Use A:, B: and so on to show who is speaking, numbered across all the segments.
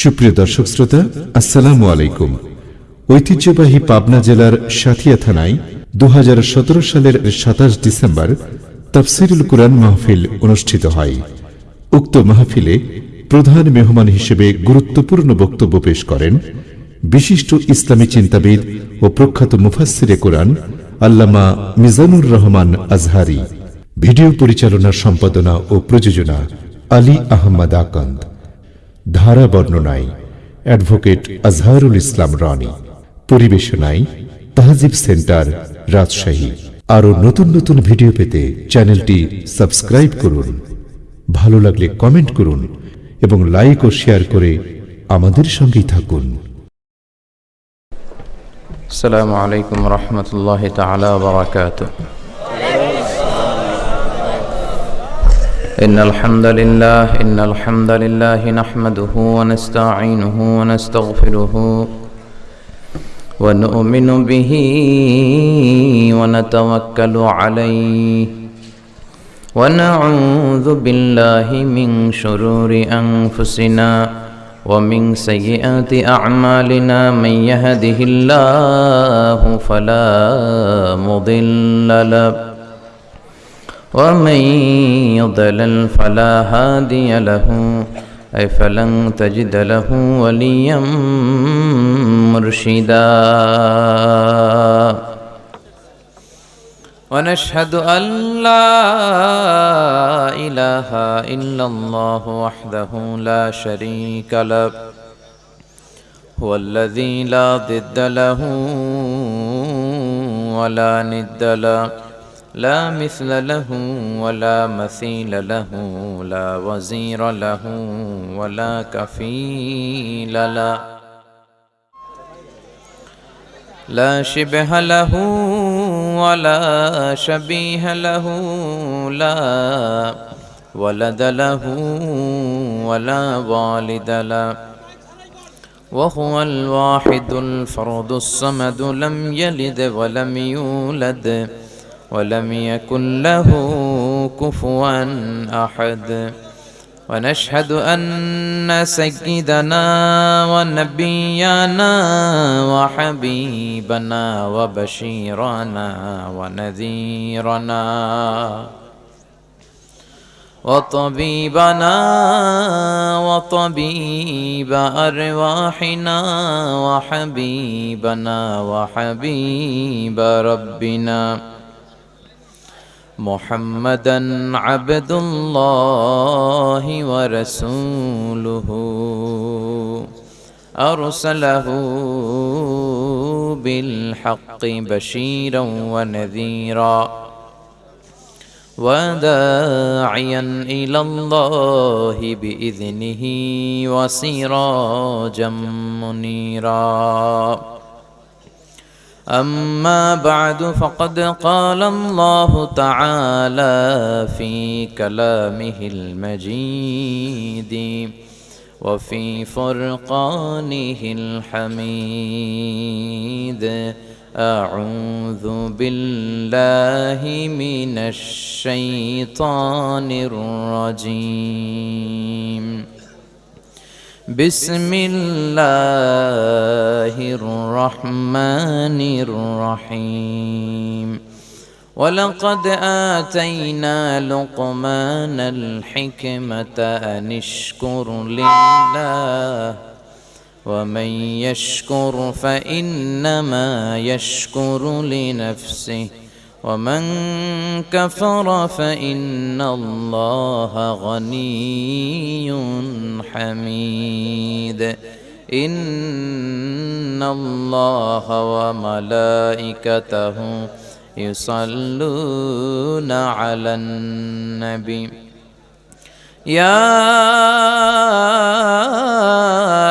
A: সুপ্রিয় দর্শক শ্রোতা, আসসালামু আলাইকুম। ঐতিহ্যবাহী পাবনা জেলার সাথিয়া থানায় দু হাজার সতেরো সালের সাতাশ ডিসেম্বর তাফসিরুল কুরআন মাহফিল অনুষ্ঠিত হয়। উক্ত মাহফিলে প্রধান মেহমান হিসেবে গুরুত্বপূর্ণ বক্তব্য পেশ করেন বিশিষ্ট ইসলামী চিন্তাবিদ ও প্রখ্যাত মুফাসসিরে কোরআন আল্লামা মিজানুর রহমান আজহারি। ভিডিও পরিচালনা, সম্পাদনা ও প্রযোজনা আলী আহমদ আকন্দ। ধারা বর্ণনায় অ্যাডভোকেট আজহারুল ইসলাম রনি, পরিবেশনায় তাহজিব সেন্টার, রাজশাহী। আরও নতুন নতুন ভিডিও পেতে চ্যানেলটি সাবস্ক্রাইব করুন, ভালো লাগলে কমেন্ট করুন এবং লাইক ও শেয়ার করে আমাদের সঙ্গেই থাকুন।
B: আসসালামু আলাইকুম রহমতুল্লাহ তালা বারাকাত إن الحمد لله إن الحمد لله نحمده ونستعينه ونستغفره ونؤمن به ونتوكل عليه ونعوذ بالله من شرور أنفسنا ومن سيئات أعمالنا من يهده الله فلا مضل له ومن يضلل فلا هادي له أي فلن تجد له وليا مرشدا. ونشهد أن لا إله إلا الله وحده لا شريك له هو الذي لا ضد له ولا ند له. لا مثل له ولا مثيل له لا وزير له ولا كفيل له. لا شبه له ولا شبيه له لا ولد له ولا والد له. وهو الواحد الفرد الصمد لم يلد ولم يولد. ولم يكن له كفوا أحد. ونشهد أن سيدنا ونبينا وحبيبنا وبشيرنا ونذيرنا وطبيبنا وطبيب أرواحنا وحبيبنا وحبيب ربنا. محمدا عبد الله ورسوله. أرسله بالحق بشيرا ونذيرا وداعيا إلى الله بإذنه وسراجا منيرا. أما بعد فقد قال الله تعالى في كلامه المجيد وفي فرقانه الحميد. أعوذ بالله من الشيطان الرجيم. بسم الله الرحمن الرحيم. ولقد آتينا لقمان الحكمة أن اشكر لله ومن يشكر فإنما يشكر لنفسه. ومن كفر فإن الله غني حميد. إن الله وملائكته يصلون على النبي. يا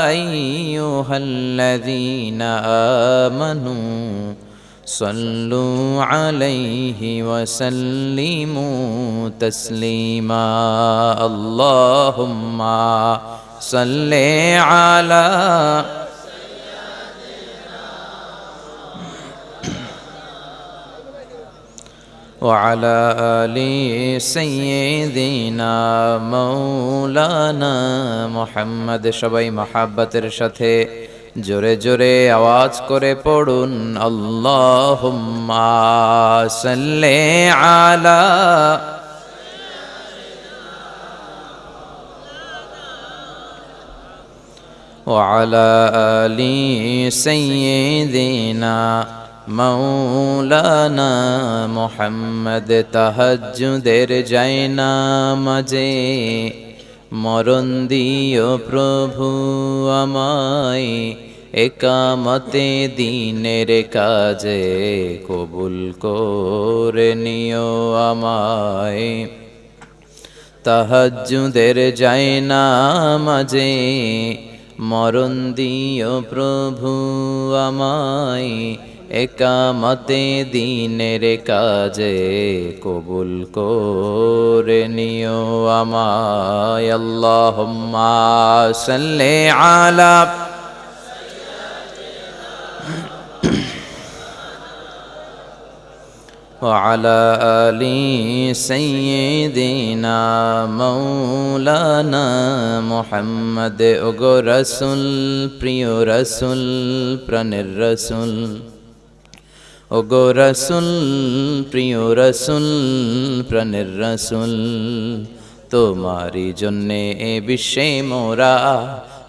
B: أيها الذين آمنوا صلوا عليه وسلموا تسليما اللهم صل على وعلى آل سيدنا مولانا محمد সবাই মহাব্বতের সাথে জোরে জোরে আওয়াজ করে পড়ুন আল্লাহুম্মা সাল্লি আলা وعلى آل سيدنا মৌলানা মোহাম্মদ তাহাজ্জুদের যায়না মাঝে মরণ দিও প্রভু আমায় একামতে দিনের কাজে কবুল করে নিও আমায়। তাহাজ্জুদের যায় না মাঝে, মরণ দিও প্রভু আমায়। একামতে দিনের কাজে কবুল করে নিও আমায়। আল্লাহুম্মা সাল্লি আলা وعلى آل سيدنا مولانا محمد ওগো রসুল প্রিয় রসুল প্রাণের রসুল ওগো রসুল প্রিয় রসুল প্রাণের রসুল তোমারই জন্যে এ বিশ্বে মোরা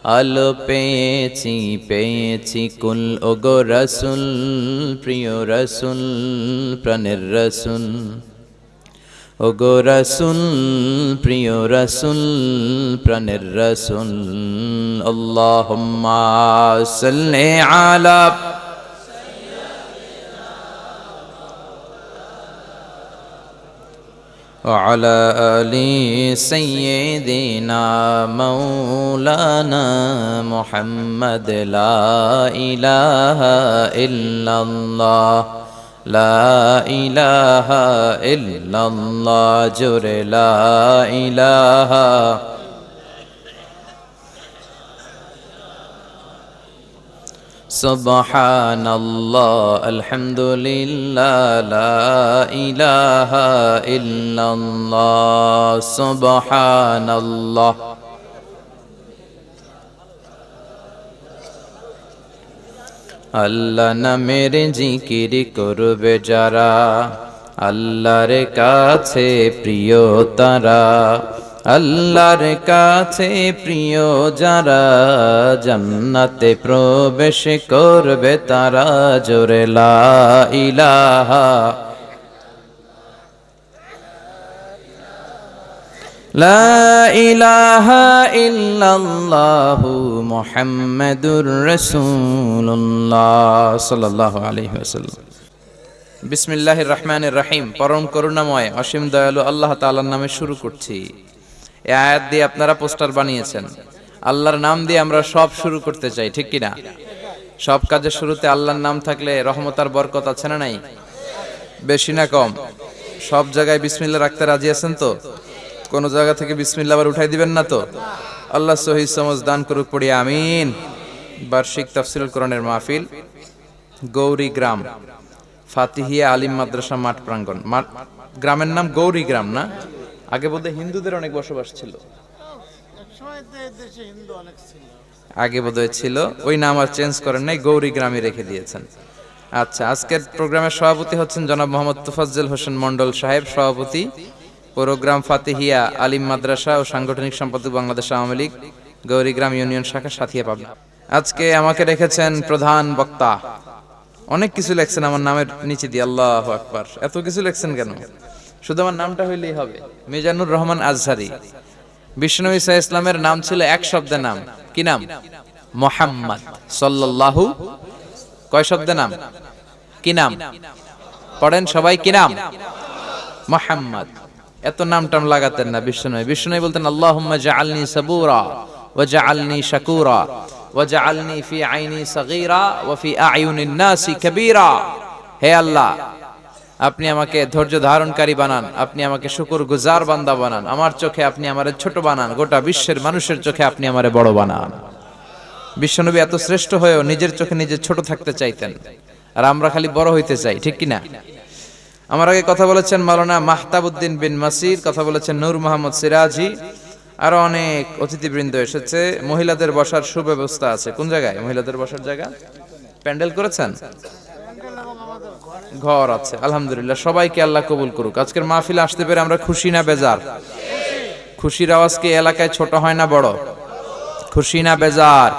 B: আলো পেয়েছি পেয়েছি কুল। ওগো রসুল, প্রিয় রসুল, প্রাণের রসুল। ওগো রসুল, প্রিয় রসুল, প্রাণের রসুল। আল্লাহ আলা وعلى آل سيدنا مولانا محمد لا إله إلا الله. لا إله إلا الله. جر لا إله سبحان الله الحمد لله لا إله إلا الله سبحان الله আল্লাহ নামের জিকির করবে যারা আল্লাহর কাছে প্রিয় তারা আল্লাহর কাছে প্রিয় যারা জান্নাতে প্রবেশ করবে তারা জোরে লা ইলাহা লা ইলাহা ইল্লাল্লাহু মুহাম্মাদুর রাসূলুল্লাহ সাল্লাল্লাহু আলাইহি ওয়াসাল্লাম। বিসমিল্লাহির রহমানির রহিম। পরম করুণাময়, অসীম দয়ালু আল্লাহ তাআলার নামে শুরু করছি। এই আয়াত দিয়ে আপনারা পোস্টার বানিয়েছেন। আল্লাহর নাম দিয়ে আমরা সব শুরু করতে চাই, ঠিক কিনা? সব কাজের শুরুতে আল্লাহর নাম থাকলে রহমতার বরকত আছে না নাই? বেশি না কম। সব জায়গায় বিসমিল্লা রাখতে রাজি আছেন তো? কোন জায়গা থেকে বিসমিল্লা আবার উঠাই দিবেন না তো? আল্লাহ সহি সমজ দান করুক, পড়ি, আমিন। বার্ষিক তাফসিরুল কোরআনের মাহফিল, গৌরী গ্রাম, ফাতিহিয়া আলিম মাদ্রাসা মাঠ প্রাঙ্গণ। মাঠ- গ্রামের নাম গৌরী গ্রাম না? আগে বোধহয় হিন্দুদের অনেক বসবাস ছিল। আগে বোধহয় ছিল, ওই নাম আর চেঞ্জ করেন নাই, গৌরী গ্রামে রেখে দিয়েছেন। আচ্ছা আজকের প্রোগ্রামের সভাপতি হচ্ছেন জনাব মোহাম্মদ তুফাজ্জল হোসেন মন্ডল সাহেব, সভাপতি, প্রোগ্রাম ফাতেহিয়া আলিম মাদ্রাসা ও সাংগঠনিক সম্পাদক বাংলাদেশ আওয়ামী লীগ গৌরীগ্রাম ইউনিয়ন শাখা সাথিয়া পাবনা। আজকে আমাকে রেখেছেন প্রধান বক্তা। অনেক কিছু লেখছেন আমার নামের নিচে দিয়ে, আল্লাহ আকবার। এত কিছু লেখছেন কেন? শুধু আমার নামটা হইলেই হবে। মিজানুর রহমান আজহারি। বিষ্ণু ইসা ইসলামের নাম ছিল এক শব্দের নাম। কি নাম? মোহাম্মদ সাল্লাল্লাহু কয় শব্দের নাম? কি নাম? পড়েন সবাই কি নাম? মোহাম্মদ। এত নাম টাম লাগাতেন না বিষ্ণু বিষ্ণু বলতেন, আল্লাহুম্মা জাআলনি সাবুরা ওয়া জাআলনি শাকুরা ওয়া জাআলনি ফি আইনি সাগীরা ওয়া ফি আয়ুনিন নাসি কাবীরা। হে আল্লাহ আপনি আমাকে ধৈর্য ধারণকারী বানান, আপনি আমাকে শুকুর গুজার বান্দা বানান, আমার চোখে আপনি আমারে ছোট বানান, গোটা বিশ্বের মানুষের চোখে আপনি আমারে বড় বানান। বিশ্বনবী এত শ্রেষ্ঠ হয়েও নিজের চোখে নিজে ছোট থাকতে চাইতেন, আর আমরা খালি বড় হইতে চাই, ঠিক কিনা? আমার আগে কথা বলেছেন মাওলানা মাহতাবুদ্দিন বিন মাসির, কথা বলেছেন নূর মোহাম্মদ সিরাজি, আরও অনেক অতিথিবৃন্দ এসেছে, মহিলাদের বসার সুব্যবস্থা আছে। কোন জায়গায়? মহিলাদের বসার জায়গা? প্যান্ডেল করেছেন? ঘর আছে। আলহামদুলিল্লাহ, সবাইকে আল্লাহ কবুল করুক। আজকের মাহফিলে আসতে পেরে আমরা খুশি না বেজার? খুশির আওয়াজ কি এলাকায় ছোট হয় না বড়? খুশি না বেজার?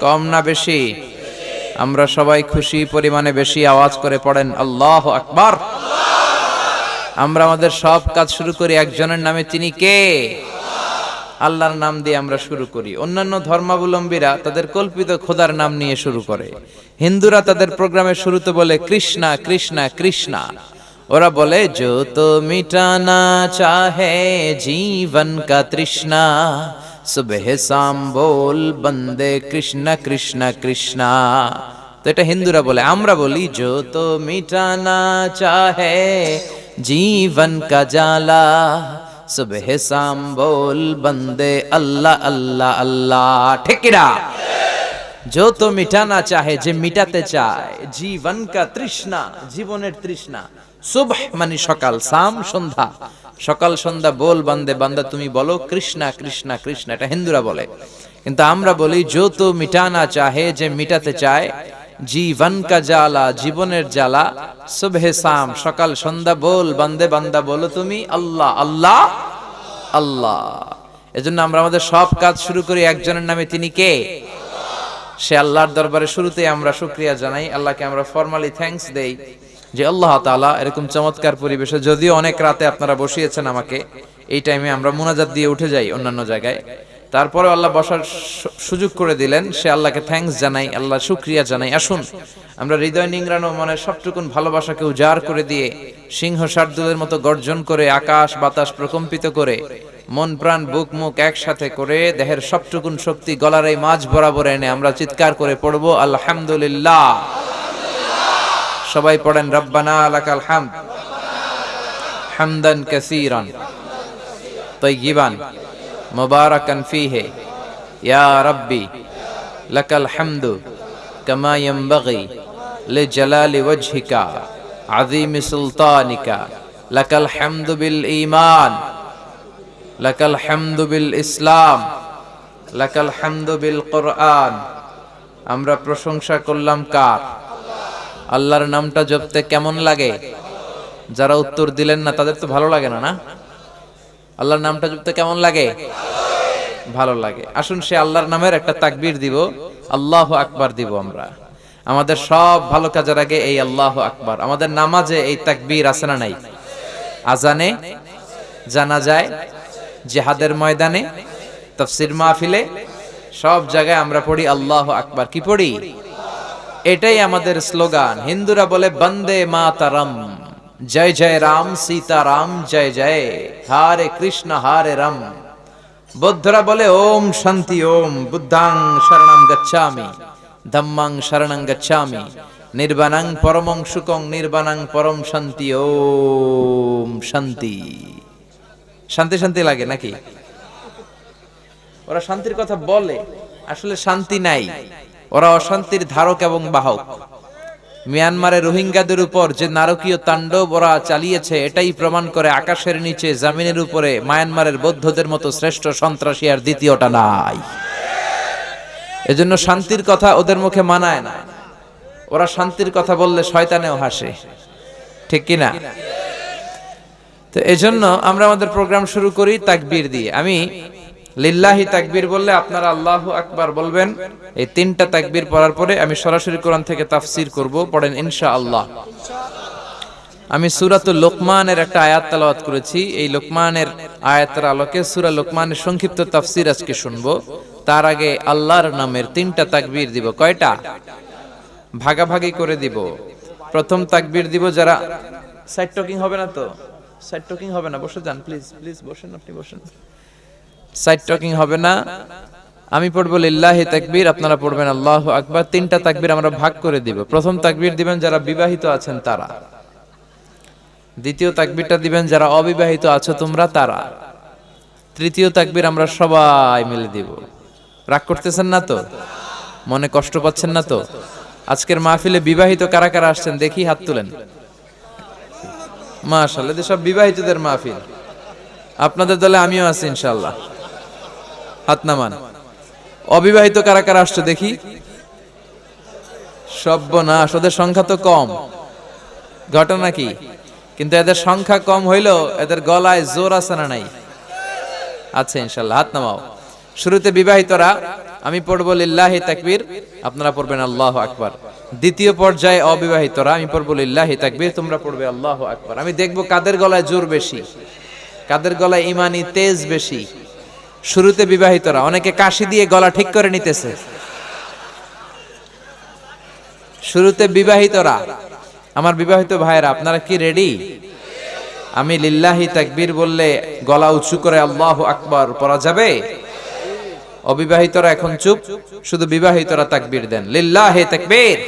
B: কম না বেশি? আমরা সবাই খুশি, পরিমাণে বেশি আওয়াজ করে পড়েন, আল্লাহ আকবার। আমরা আমাদের সব কাজ শুরু করি একজনের নামে, তিনি কে? আল্লাহর নাম দিয়ে আমরা শুরু করি। অন্যান্য ধর্মাবলম্বীরা তাদের কল্পিত খোদার নাম নিয়ে শুরু করে। হিন্দুরা তাদের প্রোগ্রামের শুরুতে বলে, কৃষ্ণা কৃষ্ণা কৃষ্ণা। ওরা বলে, যো তো মিটানা চাহে জীবন কা তৃষ্ণা, সুবহ শাম বল বন্দে কৃষ্ণ কৃষ্ণ কৃষ্ণ। তো এটা হিন্দুরা বলে, আমরা বলি, যো তো মিটানা চাহে জীবন কা জালা सुबह शाम बोल बंदे अल्लाह अल्लाह अल्लाह ঠিক কিনা जो तो मिटाना चाहे যে মিটাতে চায় জীবন কা তৃষ্ণা জীবনের তৃষ্ণা সুবহ মানে সকাল সাম সন্ধ্যা সকাল সন্ধ্যা বল বান্দে বান্দা তুমি বলো কৃষ্ণা কৃষ্ণা কৃষ্ণা এটা হিন্দুরা বলে কিন্তু আমরা বলি जो तो মিটানা চাহে যে মিটাতে চায় জীবন কা জ্বালা, জীবনের জ্বালা। সুবহে সাম সকাল, সন্ধ্যা, বল, বান্দে, বান্দা, বলো তুমি আল্লাহ আল্লাহ আল্লাহ। এজন্য আমরা আমাদের সব কাজ শুরু করি একজনের নামে তিনি কে? সে আল্লাহর দরবারে শুরুতেই আমরা শুক্রিয়া জানাই, আল্লাহকে আমরা ফর্মালি থ্যাঙ্কস দেই যে আল্লাহ তাআলা এরকম চমৎকার পরিবেশে যদিও অনেক রাতে আপনারা বসিয়েছেন আমাকে, এই টাইমে আমরা মুনাজাত দিয়ে উঠে যাই অন্যান্য জায়গায়। তারপরে আল্লাহ বসার সুযোগ করে দিলেন, সে আল্লাহকে থ্যাংকস জানাই, আল্লাহ শুক্রিয়া জানাই। আসুন, আমরা হৃদয় নিংড়ানো মনে সবটুকুন ভালোবাসাকে উজাড় করে দিয়ে, সিংহ শার্দুলের মতো গর্জন করে, আকাশ বাতাস প্রকম্পিত করে, মন প্রাণ বুক মুখ একসাথে করে, দেহের সবটুকুন শক্তি গলার এই মাছ বরাবর এনে আমরা চিৎকার করে পড়ব, আলহামদুলিল্লাহ। সবাই পড়েন, রব্বানা আলাকাল হাম হামদান কাসীরান। তাইয়িবান مباركا فيه يا ربي لك الحمد كما ينبغي لجلال وجهك عظيم سلطانك لك الحمد بالإيمان لك الحمد بالإسلام لك الحمد بالقرآن আমরা প্রশংসা করলাম কার আল্লাহর নামটা জপতে কেমন লাগে যারা উত্তর দিলেন না তাদের তো ভালো লাগে না না আল্লাহর নামটা জপতে কেমন লাগে? ভালো লাগে। আসুন সে আল্লাহর নামের একটা তাকবীর দিব। আল্লাহ আকবার দিব আমরা। আমাদের সব ভালো কাজের আগে এই আল্লাহ আকবার। আমাদের নামাজে এই তাকবীর আছে না নাই? আজানে জানা যায়, জেহাদের ময়দানে, তফসির মাহফিলে সব জায়গায় আমরা পড়ি আল্লাহ আকবার। কি পড়ি? এটাই আমাদের স্লোগান। হিন্দুরা বলে, বন্দে মাতারম। জয় জয় রাম সীতারাম, জয় জয়, হারে কৃষ্ণ, হারে রাম। বৌদ্ধরা বলে, ওম শান্তি, ওম বুদ্ধাং শরণং গচ্ছামি, ধম্মাং শরণং গচ্ছামি, নির্বাণাং পরমং সুকং নির্বাণাং পরম শান্তি, ওম শান্তি। শান্তি শান্তি লাগে নাকি? ওরা শান্তির কথা বলে, আসলে শান্তি নাই। ওরা অশান্তির ধারক এবং বাহক। মিয়ানমারের রোহিঙ্গাদের উপর যে নারকীয় তাণ্ডব ওরা চালিয়েছে, এটাই প্রমাণ করে আকাশের নিচে, জামিনের উপরে, মায়ানমারের বৌদ্ধদের মতো শ্রেষ্ঠ সন্ত্রাসী আর দ্বিতীয়টা নাই। এজন্য শান্তির কথা ওদের মুখে মানায় না। ওরা শান্তির কথা বললে শয়তানেও হাসে। ঠিক কি না তো এজন্য আমরা আমাদের প্রোগ্রাম শুরু করি তাকবীর দিয়ে। আমি লিল্লাহি তাকবীর বললে আপনারা আল্লাহু আকবার বলবেন। এই তিনটা তাকবীর পড়ার পরে আমি সরাসরি কোরআন থেকে তাফসীর করব, পড়েন ইনশাআল্লাহ। আমি সূরাতুল লোকমানের একটা আয়াত তেলাওয়াত করেছি। এই লোকমানের আয়াতের আলোকে সূরা লোকমানের সংক্ষিপ্ত তাফসীর আজকে শুনব। তার আগে আল্লাহর নামের তিনটা তাকবীর দিব। কয়টা? ভাগাভাগি করে দিব। প্রথম তাকবীর দিব যারা সাইড টকিং হবে না তো? সাইড টকিং হবে না, বসে যান, প্লিজ প্লিজ, বসেন আপনি, বসেন। সাইড টকিং হবে না। আমি পড়ব লিল্লাহি তাকবীর, আপনারা পড়বেন আল্লাহু আকবার। তিনটা তাকবীর আমরা ভাগ করে দিব। প্রথম তাকবীর দিবেন যারা বিবাহিত আছেন তারা। দ্বিতীয় তাকবীরটা দিবেন যারা অবিবাহিত আছো তোমরা তারা। তৃতীয় তাকবীর আমরা সবাই মিলে দিব। রাগ করতেছেন না তো? মনে কষ্ট পাচ্ছেন না তো? আজকের মাহফিলে বিবাহিত কারা কারা আসছেন দেখি, হাত তুলেন। মাশাআল্লাহ, এদের সব বিবাহিতদের মাহফিল। আপনাদের দলে আমিও আছি ইনশাআল্লাহ। হাত নামান অবিবাহিত কারা কারা আসছে দেখি? সব্যনাশ ওদের সংখ্যা তো কম। ঘটনা কি? কিন্তু এদের সংখ্যা কম হইলেও এদের গলায় জোর আছে না নাই? আচ্ছা ইনশাল্লাহ হাত নামাও। শুরুতে বিবাহিতরা, আমি পড়ব লিল্লাহি তাকবীর, আপনারা পড়বেন আল্লাহ আকবার। দ্বিতীয় পর্যায়ে অবিবাহিতরা, আমি পড়ব লিল্লাহি তাকবীর, তোমরা পড়বে আল্লাহ আকবার। আমি দেখব কাদের গলায় জোর বেশি, কাদের গলায় ইমানি তেজ বেশি শুরুতে বিবাহিতরা, অনেকে কাশি দিয়ে গলা ঠিক করে নিতেছে। শুরুতে বিবাহিতরা, আমার বিবাহিত ভাইয়েরা, আপনারা কি রেডি আমি লিল্লাহি তাকবীর বললে গলা উঁচু করে আল্লাহ আকবার পড়া যাবে? অবিবাহিতরা এখন চুপ, শুধু বিবাহিতরা তাকবীর দেন। লিল্লাহি তাকবীর!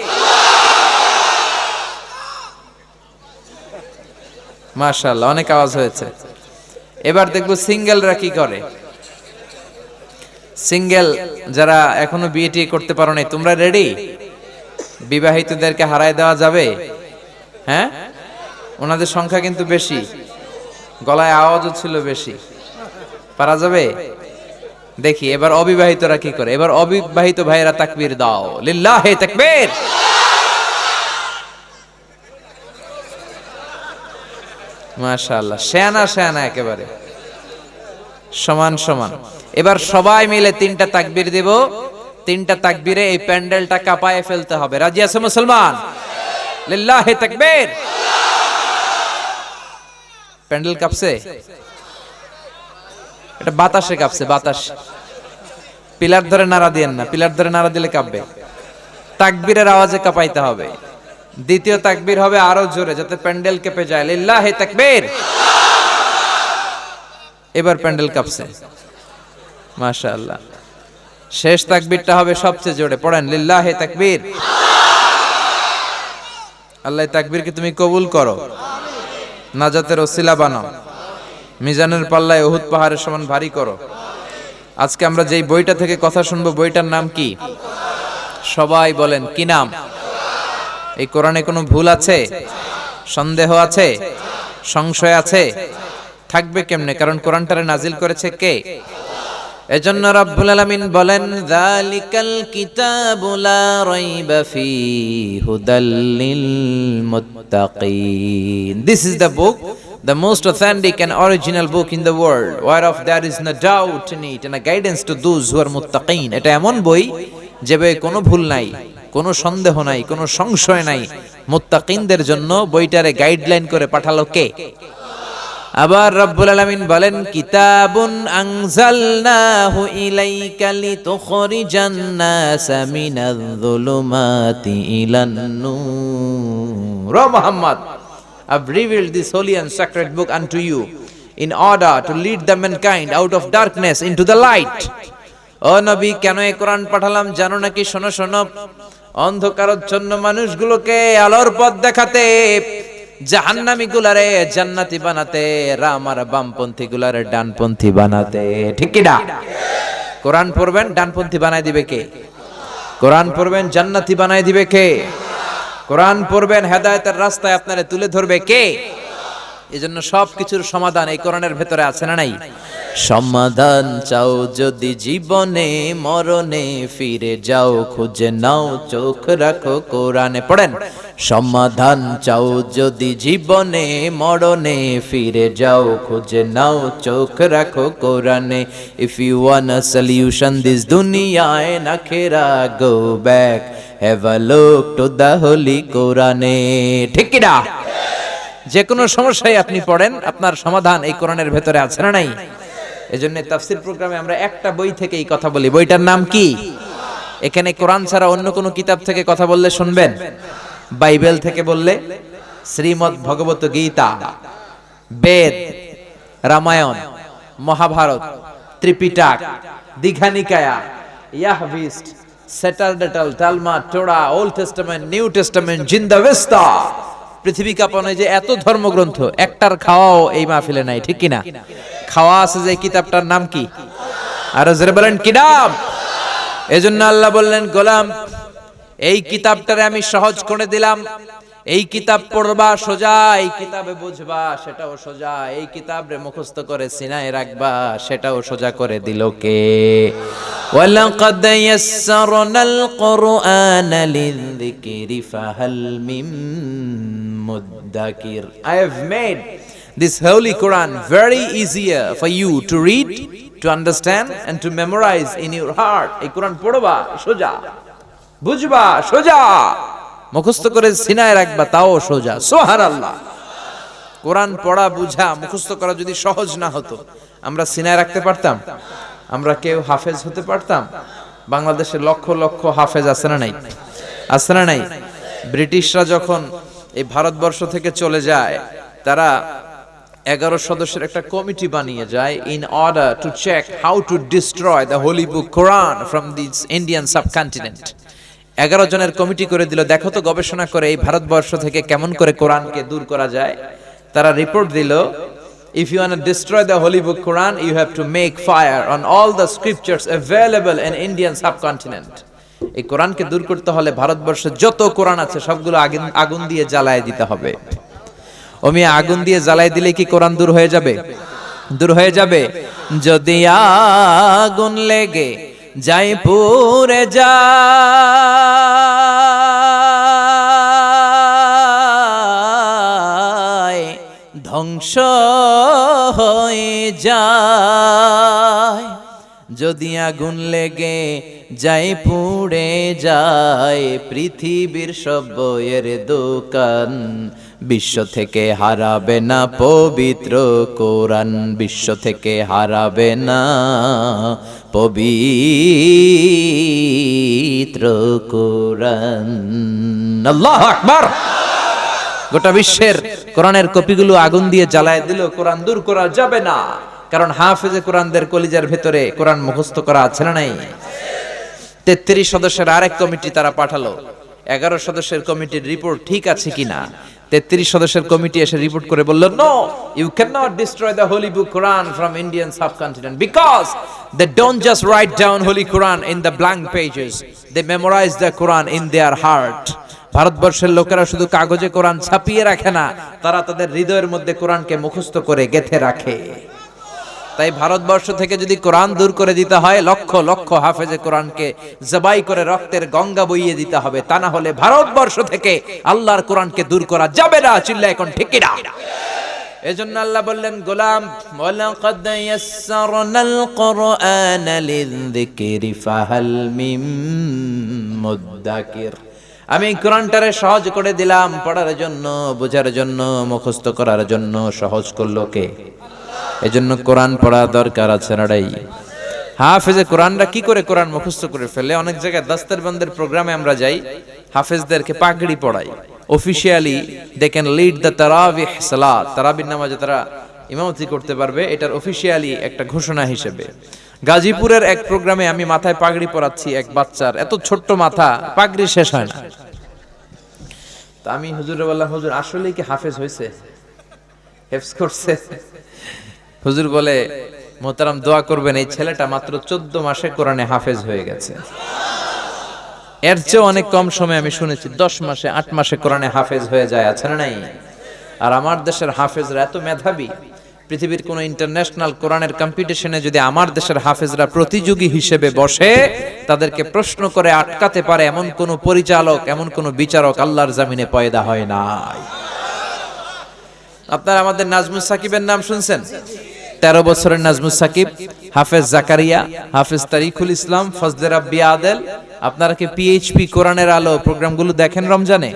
B: মাশাআল্লাহ, অনেক আওয়াজ হয়েছে। এবার দেখব সিঙ্গেলরা কি করে। সিঙ্গেল যারা এখনও বিয়ে টিয়ে করতে পারো নাই তোমরা রেডি বিবাহিতদেরকে হারায় দেওয়া যাবে? হ্যাঁ? ওনাদের সংখ্যা কিন্তু বেশি। গলায় আওয়াজও ছিল বেশি। পারা যাবে? দেখি, এবার অবিবাহিতরা কি করে? এবার অবিবাহিত ভাইয়েরা তাকবীর দাও। লিল্লাহে তাকবীর! মাশাআল্লাহ শেয়ানা শেয়ানা একেবারে। সমান সমান। এবার সবাই মিলে তিনটা তাকবির দেব। তিনটা তাকবিরে এই প্যান্ডেলটা কাঁপায় ফেলতে হবে। রাজি আছে মুসলমান? প্যান্ডেল কাঁপছে? এটা বাতাসে কাঁপছে, বাতাস। পিলার ধরে নাড়া দিয়েন না, পিলার ধরে নাড়া দিলে কাঁপবে। তাকবীরের আওয়াজে কাঁপাইতে হবে। দ্বিতীয় তাকবীর হবে আরও জোরে, যাতে প্যান্ডেল কেঁপে যায়। লিল্লাহে তাকবীর। এবার প্যান্ডেল কাঁপছে। মাশাআল্লাহ। শেষ তাকবীরটা হবে সবচেয়ে জোরে। পড়েন, লিল্লাহে তাকবীর। আল্লাহ তাকবীরকে তুমি কবুল করো। নাজাতের ওসিলা বানাও। মিজানের পাল্লায় ওহুদ পাহাড়ের সমান ভারী করো। আজকে আমরা যেই বইটা থেকে কথা শুনব, বইটার নাম কি? সবাই বলেন, কি নাম? এই কোরআনে কোনো ভুল আছে? সন্দেহ আছে? সংশয় আছে? থাকবে কেমনে? কারণ কোরআনটারে নাজিল করেছে কে? এজন্য রব্বুল আলামিন বলেন, যালিকাল কিতাবু লা রাইবা ফি হুদাল লিল মুত্তাকিন। This is the book the most authentic and original book in the world, whereof there is no doubt in it and a guidance to those who are muttaqin. এটা এমন বই যে বইয়ে কোনো ভুল নাই, কোনো সন্দেহ নাই, কোনো সংশয় নাই। মুত্তাকিনদের জন্য বইটারে গাইডলাইন করে পাঠালো কে? আবার রব্বুল আলামিন বলেন, কিতাবুন আনজালনাহু I've revealed this holy and sacred book unto you in order to lead the mankind out of darkness into the light. ও কেন এই কোরআন পাঠালাম? জানো নাকি? শোনো শোনো। অন্ধকারচ্ছন্ন মানুষগুলোকে আলোর পথ দেখাতে জাহান্নামী গুলারে জান্নাতি বানাতে, রাম আর বামপন্থী গুলারে ডানপন্থী বানাতে। ঠিক কি না? কোরআন পড়বেন, ডানপন্থী বানাই দিবে কে? কোরআন পড়বেন, জান্নাতি বানাই দিবে কে? কোরআন পড়বেন, হেদায়েতের রাস্তায় আপনারে তুলে ধরবে কে? এজন্য সব কিছুর সমাধান এই কোরআনের ভেতরে আছে না নাই? সমাধান চাও যদি জীবনে, মরণে ফিরে যাও, খুঁজে নাও, চোখ রাখো কোরআনে। পড়েন? সমাধান চাও যদি জীবনে, মরণে ফিরে যাও, খুঁজে নাও, চোখ রাখো কোরআনে। If you want a solution this দুনিয়ায় না Kheda go back have a look to the holy কোরআনে ঠিক কি না? যে কোনো সমস্যায় আপনি পড়েন, আপনার সমাধান এই কোরআনের ভেতরে আছে না নাই? এজন্য তাফসির প্রোগ্রামে আমরা একটা বই থেকে এই কথা বলি। বইটার নাম কি? এখানে কোরআন ছাড়া অন্য কোনো কিতাব থেকে কথা বললে শুনবেন? বাইবেল থেকে বললে Shrimad Bhagavad Gita, Veda, Ramayana, Mahabharata, Tripitaka Dighanikaya Yahwist সেটারডেটাল Talmud Torah, Old Testament, New Testament Zend Avesta পৃথিবী কাঁপানো যে এত ধর্মগ্রন্থ, একটার খাওয়াও এই মাহফিলে নাই, ঠিক কিনা? খাওয়া আছে যে কিতাবটার নাম কি? আর বলেন, কি নাম? এজন্য আল্লাহ বললেন, গোলাম, এই কিতাবটারে আমি সহজ করে দিলাম এই কিতাব পড়বা সোজা এই কিতাবে বুঝবা সেটাও সোজা এই কিতাব রে মুখস্থ করে সিনায় রাখবা সেটাও সোজা করে দিল কে ولقد يسرنا القرآن للذكر فهل من مدكر I have made this holy Quran very easier for you to read, to understand and to memorize in your heart. এই কোরআন পড়বা সোজা বুঝবা সোজা মুখস্থ করে সিনায় রাখবা, তাও সোজা। সোহার আল্লাহ কোরআন পড়া, বুঝা, মুখস্থ করা যদি সহজ না হতো, আমরা সিনায় রাখতে পারতাম? আমরা কেউ হাফেজ হতে পারতাম? বাংলাদেশে লক্ষ লক্ষ হাফেজ আছে না নাই? আছে না নাই? ব্রিটিশরা যখন এই ভারতবর্ষ থেকে চলে যায়, তারা এগারো সদস্যের একটা কমিটি বানিয়ে যায় in order to check how to destroy the holy book Quran from this Indian subcontinent এগারো জনের কমিটি করে দিল, দেখো তো গবেষণা করে এই ভারতবর্ষ থেকে কেমন করে কোরআনকে দূর করা যায়। তারা রিপোর্ট দিল if you want destroy the holy book Quran you have to make fire on all the scriptures available in Indian subcontinent এই কোরআনকে দূর করতে হলে ভারতবর্ষে যত কোরআন আছে, সবগুলো আগুন আগুন দিয়ে জ্বালায় দিতে হবে। ওমি আগুন দিয়ে জ্বালাই দিলে কি কোরআন দূর হয়ে যাবে? দূর হয়ে যাবে। যদি আগুন লেগে যাই পুরে যায় ধ্বংস হয়ে যায়। যদি আগুন লেগে পুড়ে যায়, পৃথিবীর সব বইয়ের দোকান বিশ্ব থেকে হারাবে না, পবিত্র কোরআন বিশ্ব থেকে হারাবে না। পবিত্র কোরআন। আল্লাহ আকবার! গোটা বিশ্বের কোরআনের কপিগুলো আগুন দিয়ে জ্বালায় দিল, কোরআন দূর করা যাবে না। কারণ হাফেজে কোরআনদের কলিজার ভেতরে কোরআন মুখস্থ করা আছে না নাই? তেত্রিশ সদস্যের আরেক কমিটি তারা পাঠালো। এগারো সদস্যের কমিটির রিপোর্ট ঠিক আছে কিনা? তেত্রিশ সদস্যের কমিটি এসে রিপোর্ট করে বলল no you can not destroy the holy book Quran from Indian subcontinent because they don't just write down holy Quran in the blank pages they memorise the Quran in their heart ভারতবর্ষের লোকেরা শুধু কাগজে কোরআন ছাপিয়ে রাখে না, তারা তাদের হৃদয়ের মধ্যে কোরআনকে মুখস্থ করে গেথে রাখে। তাই ভারতবর্ষ থেকে যদি কোরআন দূর করে দিতে হয়, লক্ষ লক্ষ হাফেজে কোরআনকে জবাই করে রক্তের গঙ্গা বইয়ে দিতে হবে। তা না হলে ভারতবর্ষ থেকে আল্লাহর কোরআনকে দূর করা যাবে না চিল্লা এখন ঠিকই না এজন্য আল্লাহ বললেন, গোলাম, ওয়ালাকাদ ইয়াসসারনাল কুরআনা লিযিকরি, ফাহাল মিম মুদ্দাকির। আমি কোরআনটারে সহজ করে দিলাম, পড়ার জন্য, বোঝার জন্য, মুখস্থ করার জন্য, সহজ করল কে? এজন্য কোরআন পড়া দরকার আছে নাড়াই হাফেজে কোরআনরা কি করে কোরআন মুখস্থ করে ফেলে? অনেক জায়গায় দাস্তার বন্দের প্রোগ্রামে আমরা যাই, হাফেজদেরকে পাগড়ি পড়াই। Officially they can lead the তারাবিহ সালাত তারাবির নামাজে তারা ইমামতি করতে পারবে, এটার অফিসিয়ালি একটা ঘোষণা হিসেবে। গাজীপুরের এক প্রোগ্রামে আমি মাথায় পাগড়ি পরাচ্ছি এক বাচ্চার। এত ছোট্ট মাথা, পাগড়ি শেষ হয় না। তা আমি হুজুরে বললাম, হুজুর, আসলেই কি হাফেজ হয়েছে? হেফস করছে? হুজুর বলে মোতারাম দোয়া করবেন, এই ছেলেটা মাত্র চোদ্দ মাসে কোরআনে হাফেজ হয়ে গেছে। এর চেয়ে অনেক কম সময় আমি শুনেছি, দশ মাসে, আট মাসে কোরআনে হাফেজ হয়ে যায়, আছে না নাই? আর আমার দেশের হাফেজরা এত মেধাবী, পৃথিবীর কোন ইন্টারন্যাশনাল কোরআনের কম্পিটিশনে যদি আমার দেশের হাফেজরা প্রতিযোগী হিসেবে বসে, তাদেরকে প্রশ্ন করে আটকাতে পারে এমন কোন পরিচালক, এমন কোন বিচারক আল্লাহর জামিনে পয়দা হয় নাই। আপনারা আমাদের নাজমুস সাকিবের নাম শুনছেন? তেরো বছরের নাজমুস সাকিব, হাফেজ জাকারিয়া, হাফেজ তারিকুল ইসলাম, ফজলে রাব্বি আদেল। আপনারা কি পিএইচপি কোরআনের আলো প্রোগ্রামগুলো দেখেন রমজানে?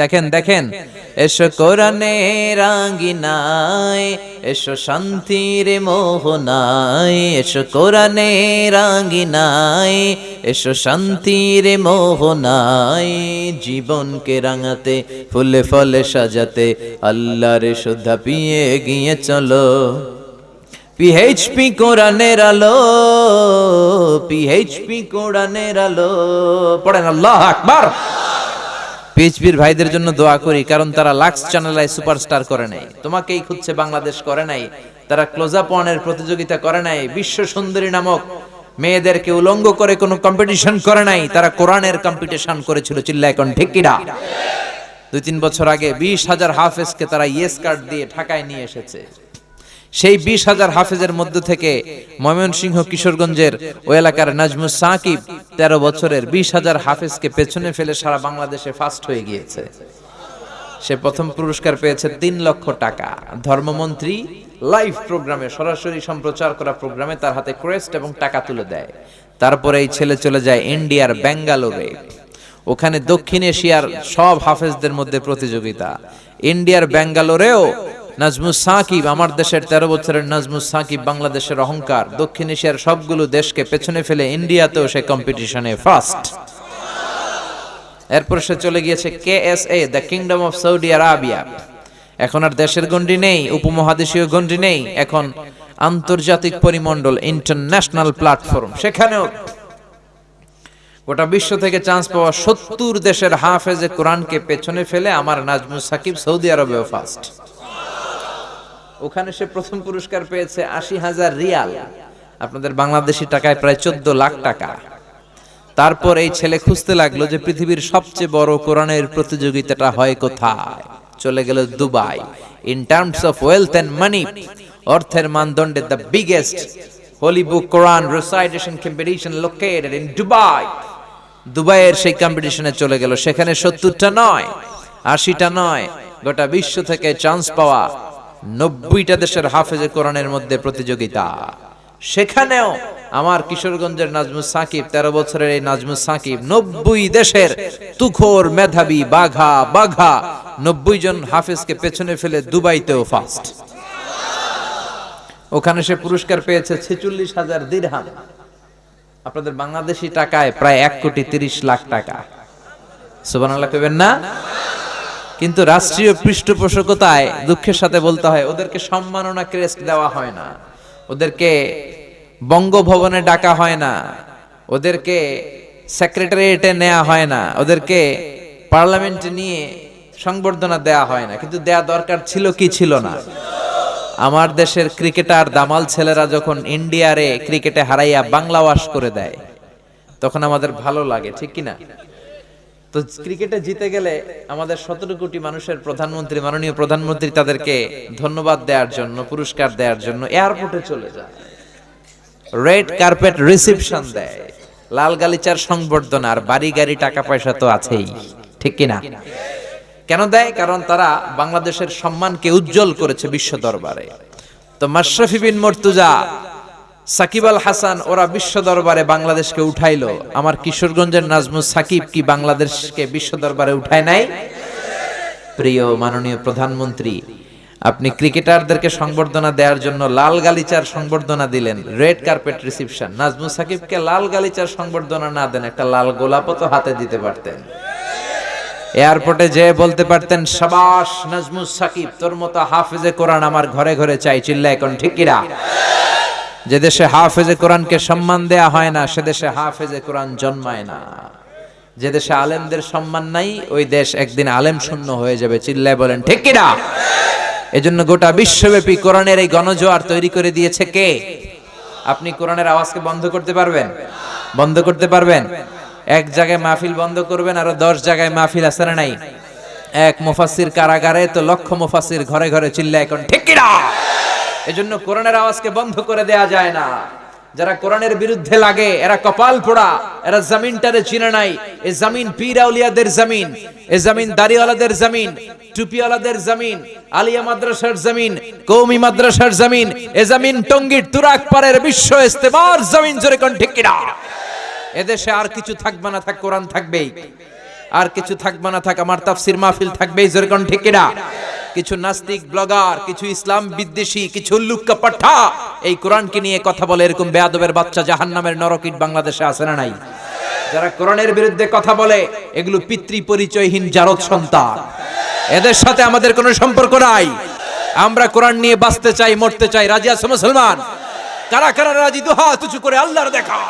B: দেখেন দেখেন। এসো কোরআনে রাঙ্গিনায় এসো শান্তির মোহনায়, এসো কোরআনে রাঙ্গিনায় এসো শান্তির মোহনায়, জীবনকে রাঙাতে, ফুলে ফলে সাজাতে, আল্লাহর শুদ্ধা পিয়ে গিয়ে চলো। পিএইচপি কোরআনের আলো পিএইচপি কোরআনের আলো। পড়েন আল্লাহ আকবার। পিএইচপির ভাইদের জন্য দোয়া করি, কারণ তারা লাক্স চ্যানেলায় সুপারস্টার করে নাই। তোমাকেই খুঁজছে বাংলাদেশ করে নাই, তারা ক্লোজ আপ ওয়ানের প্রতিযোগিতা করে নাই, বিশ্ব সুন্দরী নামক মেয়েদেরকে উলঙ্গ করে কোনো কম্পিটিশন করে নাই, তারা কোরআনের কম্পিটিশন করেছিল চিল্লা এখন ঠিক কিনা? দুই তিন বছর আগে বিশ হাজার হাফেজকে তারা ইয়েস কার্ড দিয়ে ঢাকায় নিয়ে এসেছে। সেই বিশ হাজার হাফেজের মধ্য থেকে ময়মনসিংহ কিশোরগঞ্জের ওই এলাকার নাজমুস সাকিব তেরো বছরের বিশ হাজার হাফেজকে পেছনে ফেলে সারা বাংলাদেশে ফার্স্ট হয়ে গিয়েছে। সে প্রথম পুরস্কার পেয়েছে তিন লক্ষ টাকা। ধর্মমন্ত্রী লাইভ প্রোগ্রামে সরাসরি সম্প্রচার করা প্রোগ্রামে তার হাতে ক্রেস্ট এবং টাকা তুলে দেয়। তারপরে এই ছেলে চলে যায় ইন্ডিয়ার ব্যাঙ্গালোরে। ওখানে দক্ষিণ এশিয়ার সব হাফেজদের মধ্যে প্রতিযোগিতা। ইন্ডিয়ার ব্যাঙ্গালোরেও নাজমুস সাকিব আমার দেশের তেরো বছরের নাজমুস সাকিব বাংলাদেশের অহংকার, দক্ষিণ এশিয়ার সবগুলো দেশকে পেছনে ফেলে ইন্ডিয়াতেও সে কম্পিটিশনে ফার্স্ট এরপর সে চলে গিয়েছে K S A the Kingdom of Saudi Arabia এখন আর দেশের গন্ডি নেই, উপমহাদেশীয় গন্ডি নেই, এখন আন্তর্জাতিক পরিমণ্ডল ইন্টারন্যাশনাল প্ল্যাটফর্ম সেখানেও গোটা বিশ্ব থেকে চান্স পাওয়া সত্তর দেশের হাফেজে কোরআনকে পেছনে ফেলে আমার নাজমুস সাকিব সৌদি আরবেও ফার্স্ট ওখানে সে প্রথম পুরস্কার পেয়েছে আশি হাজার রিয়াল। আপনাদের বাংলাদেশি টাকায় প্রায় চোদ্দ লাখ টাকা। তারপর এই ছেলে খুঁজতে লাগল যে পৃথিবীর সবচেয়ে বড় কোরআনের প্রতিযোগিতাটা হয় কোথায়। চলে গেল Dubai. In terms of wealth and money অর্থের মানদণ্ডে the biggest holy book Quran recitation competition located in Dubai দুবাইয়ের সেই কম্পিটিশনে চলে গেল। সেখানে সত্তরটা নয়, আশিটা নয়, গোটা বিশ্ব থেকে চান্স পাওয়া নব্বইটা দেশের হাফেজে কোরআনের মধ্যে প্রতিযোগিতা। সেখানেও আমার কিশোরগঞ্জের নাজমুস সাকিব, তেরো বছরের এই নাজমুস সাকিব নব্বই দেশের তুখোর মেধাবী, বাঘা বাঘা, নব্বই জন হাফেজকে পেছনে ফেলে দুবাইতেও ফার্স্ট ওখানে সে পুরস্কার পেয়েছে ছেচল্লিশ হাজার দিরহাম। আপনাদের বাংলাদেশি টাকায় প্রায় এক কোটি তিরিশ লাখ টাকা। সুবানাল্লাহ কইবেন না? কিন্তু রাষ্ট্রীয় পৃষ্ঠপোষকতায় দুঃখের সাথে বলতে হয়, ওদেরকে সম্মাননা ক্রেস্ট দেওয়া হয় না। ওদেরকে বঙ্গভবনে ডাকা হয় না। ওদেরকে সেক্রেটারিয়েটে নেওয়া হয় না। ওদেরকে পার্লামেন্টে নিয়ে সংবর্ধনা দেয়া হয় না। কিন্তু দেয়া দরকার ছিল কি ছিল না? আমার দেশের ক্রিকেটার দামাল ছেলেরা যখন ইন্ডিয়ারে ক্রিকেটে হারাইয়া বাংলা ওয়াশ করে দেয়, তখন আমাদের ভালো লাগে, ঠিক কিনা? তো ক্রিকেটে জিতে গেলে আমাদের সতেরো কোটি মানুষের প্রধানমন্ত্রী, মাননীয় প্রধানমন্ত্রী তাদেরকে ধন্যবাদ দেওয়ার জন্য, পুরস্কার দেওয়ার জন্য এয়ারপোর্টে চলে যায়। রেড কার্পেট রিসিপশন দেয়। লাল গালিচার সংবর্ধনা আর বাড়ি গাড়ি টাকা পয়সা তো আছেই, ঠিক কিনা? কেন দেয়? কারণ তারা বাংলাদেশের সম্মানকে উজ্জ্বল করেছে বিশ্ব দরবারে। তো মাশরাফি বিন মর্তুজা সাকিব আল হাসান ওরা বিশ্ব দরবারে বাংলাদেশকে উঠাইলো। আমার কিশোরগঞ্জের নাজমুস সাকিব কি বাংলাদেশকে বিশ্ব দরবারে উঠায় নাই? প্রিয় মাননীয় প্রধানমন্ত্রী, আপনি ক্রিকেটারদেরকে সংবর্ধনা দেওয়ার জন্য লাল গালিচার সংবর্ধনা দিলেন, রেড কার্পেট রিসিপশন। নাজমুস সাকিবকে লাল গালিচার সংবর্ধনা না দেন, একটা লাল গোলাপও তো হাতে দিতে পারতেন। এয়ারপোর্টে যে বলতে পারতেন, সাবাস, নাজমুস সাকিব, তোর মতো হাফেজে কোরআন আমার ঘরে ঘরে চাই চিল্লা এখন ঠিকিরা যে দেশে হাফেজে কোরআনকে সম্মান দেয়া হয় না, সে দেশে হাফেজে কোরআন জন্মায় না। যে দেশে আলেমদের সম্মান নাই, ওই দেশ একদিন আলেম শূন্য হয়ে যাবে। চিল্লায় বলেন, ঠিক কিনা এজন্য গোটা বিশ্বব্যাপী কোরআনের এই গণজোয়ার তৈরি করে দিয়েছে কে? আপনি কোরআনের আওয়াজকে বন্ধ করতে পারবেন? বন্ধ করতে পারবেন? এক জায়গায় মাহফিল বন্ধ করবেন, আরও দশ জায়গায় মাহফিল আছে না নাই? এক মুফাসির কারাগারে তো লক্ষ মুফাসির ঘরে ঘরে চিল্লায় এখন, ঠিক কিনা এজন্য কোরআনের আওয়াজকে বন্ধ করে দেয়া যায় না। যারা কোরআনের বিরুদ্ধে লাগে, এরা কপাল পোড়া, এরা জমিনটারে চিনে নাই। এ জমিন পীর আউলিয়াদের জমিন, এ জমিন দাড়িওয়ালাদের জমিন, টুপিওয়ালাদের জমিন, আলিয়া মাদ্রাসার জমিন, কৌমি মাদ্রাসার জমিন, এ জমিন টঙ্গীর তুরাক পারের বিশ্ব ইস্তেমার জমিন জোরে কোন ঠিক কিনা? এদেশে আর কিছু থাকবে না থাক, কোরআন থাকবেই। আর কিছু থাকবে না থাক, আমার তাফসির মাহফিল থাকবেই, জোরে কোন ঠিক কিনা? কিছু নাস্তিক ব্লগার, কিছু ইসলাম বিদ্বেষী, কিছু লুক্কা পাঠা। এই কোরআনকে নিয়ে কথা বলে এরকম বেয়াদবের বাচ্চা জাহান্নামের নরকিট বাংলাদেশে আছে না নাই? যারা কোরআনের বিরুদ্ধে কথা বলে, এগুলো পিতৃ পরিচয়হীন জারদ সন্তান। এদের সাথে আমাদের কোনো সম্পর্ক নাই। আমরা কোরআন নিয়ে বাঁচতে চাই, মরতে চাই, রাজি আছে মুসলমান? কারা কারা রাজি? দুহা তুচু করে আল্লাহর দেখা।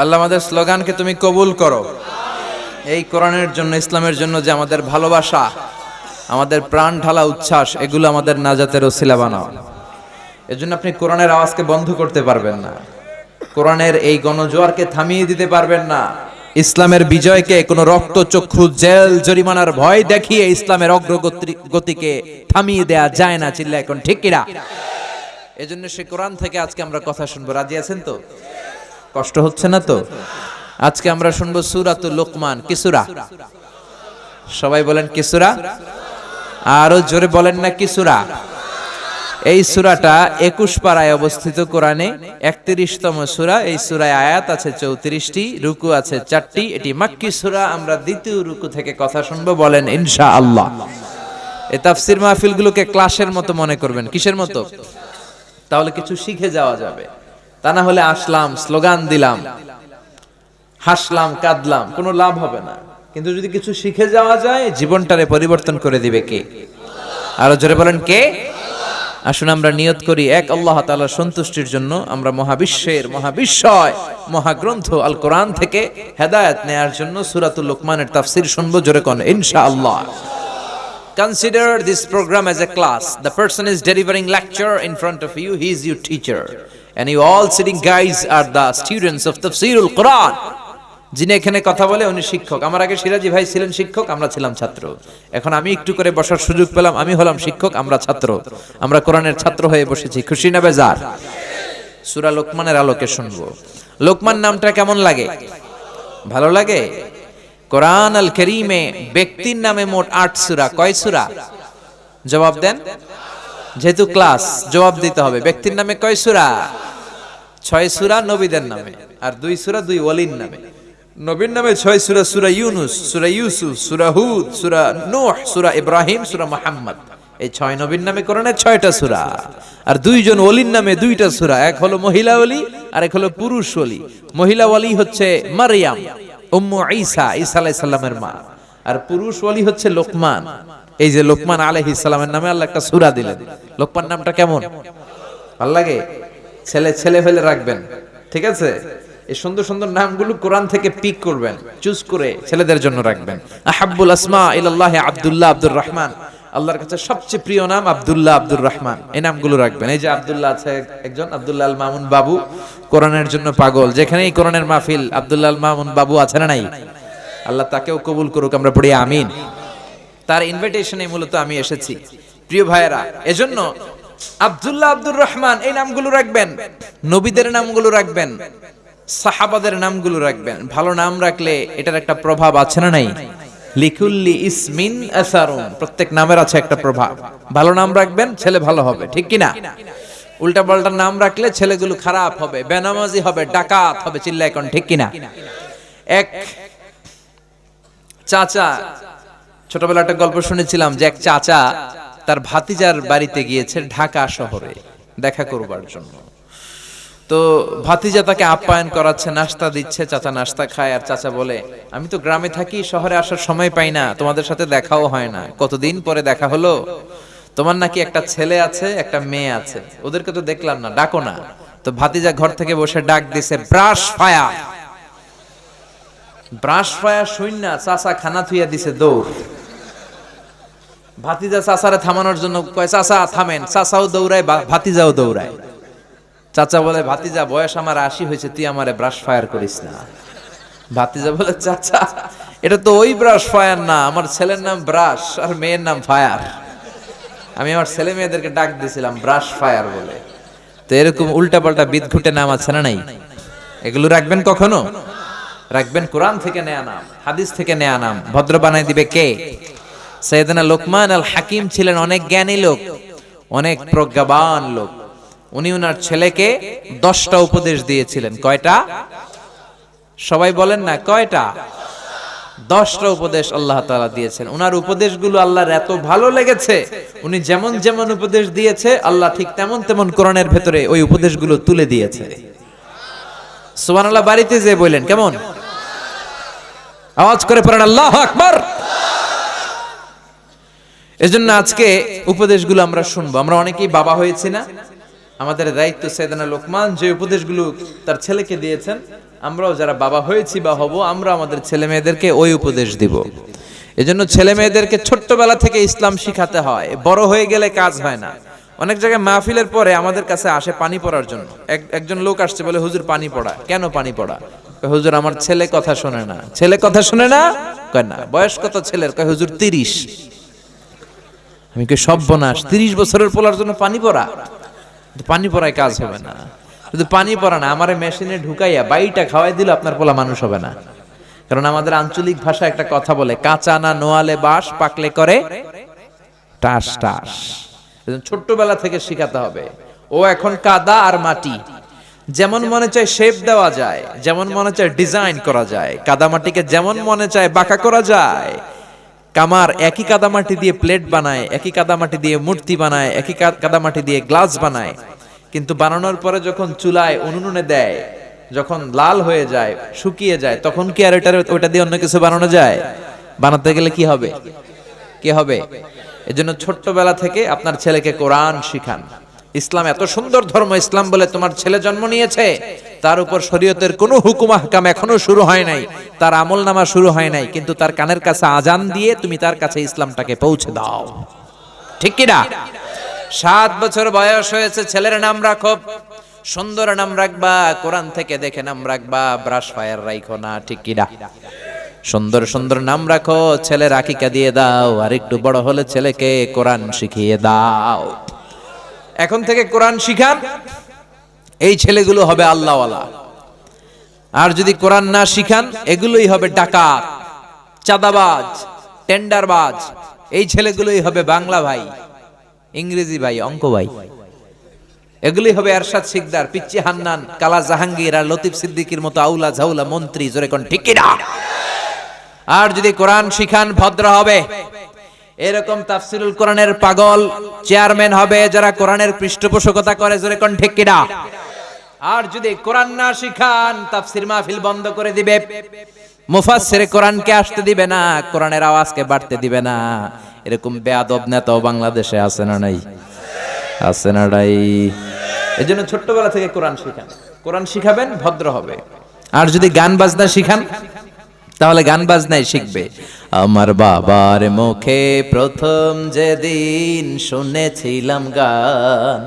B: আল্লাহ আমাদের স্লোগানকে তুমি কবুল করো। এই কোরআনের জন্য, ইসলামের জন্য যে আমাদের ভালোবাসা, আমাদের প্রাণ ঢালা উচ্ছ্বাস, এগুলো আমাদের নাজাতের ওসিলা বানাও। এজন্য আপনি কোরআনের আওয়াজকে বন্ধ করতে পারবেন না। কোরআনের এই গণজোয়ারকে থামিয়ে দিতে পারবেন না। ইসলামের বিজয়কে, কোনো রক্তচক্ষু, জেল, জরিমানার ভয় দেখিয়ে ইসলামের অগ্রগতি, গতিকে থামিয়ে দেয়া যায় না চিল্লা এখন, ঠিক কিনা? এজন্য সে কোরআন থেকে আজকে আমরা কথা শুনব। রাজি আছেন তো? কষ্ট হচ্ছে না তো? আজকে আমরা শুনব সুরাতুল লোকমান কিসুরা সবাই বলেন কিসুরা আরও জোরে বলেন না কিসুরা এই সুরাটা একুশ পাড়ায় অবস্থিত কোরআনে একত্রিশতম সুরা, এই সুরায় আয়াত আছে চৌত্রিশটি, রুকু আছে চারটি, এটি মাক্কি সুরা, আমরা দ্বিতীয় রুকু থেকে কথা শুনব, বলেন ইনশা আল্লাহ এই তাফসির মাহফিলগুলোকে ক্লাসের মতো মনে করবেন, কিসের মতো? তাহলে কিছু শিখে যাওয়া যাবে। তা না হলে আসলাম, স্লোগান দিলাম, হাসলাম, কাঁদলাম, কোনো লাভ হবে না কিন্তু যদি কিছু শিখে যাওয়া যায়, জীবনটারে পরিবর্তন করে দিবে কে আরও জোরে বলেন কে আসুন আমরা নিয়ত করি, এক আল্লাহ তাআলার সন্তুষ্টির জন্য আমরা মহাবিশ্বের মহাবিশ্বয়, মহাগ্রন্থ আল কোরআন থেকে হেদায়েত নেয়ার জন্য সূরাতুল লোকমানের তাফসীর শুনব জোরে কোন, ইনশাআল্লাহ Consider this program as a class. The person is delivering lecture in front of you. He is your teacher. And you all sitting guys are the students of Tafsirul Quran. যিনি এখানে কথা বলে উনি শিক্ষক। আমার আগে সিরাজি ভাই ছিলেন শিক্ষক, আমরা ছিলাম ছাত্র। এখন আমি একটু করে বসার সুযোগ পেলাম, আমি হলাম শিক্ষক, আমরা ছাত্র। আমরা কোরআনের ছাত্র হয়ে বসেছি। খুশি না বেজার? সুরা লোকমানের আলোকে শুনব। লোকমান নামটা কেমন লাগে? ভালো লাগে? কোরআন আল করিমে ব্যক্তির নামে মোট আট সুরা। কয় সুরা? জবাব দেন। যেহেতু ক্লাস জবাব দিতে হবে। ব্যক্তির নামে কয় সুরা? ছয় সুরা নবীদের নামে আর দুই সুরা দুই ওয়ালির নামে। নবীর নামে ছয় সুরা সুরা ইউনুস সুরা ইউসুফ সুরা হুদ সুরা নূহ সুরা ইব্রাহিম সুরা মুহাম্মদ। এই ছয় নবীর নামে কোরআনের ছয়টা সুরা। আর দুইজন ওলির নামে দুইটা সুরা। এক হলো মহিলা অলি আর এক হলো পুরুষ ওলি। মহিলা ওলি হচ্ছে মারিয়াম উম্মু ঈসা ঈসা আলাইহিস সালামের মা। আর পুরুষ ওলি হচ্ছে লোকমান। এই যে লোকমান আলাইহিস সালামের নামে আল্লাহ একটা সূরা দিলেন। লোকমান নামটা কেমন? ভালো ছেলে ছেলে ফেলে রাখবেন। ঠিক আছে? এই সুন্দর সুন্দর নামগুলো কোরআন থেকে পিক করবেন। চুজ করে ছেলেদের জন্য রাখবেন। আহাব্বুল আসমা ইলাল্লাহ আব্দুল্লাহ আব্দুর রহমান। আল্লাহর কাছে সবচেয়ে প্রিয় নাম আব্দুল্লাহ আব্দুর রহমান। এই নামগুলো রাখবেন। এই যে আব্দুল্লাহ আছে একজন, আব্দুল্লাহ মামুন বাবু। কোরআনের জন্য পাগল। যেখানেই কোরআনের মাহফিল আব্দুল্লাহ মামুন বাবু আছে না নাই? আল্লাহ তাকেও কবুল করুক, আমরা পড়ি আমিন। তার ইনভিটেশনে মূলত আমি এসেছি। প্রিয় ভাইয়েরা, এজন্য আব্দুল্লাহ আব্দুর রহমান এই নামগুলো রাখবেন, নবীদের নামগুলো রাখবেন, সাহাবাদের নামগুলো রাখবেন। ভালো নাম রাখলে এটার একটা প্রভাব আছে না নাই? লিকুল্লি ইসমিন আসারুন, প্রত্যেক নামের আছে একটা প্রভাব। ভালো নাম রাখবেন, ছেলে ভালো হবে, ঠিক কি না? উল্টা পাল্টা নাম রাখলে ছেলেগুলো খারাপ হবে, বেনামাজি হবে, ডাকাত হবে চিল্লা এখন ঠিক কি না? এক চাচা ছোটবেলা একটা গল্প শুনেছিলাম যে এক চাচা তার ভাতিজার বাড়িতে গিয়েছে ঢাকা শহরে দেখা করবার জন্য। তো ভাতিজা তাকে আপ্যায়ন করাচ্ছে, নাস্তা দিচ্ছে, চাচা নাস্তা খায় আর চাচা বলে, আমি তো গ্রামে থাকি, শহরে আসার সময় পাই না, তোমাদের সাথে দেখাও হয় না। কতদিন পরে দেখা হলো? তোমার নাকি একটা ছেলে আছে, একটা মেয়ে আছে। ওদেরকে তো দেখলাম না, ডাকো না। তো ভাতিজা ঘর থেকে বসে ডাক দিছে, ব্রাশ ফায়া! ব্রাশ ফায়া শূন্য চাচা খানা থুইয়া দিছে দৌড়। ভাতিজা চাচারে থামানোর জন্য কয়, চাচা, থামেন। চাচাও দৌড়ায় ভাতিজাও দৌড়ায়। চাচা বলে, ভাতিজা, বয়স আমার আশি হয়েছে, তুই আমারে ব্রাশ ফায়ার করিস না। ভাতিজা বলে, চাচা, এটা তো ওই ব্রাশ ফায়ার না, আমার ছেলের নাম ব্রাশ আর মেয়ের নাম ফায়ার আমি আমার ছেলে মেয়েদেরকে ডাক দিয়েছিলাম ব্রাশ ফায়ার বলে। তো এরকম উল্টা পাল্টা বিদঘুটে নাম আছে না নাই? এগুলো রাখবেন কখনো? রাখবেন কোরআন থেকে নেয়া নাম, হাদিস থেকে নেয়া নাম, ভদ্র বানাই দিবে কে? সৈয়দনা লোকমান আল হাকিম ছিলেন অনেক জ্ঞানী লোক, অনেক প্রজ্ঞাবান লোক। উনি উনার ছেলেকে দশটা উপদেশ দিয়েছিলেন। কয়টা? সবাই বলেন না, কয়টা? দশটা উপদেশ আল্লাহ তাআলা দিয়েছেন। উনার উপদেশগুলো আল্লাহর এত ভালো লেগেছে, উনি যেমন যেমন উপদেশ দিয়েছে, আল্লাহ ঠিক তেমন তেমন কোরআনের ভেতরে ওই উপদেশগুলো তুলে দিয়েছে। সুবহানাল্লাহ, বাড়িতে যে বললেন, কেমন? আওয়াজ করে পড়েন, আল্লাহ আকবার। এজন্য আজকে উপদেশগুলো আমরা শুনব। আমরা অনেকেই বাবা হয়েছি না। আমাদের দায়িত্ব সেদানা লোকমান যে উপদেশগুলো তার ছেলেকে দিয়েছেন, আমরাও যারা বাবা হয়েছি বা হব, আমরা আমাদের ছেলে মেয়েদেরকে ওই উপদেশ দিব। এজন্য ছেলে মেয়েদেরকে ছোট্টবেলা থেকে ইসলাম শিখাতে হয়। বড় হয়ে গেলে কাজ হয় না। অনেক জায়গায় মাহফিলের পরে আমাদের কাছে আসে পানি পড়ার জন্য। এক- একজন লোক আসছে বলে, হুজুর, পানি পড়া। কেন পানি পড়া? হুজুর, আমার ছেলে কথা শোনে না। ছেলে কথা শোনে না? কয়, না। বয়স কত ছেলের। কয়, হুজুর, তিরিশ। আমি কে সর্বনাশ তিরিশ বছরের পোলার জন্য পানি পড়া। পানি পড়ায় কাজ হবে না। শুধু পানি পড়া না আমার মেশিনে ঢুকাইয়া বাইটা খাওয়াই দিল আপনার পোলা মানুষ হবে না। কারণ আমাদের আঞ্চলিক ভাষা একটা কথা বলে কাঁচা না নোয়ালে বাস পাকলে করে টাস টাস। ছোট্টবেলা থেকে শিখাতে হবে। ও এখন কাদা আর মাটি। যেমন মনে চায় শেপ দেওয়া যায় যেমন মনে চায় ডিজাইন করা যায় কাদা মাটিকে যেমন মনে চায় বাঁকা করা যায় কামার একই কাদামাটি দিয়ে প্লেট বানায়, একই কাদামাটি দিয়ে মূর্তি বানায়, একই কাদা কাদামাটি দিয়ে গ্লাস বানায়। কিন্তু বানানোর পরে যখন চুলায় উনুনে দেয়, যখন লাল হয়ে যায়, শুকিয়ে যায়, তখন কি আর ওটার ওটা দিয়ে অন্য কিছু বানানো যায়? বানাতে গেলে কি হবে? কি হবে? এজন্য ছোট্টবেলা থেকে আপনার ছেলেকে কোরআন শিখান। ইসলাম এত সুন্দর ধর্ম, ইসলাম বলে তোমার ছেলে জন্ম নিয়েছে, তার উপর শরীয়তের কোনো হুকুম আহকাম এখনও শুরু হয় নাই, তার আমল নামা শুরু হয় নাই, কিন্তু তার কানের কাছে আজান দিয়ে তুমি তার কাছে ইসলামটাকে পৌঁছে দাও। ঠিক কি না? সাত বছর বয়স হয়েছে, ছেলের নাম রাখো। সুন্দর নাম রাখবা, কোরআন থেকে দেখে নাম রাখবা, ব্রাশ ফায়ার রাখো না, ঠিক কি না? সুন্দর সুন্দর নাম রাখো ছেলে রাখিকা দিয়ে দাও আর একটু বড় হলে ছেলেকে কোরআন শিখিয়ে দাও। এখন থেকে কোরআন শিখান, এই ছেলেগুলো হবে আল্লাহওয়ালা। আর যদি কোরআন না শিখান, এগুলোই হবে ডাকাত, চাঁদাবাজ, টেন্ডারবাজ, এই ছেলেগুলোই হবে বাংলা ভাই, ইংরেজি ভাই, অঙ্ক ভাই। এগুলি হবে এরশাদ সিকদার পিচ্চি হান্নান, কালা জাহাঙ্গীর আর লতিফ সিদ্দিকির মতো আউলা ঝাউলা মন্ত্রী, জোরে কোন ঠিক আর যদি কোরআন শিখান, ভদ্র হবে। এরকম তাফসিরুল কোরআনের পাগল চেয়ারম্যান হবে যারা কোরআনের পৃষ্ঠপোষকতা করে, জোরে কোন ঠিক কিনা? আর যদি কোরআন না শিখান, তাফসির মাহফিল বন্ধ করে দিবে। মুফাসসিরে কোরআনকে আসতে দিবে না, কোরআনের আওয়াজকে বাড়তে দিবে না। এরকম বেয়াদব নেতাও বাংলাদেশে আছে না নাই? আছে না নাই? এজন্য ছোট্টবেলা থেকে কোরআন শিখান। কোরআন শিখাবেন, ভদ্র হবে। আর যদি গান বাজনা শিখান তাহলে গান বাজনাই শিখবে। আমার বাবার মুখে প্রথম যেদিন শুনেছিলাম গান,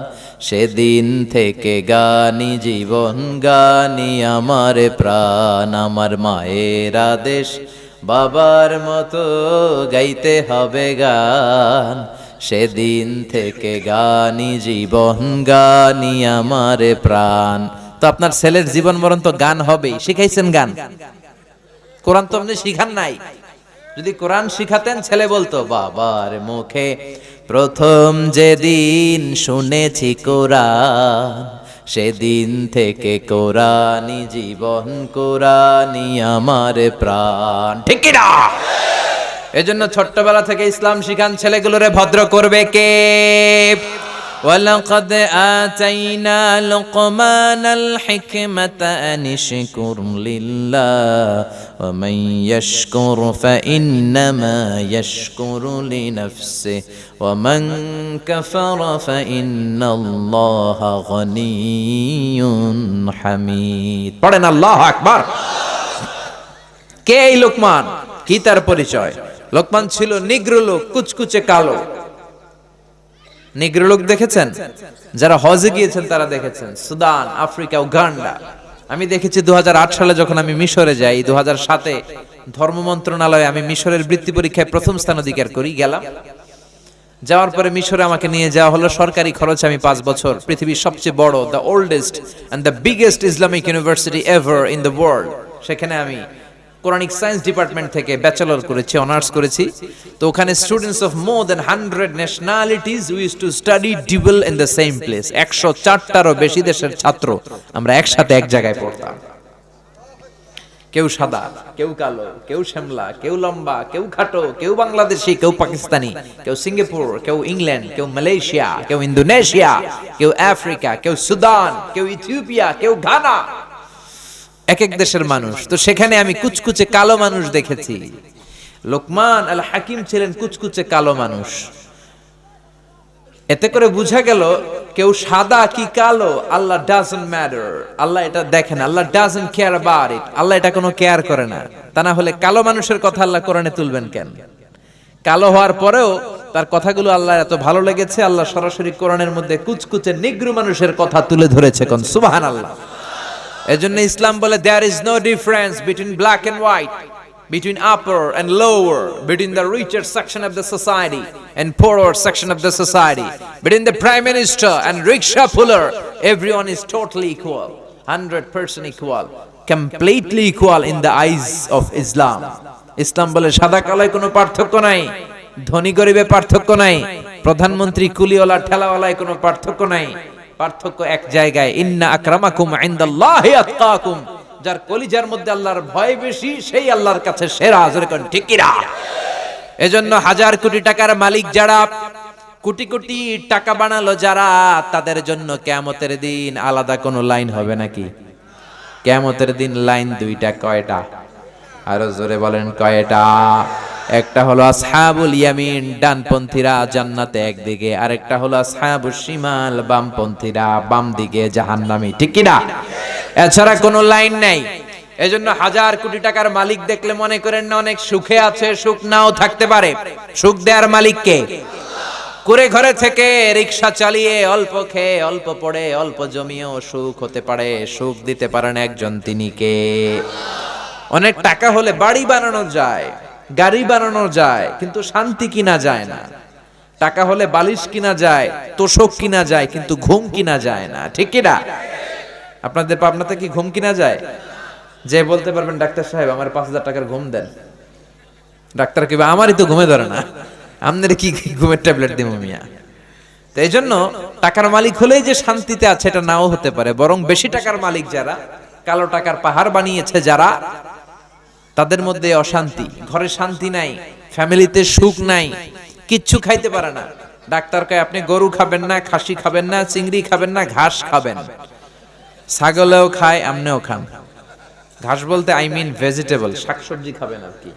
B: সেদিন থেকে গানি জীবন, গানি আমার প্রাণ, আমার মায়ের আদেশ, বাবার মতো গাইতে হবে গান। সেদিন থেকে গানি জীবন, গানি আমার প্রাণ। তো আপনার ছেলের জীবন মরণ তো গান হবেই, শিখাইছেন গান? কোরআন তো আপনি শিখান নাই। যদি কোরআন শিখাতেন, ছেলে বলতো, বাবার মুখে প্রথম যেদিন শুনেছি কোরআন, সেদিন থেকে কোরআনি জীবন কোরআনি আমার প্রাণ। ঠিক না? এজন্য ছোট্টবেলা থেকে ইসলাম শিখান ছেলেগুলোরে ভদ্র করবে কে? ولقد آتينا لقمان الحكمة أن اشكر لله ومن يشكر فإنما يشكر لنفسه ومن كفر فإن الله غني حميد পড়েন আল্লাহ আকবার কে এই লোকমান কি তার পরিচয় লোকমান ছিল নিগ্র লোক কুচকুচে কালো নিগ্র লোক দেখেছেন? যারা হজে গিয়েছেন তারা দেখেছেন। Sudan, Africa, Uganda. আমি দেখেছি দুহাজার আট সালে যখন আমি মিশরে যাই দু সাতে ধর্ম মন্ত্রণালয়ে আমি মিশরের বৃত্তি পরীক্ষায় প্রথম স্থান অধিকার করি, গেলাম। যাওয়ার পরে মিশরে আমাকে নিয়ে যাওয়া হলো, সরকারি খরচে আমি পাঁচ বছর। পৃথিবীর সবচেয়ে বড় the oldest and the biggest Islamic university ever in the world সেখানে আমি কোরআনিক সায়েন্স ডিপার্টমেন্ট থেকে ব্যাচেলর করেছি অনার্স করেছি। তো ওখানে students of more than hundred nationalities used to study ডিবল in the same place একশো চারটারও বেশি দেশের ছাত্র আমরা একসাথে এক জায়গায় পড়তাম। কেউ সাদা, কেউ কালো, কেউ শ্যামলা, কেউ লম্বা, কেউ খাটো, কেউ বাংলাদেশি, কেউ পাকিস্তানি, কেউ সিঙ্গাপুর, কেউ ইংল্যান্ড, কেউ মালয়েশিয়া, কেউ ইন্দোনেশিয়া, কেউ আফ্রিকা, কেউ সুদান, কেউ ইথিওপিয়া, কেউ ঘানা। এক এক দেশের মানুষ। তো সেখানে আমি কুচকুচে কালো মানুষ দেখেছি। লোকমান আল হাকিম ছিলেন কুচকুচে কালো মানুষ। এতে করে বোঝা গেল, কেউ সাদা কি কালো, আল্লাহ ডাজন্ট ম্যাটার আল্লাহ এটা দেখেন, Allah doesn't care about it Allah এটা কোনো কেয়ার করে না। তা না হলে কালো মানুষের কথা আল্লাহ কোরআনে তুলবেন কেন? কালো হওয়ার পরেও তার কথাগুলো আল্লাহ এত ভালো লেগেছে, আল্লাহ সরাসরি কোরআনের মধ্যে কুচকুচে নিগ্রু মানুষের কথা তুলে ধরেছে কোন? সুবাহান আল্লাহ এজন্য ইসলাম বলে there is no difference between black and white between upper and lower, between the richer section of the society and poorer section of the society, between the prime minister and rickshaw puller, everyone is totally equal, 100% equal, completely equal in the eyes of Islam. Islam বলে সাদা কালায় কোনো পার্থক্য নাই ধনী গরিবে পার্থক্য নাই প্রধানমন্ত্রী কুলিওয়ালা ঠেলাওয়ালায় কোনো পার্থক্য নাই পার্থক্য এক জায়গায়, ইন্না আকরামাকুম ইনদাল্লাহি আতকাকুম। যার কলিজার মধ্যে আল্লাহর ভয় বেশি, সেই আল্লাহর কাছে সেরা, জোরে কোন, ঠিক কিনা? এজন্য হাজার কোটি টাকার মালিক যারা, কোটি কোটি টাকা বানালো যারা, তাদের জন্য কেয়ামতের দিন আলাদা কোনো লাইন হবে নাকি? কেয়ামতের দিন লাইন দুইটা, কয়টা? আরও জোরে বলেন কয়টা? একটা হলো আসহাবুল ইয়ামিন, ডানপন্থীরা জান্নাতে একদিকে। আরেকটা হলো আসহাবুল শিমাল, বামপন্থীরা বাম দিকে জাহান্নামী। ঠিক কিনা? এছাড়া কোনো লাইন নাই। এজন্য হাজার কোটি টাকার মালিক দেখলে মনে করেন না অনেক সুখে আছে, সুখ নাও থাকতে পারে। সুখ দেওয়ার মালিককে করে ঘরে থেকে রিক্সা চালিয়ে অল্প খেয়ে, অল্প পড়ে, অল্প জমিয়েও সুখ হতে পারে। সুখ দিতে পারেন একজন, তিনি কে? অনেক টাকা হলে বাড়ি বানানো যায়, গাড়ি বানানো যায়, কিন্তু শান্তি কিনা যায় না। টাকা হলে বালিশ কিনা যায়, তোষক কিনা যায়, কিন্তু ঘুম কিনা যায় না। ঠিক কিনা আপনাদের পাবনাতে কি ঘুম কিনা যায়? যে বলতে পারবেন, ডাক্তার সাহেব, আমার পাঁচ হাজার টাকার ঘুম দেন। ডাক্তার কিবা আমারই তো ঘুমে ধরে না। আপনার কি ঘুমের ট্যাবলেট দিব মিয়া? তো এই জন্য টাকার মালিক হলেই যে শান্তিতে আছে, এটা নাও হতে পারে। বরং বেশি টাকার মালিক যারা, কালো টাকার পাহাড় বানিয়েছে যারা তাদের মধ্যে অশান্তি, ঘরে শান্তি নাই, ফ্যামিলিতে সুখ নাই, কিচ্ছু খাইতে পারে না। ডাক্তার কয়, আপনি গরু খাবেন না, খাসি খাবেন না, চিংড়ি খাবেন না, ঘাস খাবেন। ছাগলেও খায়, আমনেও খান। ঘাস বলতে আই মিন ভেজিটেবল শাকসবজি খাবেন আর কি।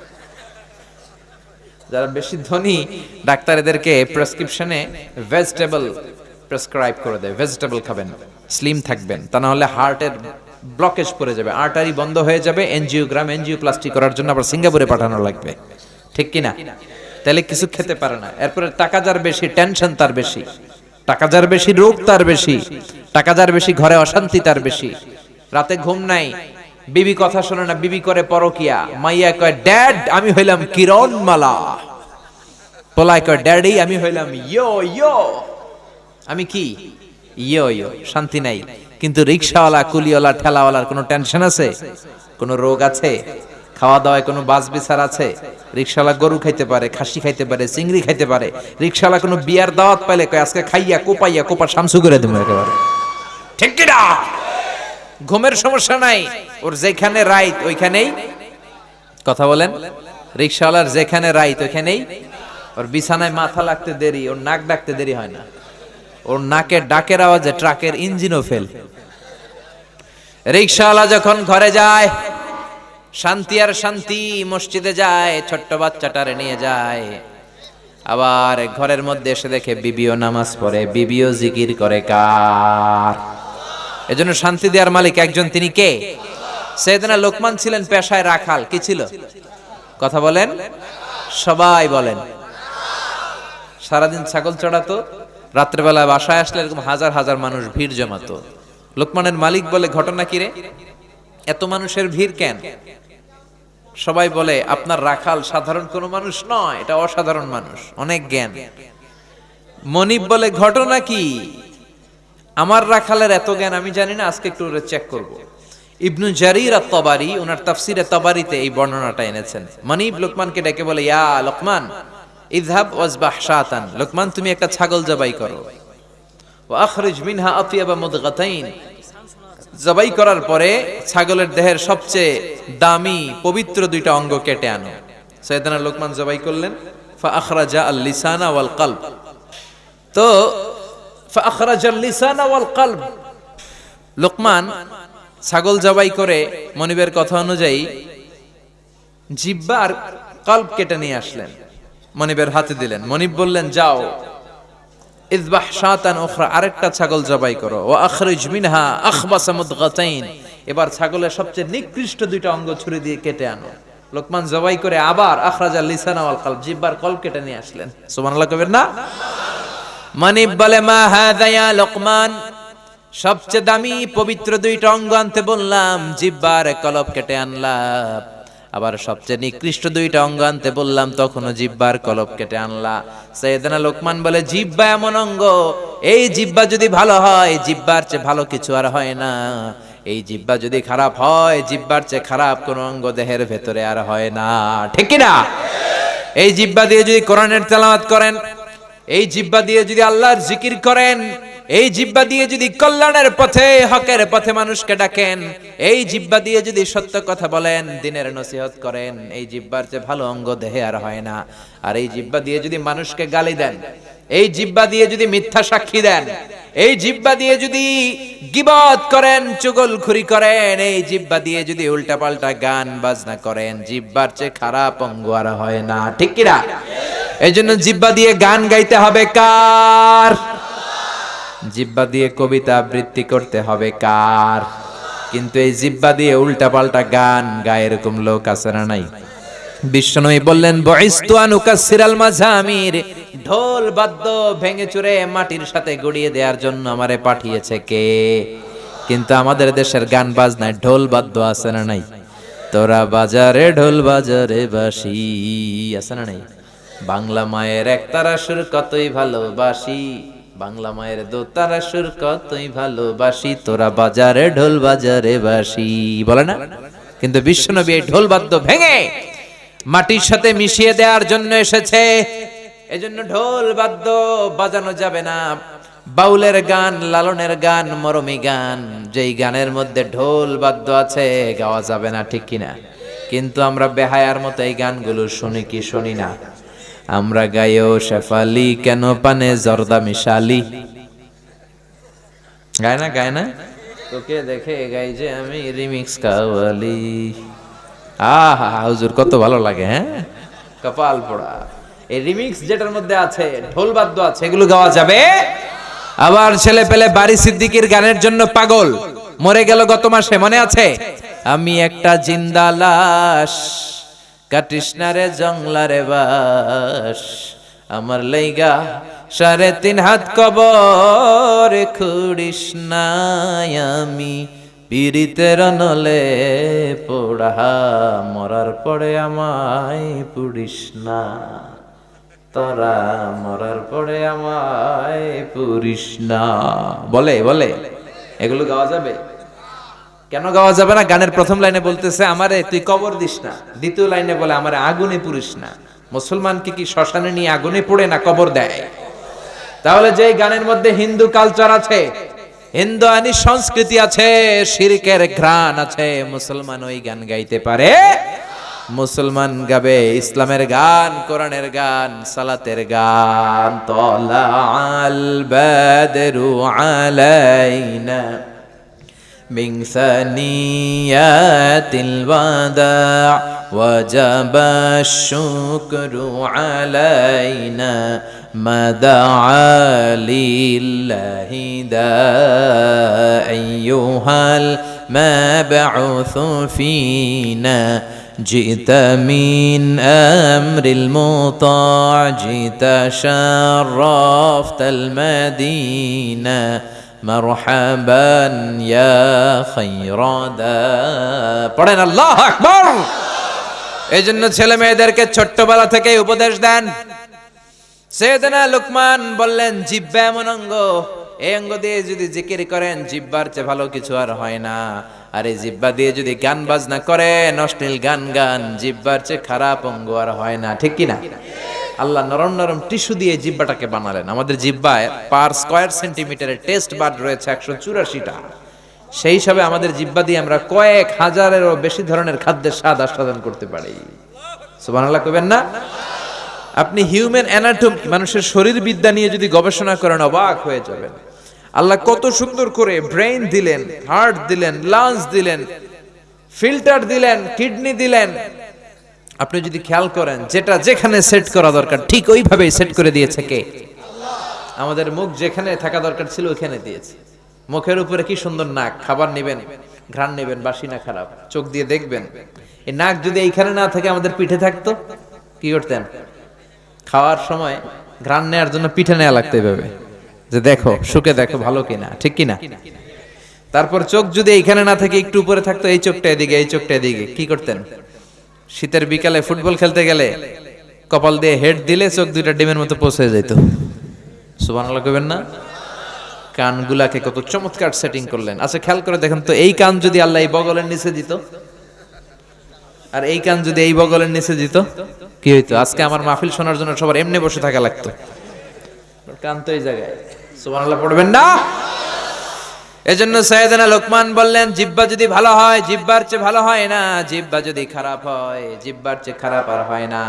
B: যারা বেশি ধনী, ডাক্তার এদেরকে প্রেসক্রিপশনে ভেজিটেবল প্রেসক্রাইব করে দেয়। ভেজিটেবল খাবেন স্লিম থাকবেন, তা না হলে হার্টের ব্লকেজ পড়ে যাবে। আর্টারি বন্ধ হয়ে যাবে এনজিওগ্রাম এনজিও প্লাস্টিক করার জন্য আবার সিঙ্গাপুরে পাঠানো লাগবে। ঠিক কি না তাহলে কিছু খেতে পারে না। এরপরে টাকা যার বেশি টেনশন তার বেশি। টাকা যার বেশি, রোগ তার বেশি। টাকা যার বেশি, ঘরে অশান্তি তার বেশি। রাতে ঘুম নাই। বিবি কথা শোনে না, বিবি করে পরকিয়া। মাইয়া কয় ড্যাড আমি হইলাম কিরণ মালা পোলায় কয় ড্যাডি আমি হইলাম ইয়ো ইয়ো। আমি কি? ইয়ো ইয়ো। শান্তি নাই। কিন্তু রিক্সাওয়ালা কুলিওয়ালা, ঠেলাওয়ালার কোনো টেনশন আছে? কোনো রোগ আছে? খাওয়া দাওয়ায় কোনো বাস বিচার আছে? রিক্সাওয়ালা গরু খাইতে পারে, খাসি খাইতে পারে, চিংড়ি খাইতে পারে। রিক্সাওয়ালা কোনো বিয়ার দাওয়াত পাইলে আজকে খাইয়া, কোপাইয়া কোপা শামসু করে দেবো একেবারে। ঠিক ঘুমের সমস্যা নাই। ওর যেখানে রাইত ওইখানেই। কথা বলেন? রিক্সাওয়ালার যেখানে রাইত ওইখানেই। ওর বিছানায় মাথা লাগতে দেরি, ওর নাক ডাকতে দেরি হয় না। ওর নাকের ডাকের আওয়াজে ট্রাকের ইঞ্জিনও ফেল। রিক্সাওয়ালা যখন ঘরে যায়, শান্তি আর শান্তি মসজিদে যায়, ছোট্ট বাচ্চাটারে নিয়ে যায়। আবার ঘরের মধ্যে এসে দেখে বিবিও নামাজ পড়ে, বিবিও জিকির করে কার? এজন্য শান্তি দেওয়ার মালিক একজন, তিনি কে? সেদিনা লোকমান ছিলেন পেশায় রাখাল, কি ছিল? কথা বলেন, সবাই বলেন। সারাদিন ছাগল চড়াতো? রাত্রেবেলা বাসায় আসলে এরকম হাজার হাজার মানুষ ভিড় জমাতো। লোকমানের মালিক বলে, ঘটনা কিরে এত মানুষের ভিড় কেন? সবাই বলে, আপনার রাখাল সাধারণ কোনো মানুষ নয়, এটা অসাধারণ মানুষ, অনেক জ্ঞান। মনিব বলে, ঘটনা কি? আমার রাখালের এত জ্ঞান আমি জানি না, আজকে একটু চেক করব। ইবনু জারির আর তবারি ওনার তাফসিরে তবারিতে এই বর্ণনাটা এনেছেন। মনিব লোকমানকে ডেকে বলে, ইয়া লোকমান ইযহাব ওয়াজবাহ শাতান লোকমান, তুমি একটা ছাগল জবাই করো। ওয়া আখরিজ মিনহা আতিয়াবা মুদগাতাইন। জবাই করার পরে ছাগলের দেহের সবচেয়ে দামি, পবিত্র দুইটা অঙ্গ কেটে আনো। সৈয়দানা লোকমান জবাই করলেন, ফা আখরাজা আল লিসানা ওয়াল কলব। তো, ফা আখরাজা আল লিসানা ওয়াল কলব। লোকমান ছাগল জবাই করে মনিবের কথা অনুযায়ী জিব্বা আর কল্ব কেটে নিয়ে আসলেন। মনিবের হাতে দিলেন। মনিব বললেন, যাও। ইযবাহ শাতান উখরা, আরেকটা ছাগল জবাই করো। ওয়া আখরিজ মিনহা আখবাসা মুদগাতাইন। এবার ছাগলের সবচেয়ে নিকৃষ্ট দুইটা অঙ্গ ছুরি দিয়ে কেটে আনো। লোকমান জবাই করে আবার আখরাজা লিসানা ওয়াল কলব জিহ্বার কল কেটে নিয়ে আসলেন। সুবহানাল্লাহ কবেন না? মানিব বলে, মা হাদা ইয়া লোকমান? সবচেয়ে দামি পবিত্র দুইটা অঙ্গ আনতে বললাম, জিব্বার কলব কেটে আনলাম। আবার সবচেয়ে নিকৃষ্ট দুইটা অঙ্গ আনতে বললাম, তখনও জিব্বার কলপ কেটে আনলা। সৈয়দনা লোকমান বলে, জিব্বা এমন অঙ্গ, এই জিব্বা যদি ভালো হয়, জিব্বার চেয়ে ভালো কিছু আর হয় না। এই জিব্বা যদি খারাপ হয়, জিব্বার চেয়ে খারাপ কোন অঙ্গ দেহের ভেতরে আর হয় না। ঠিক না এই জিব্বা দিয়ে যদি কোরআনের তেলাওয়াত করেন এই জিব্বা দিয়ে যদি আল্লাহর জিকির করেন, এই জিব্বা দিয়ে যদি কল্যাণের পথে, হকের পথে মানুষকে ডাকেন, এই জিব্বা দিয়ে যদি সত্য কথা বলেন, দিনের নসিহত করেন, এই জিব্বার চেয়ে ভালো অঙ্গ দেহে আর হয় না। আর এই জিব্বা দিয়ে যদি মানুষকে গালি দেন এই জিব্বা দিয়ে যদি মিথ্যা সাক্ষী দেন, এই জিব্বা দিয়ে যদি গিবত করেন, চুগলখুরি করেন, এই জিব্বা দিয়ে যদি উল্টাপাল্টা গান বাজনা করেন, জিব্বার চেয়ে খারাপ অঙ্গ আর হয় না। ঠিক কিনা এই জন্য জিব্বা দিয়ে গান গাইতে হবে কার? জিব্বা দিয়ে কবিতা আবৃত্তি করতে হবে কার? কিন্তু এই জিব্বা দিয়ে উল্টাপাল্টা গান গায়ে এরকম লোক আছে না নাই? বিশ্বনবী বললেন বয়স্তু আনুকাসিরাল মাঝামির, ঢোল বাদ্য ভেঙে চুরে মাটির সাথে গড়িয়ে দেওয়ার জন্য আমারে পাঠিয়েছে কে? কিন্তু আমাদের দেশের গান বাজনায় ঢোল বাদ্য আছে না নাই? তোরা বাজারে ঢোল বাজারে বাসি, আছে না নাই? বাংলা মায়ের একতারা সুর কতই ভালোবাসি, বাংলা মায়ের সুর কতই ভালোবাসি, তোরা বাজারে ঢোল বাজারে বাসি। বলে না? কিন্তু বিশ্বনবী এই ঢোল বাদ্য ভেঙে মাটির সাথে মিশিয়ে দেওয়ার জন্য এসেছে। এজন্য ঢোল বাদ্য বাজানো যাবে না। বাউলের গান, লালনের গান, মরমী গান, যেই গানের মধ্যে ঢোল বাদ্য আছে, গাওয়া যাবে না, ঠিক কিনা? কিন্তু আমরা বেহায়ার মতো এই গানগুলো শুনি কি শুনি না। আমরা গায়েও শেফালি, কেন পানে জর্দা মিশালি? গায় না গায় না? তোকে দেখে গাই যে আমি রিমিক্স কাওয়ালি। আহা, হুজুর, কত ভালো লাগে হ্যাঁ? কপাল পোড়া। এই রিমিক্স যেটার মধ্যে আছে, ঢোল বাদ্য আছে, এগুলো গাওয়া যাবে? আবার ছেলে পেলে বাড়ি সিদ্দিকির গানের জন্য পাগল। মরে গেল গত মাসে, মনে আছে? আমি একটা জিন্দা লাশ, কাটিস না রে জংলারে বাস। আমার লাইগা সাড়ে তিন হাত কবর, খুড়িস আমি। পীড়িতের নলে পোড়া মরার পরে আমায় পুড়িস না। তোরা মরার পরে আমায় পুরিস না। বলে বলে, এগুলো গাওয়া যাবে? কেন গাওয়া যাবে না? গানের প্রথম লাইনে বলতেছে, আমারে তুই কবর দিস না। দ্বিতীয় লাইনে বলে, আমারে আগুনে পুরিস না। মুসলমানকে কি শ্মশানে নিয়ে আগুনে পড়ে না কবর দেয়? তাহলে যে গানের মধ্যে হিন্দু কালচার আছে হিন্দু আনি সংস্কৃতি আছে শিরকের ঘ্রাণ আছে মুসলমান ওই গান গাইতে পারে মুসলমান গাবে ইসলামের গান কোরআনের গান সালাতের গান তলা আল বাদরু আলাইনা من ثنيات الوداع وجب الشكر علينا ما دعا لله دا أيها المبعوث فينا جئت من أمر المطاع جئت شرفت المدينة مرحبا يا خير دا পড়েন আল্লাহ আকবর এই জন্য ছেলে মেয়েদেরকে ছোট্টবেলা থেকে উপদেশ দেন সেদিনা লুকমান বললেন, জিব্বা এমন অঙ্গ। এই অঙ্গ দিয়ে যদি জিকির করেন, জিব্বার চেয়ে ভালো কিছু আর হয় না। আর জিব্বা দিয়ে যদি গান বাজনা করেন অশ্লীল গান গান, জিব্বার চেয়ে খারাপ অঙ্গ আর হয় না। ঠিক কিনা? আল্লাহ নরম নরম টিস্যু দিয়ে জিব্বাটাকে বানালেন। আমাদের জিব্বায় পার স্কয়ার সেন্টিমিটারের টেস্ট বার্ড রয়েছে একশো চুরাশিটা। সেই হিসাবে আমাদের জিব্বা দিয়ে আমরা কয়েক হাজারেরও বেশি ধরনের খাদ্যের স্বাদ আস্বাদন করতে পারি। সুবহানাল্লাহ কবেন না? আপনি হিউম্যান অ্যানাটম মানুষের শরীর বিদ্যা নিয়ে যদি গবেষণা করেন, অবাক হয়ে যাবেন। আল্লাহ কত সুন্দর করে ব্রেইন দিলেন হার্ট দিলেন লাংস দিলেন ফিল্টার দিলেন কিডনি দিলেন। আপনি যদি খেয়াল করেন, যেটা যেখানে সেট করা দরকার, ঠিক ওইভাবেই সেট করে দিয়েছে কে? আমাদের মুখ যেখানে থাকা দরকার ছিল ওখানে দিয়েছে। মুখের উপরে কি সুন্দর নাক, খাবার নেবেন, ঘ্রাণ নেবেন, বাসি না খারাপ, চোখ দিয়ে দেখবেন। এই নাক যদি এইখানে না থাকে, আমাদের পিঠে থাকতো, কি করতেন? খাওয়ার সময় ঘ্রাণ নেওয়ার জন্য পিঠে নেওয়া লাগতে হবে যে দেখো, সুখে দেখো, ভালো কিনা, ঠিক কিনা? তারপর চোখ যদি এইখানে না থাকে, একটু উপরে থাকতো, এই চোখটা এদিকে, এই চোখটা এদিকে, কি করতেন? শীতের বিকালে ফুটবল খেলতে গেলে কপাল দিয়ে হেড দিলে চোখ দুইটা ডিমের মতো পৌঁছে যেত। সুবান কবেন না? কানগুলাকে কত চমৎকার সেটিং করলেন। আচ্ছা খেয়াল করে দেখেন তো, এই কান যদি আল্লাহ এই বগলের নিচে দিত আর এই কান যদি এই বগলের নিচে দিত, কি হইতো? আজকে আমার মাহফিল শোনার জন্য সবার এমনি বসে থাকা লাগতো। কান তো এই জায়গায়। সুবহানাল্লাহ, পড়বেন না? এজন্য সৈয়দনা লোকমান বললেন জিব্বা যদি ভালো হয় জিব্বার চেয়ে ভালো হয় না। জিব্বা যদি খারাপ হয় জিব্বার চেয়ে খারাপ আর হয় না।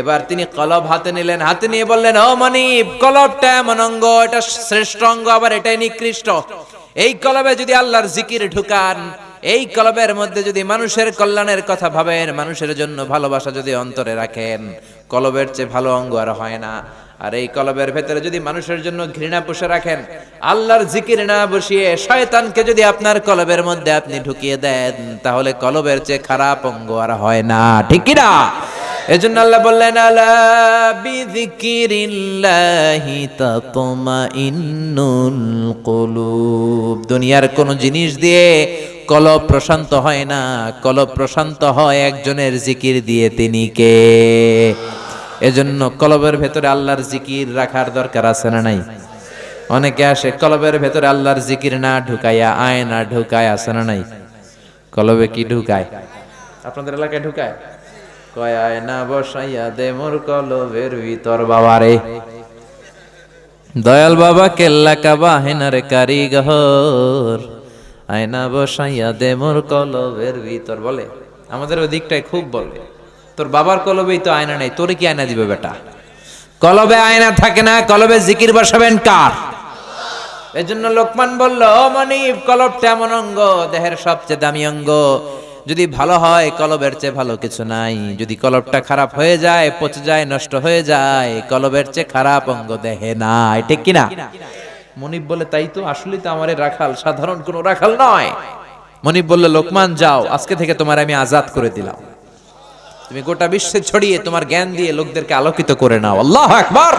B: এবার তিনি কলব হাতে নিলেন, হাতে নিয়ে বললেন, ও মনিব, কলবটা এমন অঙ্গ, এটা শ্রেষ্ঠ অঙ্গ, আবার এটাই নিকৃষ্ট। এই কলবে যদি আল্লাহর জিকির ঢুকান এই কলবের মধ্যে যদি মানুষের কল্যাণের কথা ভাবেন, মানুষের জন্য ভালোবাসা যদি অন্তরে রাখেন, কলবের চেয়ে ভালো অঙ্গ আর হয় না। আর এই কলবের ভেতরে যদি মানুষের জন্য ঘৃণা পুষে রাখেন, আল্লাহর জিকির না বসিয়ে শয়তানকে যদি আপনার কলবের মধ্যে আপনি ঢুকিয়ে দেন, তাহলে কলবের চেয়ে খারাপ অঙ্গ আর হয় না। ঠিক না এজন্য আল্লাহ বললেন, আলা বিযিকিরিল্লাহি তাতমাইন্নুল কুলুব। দুনিয়ার কোন জিনিস দিয়ে কলব প্রশান্ত হয় না, কলব প্রশান্ত হয় একজনের জিকির দিয়ে তিনি কে? এজন্য কলবের ভেতরে আল্লাহর জিকির রাখার দরকার আছে না নাই? অনেকে আসে, কলবের ভেতরে আল্লাহর জিকির না ঢুকাইয়া, আয় না ঢুকায় আছে না নাই? কলবে কি ঢুকায়? আপনাদের এলাকায় ঢুকায়? কয়, আয় না বসাইয়া দে মোর কলবের ভিতর বাবারে। দয়াল বাবা কেল্লা কাবা হেনার কারিগর। আয়না বসাইয়া দে মোর কলবের ভিতর, বলে। আমাদের ওই দিকটায় খুব বলে। তোর বাবার কলবেই তো আয়না নেই, তোরে কি আয়না দিবে বেটা? কলবে আয়না থাকে না, কলবে জিকির বসাবেন কার? এই জন্য লোকমান বলল মনিব, কলবটা এমন অঙ্গ, দেহের সবচেয়ে দামি অঙ্গ। যদি ভালো হয়, কলবের চেয়ে ভালো কিছু নাই। যদি কলবটা খারাপ হয়ে যায়, পচে যায়, নষ্ট হয়ে যায়, কলবের চেয়ে খারাপ অঙ্গ দেহে নাই। ঠিক কিনা? মনিব বলে, তাই তো, আসলেই তো আমার রাখাল, সাধারণ কোনো রাখাল নয়। মনিব বললে, লোকমান, যাও, আজকে থেকে তোমার আমি আজাদ করে দিলাম। তুমি গোটা বিশ্বে ছড়িয়ে তোমার জ্ঞান দিয়ে লোকদেরকে আলোকিত করে নাও। আল্লাহ আকবার!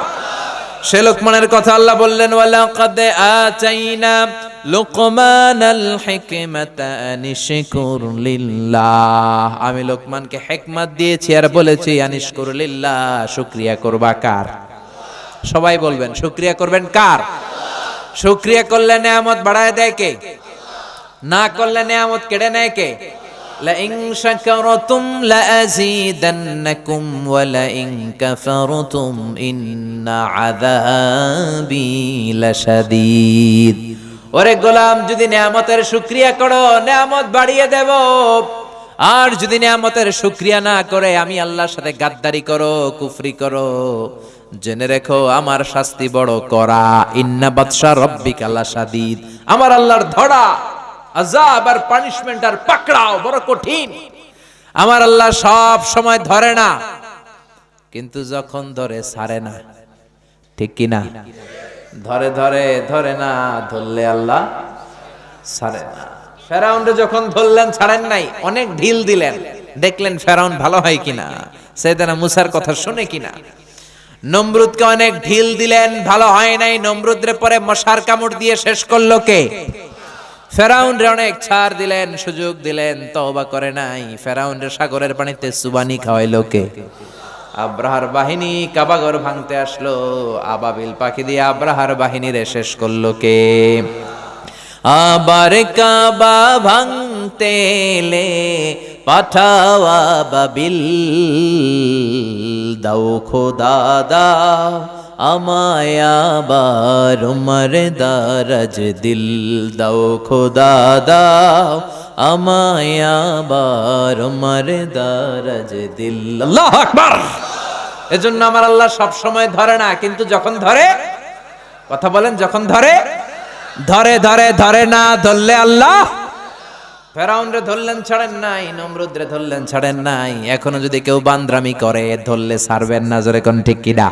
B: সে লোকমানের কথা আল্লাহ বললেন, ওয়ালাকাদ আতাইনা লোকমানাল হিকমাতা আনিশকুর লিল্লাহ। আমি লোকমানকে হিকমত দিয়েছি আর বলেছি, আনিশকুর লিল্লাহ, শুকরিয়া করবা কার? সবাই বলবেন, শুকরিয়া করবেন কার? শুকরিয়া করলে নেয়ামত বাড়ায় দেয় কে না করলে নেয়ামত কেড়ে নেয় কে لئن شكرتم لأزيدنكم ولئن كفرتم إن عذابي لشديد ওরে গোলাম যদি নিয়ামতের শুক্রিয়া করো নিয়ামত বাড়িয়ে দেব আর যদি নিয়ামতের শুক্রিয়া না করে আমি আল্লাহর সাথে গাদ্দারি করো কুফরি করো জেনে রেখো, আমার শাস্তি বড় করা। ইন্না বাদশা রব্বিক আল্লাহ সাদিদ আমার আল্লাহর ধরা আজাব আর পানিশমেন্ট আর পাকড়াও বড় কঠিন। আমার আল্লাহ সব সময় ধরে না, কিন্তু যখন ধরে ছাড়ে না। ঠিক কি না? ধরে ধরে ধরে না, ধরলে আল্লাহ ছাড়ে না। ফেরাউন্ডে যখন ধরলেন, ছাড়েন নাই, অনেক ঢিল দিলেন। দেখলেন ফেরাউন ভালো হয় কিনা? সেদানা মুসার কথা শুনে কিনা? নমরুদকে অনেক ঢিল দিলেন, ভালো হয় নাই। নমরুদরে পরে মশার কামড় দিয়ে শেষ করল কে? ফেরাউন রে অনেক ছাড় দিলেন, সুযোগ দিলেন, তওবা করে নাই। ফেরাউন রে সাগরের পানিতে সুবানি খাওয়াইলো কে? আব্রাহার বাহিনী কাবাগর ভাঙতে আসলো। আবাবিল পাখি দিয়ে আব্রাহার বাহিনীরে শেষ করল কে? আবার কাবা ভাঙতে এলে পাঠাওয়া বাবিল, দাও খোদা, দাও আমায় আবার উমর দারাজ দিল, দাও খোদা, দাও আমায় আবার উমর দারাজ দিল। আল্লাহ আকবার! এজন্য আমার আল্লাহ সব সময় ধরে না, কিন্তু যখন ধরে, কথা বলেন, যখন ধরে ধরে ধরে ধরে না ধরলে আল্লাহ। ফেরাউনরে ধরলেন, ছাড়েন নাই। নমরুদরে ধরলেন, ছাড়েন নাই। এখনও যদি কেউ বান্দ্রামি করে, ধরলে ছাড়বেন না। জোরে কোন ঠিক কিডা?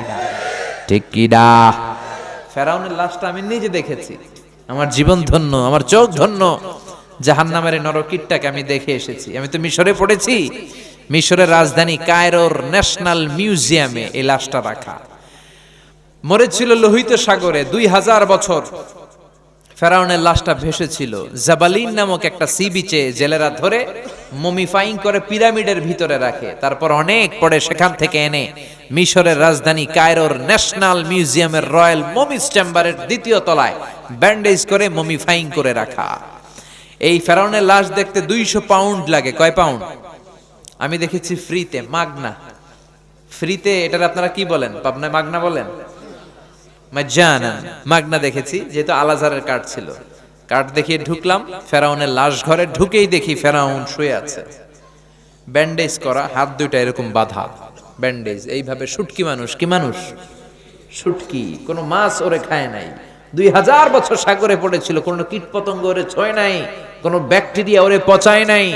B: ঠিক ফেরাউনের লাশটা আমি নিজে দেখেছি। আমার জীবন ধন্য, আমার চোখ ধন্য। জাহান্নামের নরকিটটাকে আমি দেখে এসেছি। আমি তো মিশরে পড়েছি। মিশরের রাজধানী কায়রোর ন্যাশনাল মিউজিয়ামে এই লাশটা রাখা। মরেছিল লোহিত সাগরে দুই হাজার বছর। ফেরাউনের লাশটা ভেসেছিল। জাবালিন নামক একটা সি বিচে জেলেরা ধরে মমিফাইং করে পিরামিডের ভিতরে রাখে। তারপর অনেক পরে সেখান থেকে এনে মিশরের রাজধানী কায়রোর ন্যাশনাল মিউজিয়ামের রয়্যাল মমিস চেম্বারের দ্বিতীয় তলায় ব্যান্ডেজ করে মমিফাইং করে রাখা। এই ফেরাউনের লাশ দেখতে দুইশো পাউন্ড লাগে। কয় পাউন্ড? আমি দেখেছি ফ্রিতে, মাগনা। ফ্রিতে এটার আপনারা কি বলেন? পাবনায় মাগনা বলেন? মাজ্জানান মাগনা দেখেছি, যেহেতু আলাজারের কাঠ ছিল। কাঠ দেখিয়ে ঢুকলাম, ফেরাউনের লাশ ঘরে, ঢুকেই দেখি ফেরাউন শুয়ে আছে। ব্যান্ডেজ করা, হাত দুইটা এরকম বাঁধা। ব্যান্ডেজ, এইভাবে শুটকি মানুষ, কি মানুষ? শুটকি কোনো মাছ ওরে খায় নাই। দুই হাজার বছর সাগরে পড়েছিল, কোনো কীট পতঙ্গ ওরে ছয় নাই, কোনো ব্যাকটেরিয়া ওরে পচায় নাই।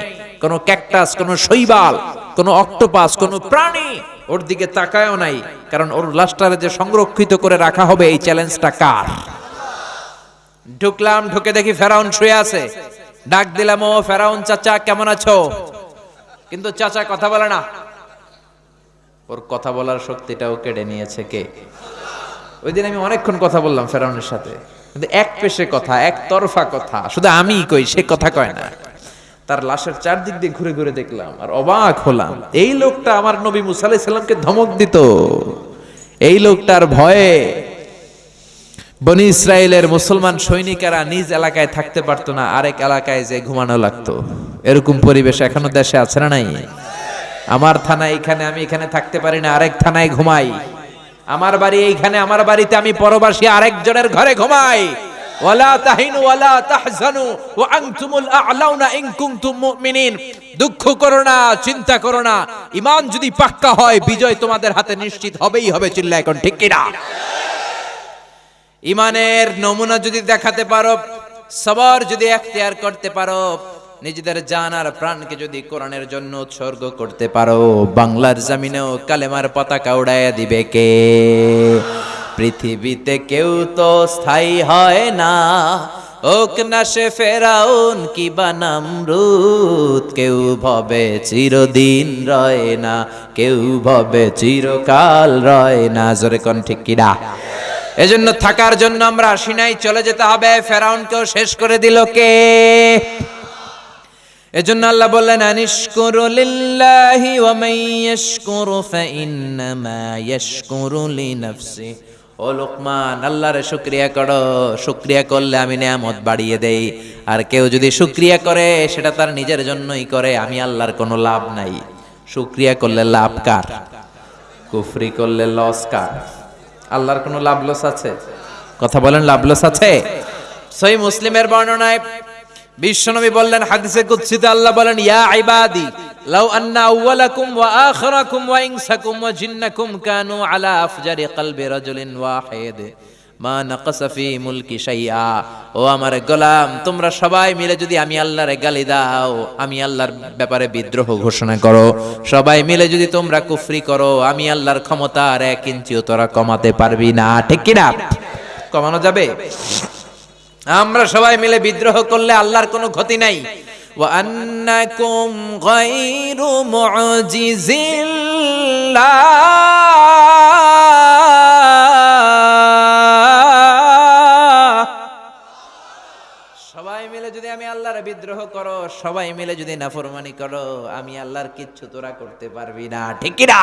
B: কোনো ক্যাকটাস, কোনো শৈবাল, কোনো অক্টোপাস, কোনো প্রাণী ওর দিকে তাকায়ও নাই, কারণ ওর লাশটারে যে সংরক্ষিত করে রাখা হবে এই চ্যালেঞ্জটা কার? ঢুকলাম, ঢুকে দেখি ফেরাউন শুয়ে আছে। ডাক দিলাম, ও ফেরাউন চাচা, কেমন আছো? কিন্তু চাচা কথা বলে না। ওর কথা বলার শক্তিটাও কেড়ে নিয়েছে কে? ওই দিন আমি অনেকক্ষণ কথা বললাম ফেরাউনের সাথে। কিন্তু এক পেশে কথা, এক তরফা কথা। শুধু আমি কই, সে কথা কয় না। তার লাশের চারদিক দিয়ে ঘুরে ঘুরে দেখলাম আর অবাক হলাম। এই লোকটা আমার নবী মুসা আলাইহিস সালামকে ধমক দিত। এই লোকটার ভয়ে বনি ইসরায়েলের মুসলমান সৈনিকেরা নিজ এলাকায় থাকতে পারতো না, আরেক এলাকায় যে ঘুমানো লাগতো। এরকম পরিবেশ এখনও দেশে আছে না নাই? আমার থানা এখানে আমি এখানে থাকতে পারি না, আরেক থানায় ঘুমাই। আমার বাড়ি এইখানে, আমার বাড়িতে আমি পরবাসী আরেকজনের ঘরে ঘুমাই। ওয়ালা দুঃখ করো না, চিন্তা করো না। যদি পাক্কা হয়, বিজয় তোমাদের হাতে নিশ্চিত হবেই হবে চিল্লা এখন ঠিক নমুনা যদি দেখাতে পারো, সবার যদি এখতিয়ার করতে পারো, নিজেদের জান আর প্রাণকে যদি কোরআনের জন্য উৎসর্গ করতে পারো, বাংলার জমিনেও কালেমার পতাকা উড়াইয়া দিবে কে? পৃথিবীতে কেউ তো স্থায়ী হয় না। ওক না সে ফেরাউন কি বানাম রুত কেউ ভবে চিরদিন রয় না, কেউ ভবে চিরকাল রয় না। জোরে কোন ঠিক কিনা এজন্য থাকার জন্য আমরা আসি নাই, চলে যেতে হবে। ফেরাউনকেও শেষ করে দিল কে? এজন্য আল্লাহ বললেন, আনিশকুরু লিল্লাহি ওয়া মান ইয়াশকুরু ফাইন্নামা ইয়াশকুরু লিনাফসি। ও লোকমান, আল্লাহর শুকরিয়া করো। শুকরিয়া করলে আমি নিয়ামত বাড়িয়ে দেই। আর কেউ যদি শুকরিয়া করে, সেটা তার নিজের জন্যই করে, আমি আল্লাহর কোনো লাভ নাই। শুকরিয়া করলে লাভ কার? কুফরি করলে লস কার? আল্লাহর কোনো লাভ লস আছে? কথা বলেন লাভ লস আছে? সই মুসলিমের বর্ণনায় বিশ্বনবী বললেন, হাদিসে কুদসিতে আল্লাহ বলেন, ইয়া ইবাদি, লাউ আন্না আউওয়ালাকুম ওয়া আখিরাকুম ওয়া ইনসাকুম ওয়া জিন্নাকুম কানু আলা আফজারি কলবি রাজুলিন ওয়াহিদ। মা নাকাসা ফি মুলকি শাইআ। ও আমার গোলাম, তোমরা সবাই মিলে যদি আমি আল্লাহর গালি দাও, আমি আল্লাহর ব্যাপারে বিদ্রোহ ঘোষণা করো। সবাই মিলে যদি তোমরা কুফরি করো, আমি আল্লাহর ক্ষমতা আর এক ইঞ্চিও তোরা কমাতে পারবি না। ঠিক কি না কমানো যাবে? আমরা সবাই মিলে বিদ্রোহ করলে আল্লাহর কোনো ক্ষতি নাই وأنكم غير معجز الله সবাই মিলে যদি আমি আল্লাহর বিদ্রোহ করো সবাই মিলে যদি নাফরমানি করো আমি আল্লাহর কিচ্ছু তোরা করতে পারবি না ঠিক কি না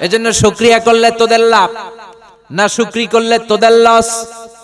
B: এজন্য শুকরিয়া করলে তোদের লাভ না শুকরি করলে তোদের লস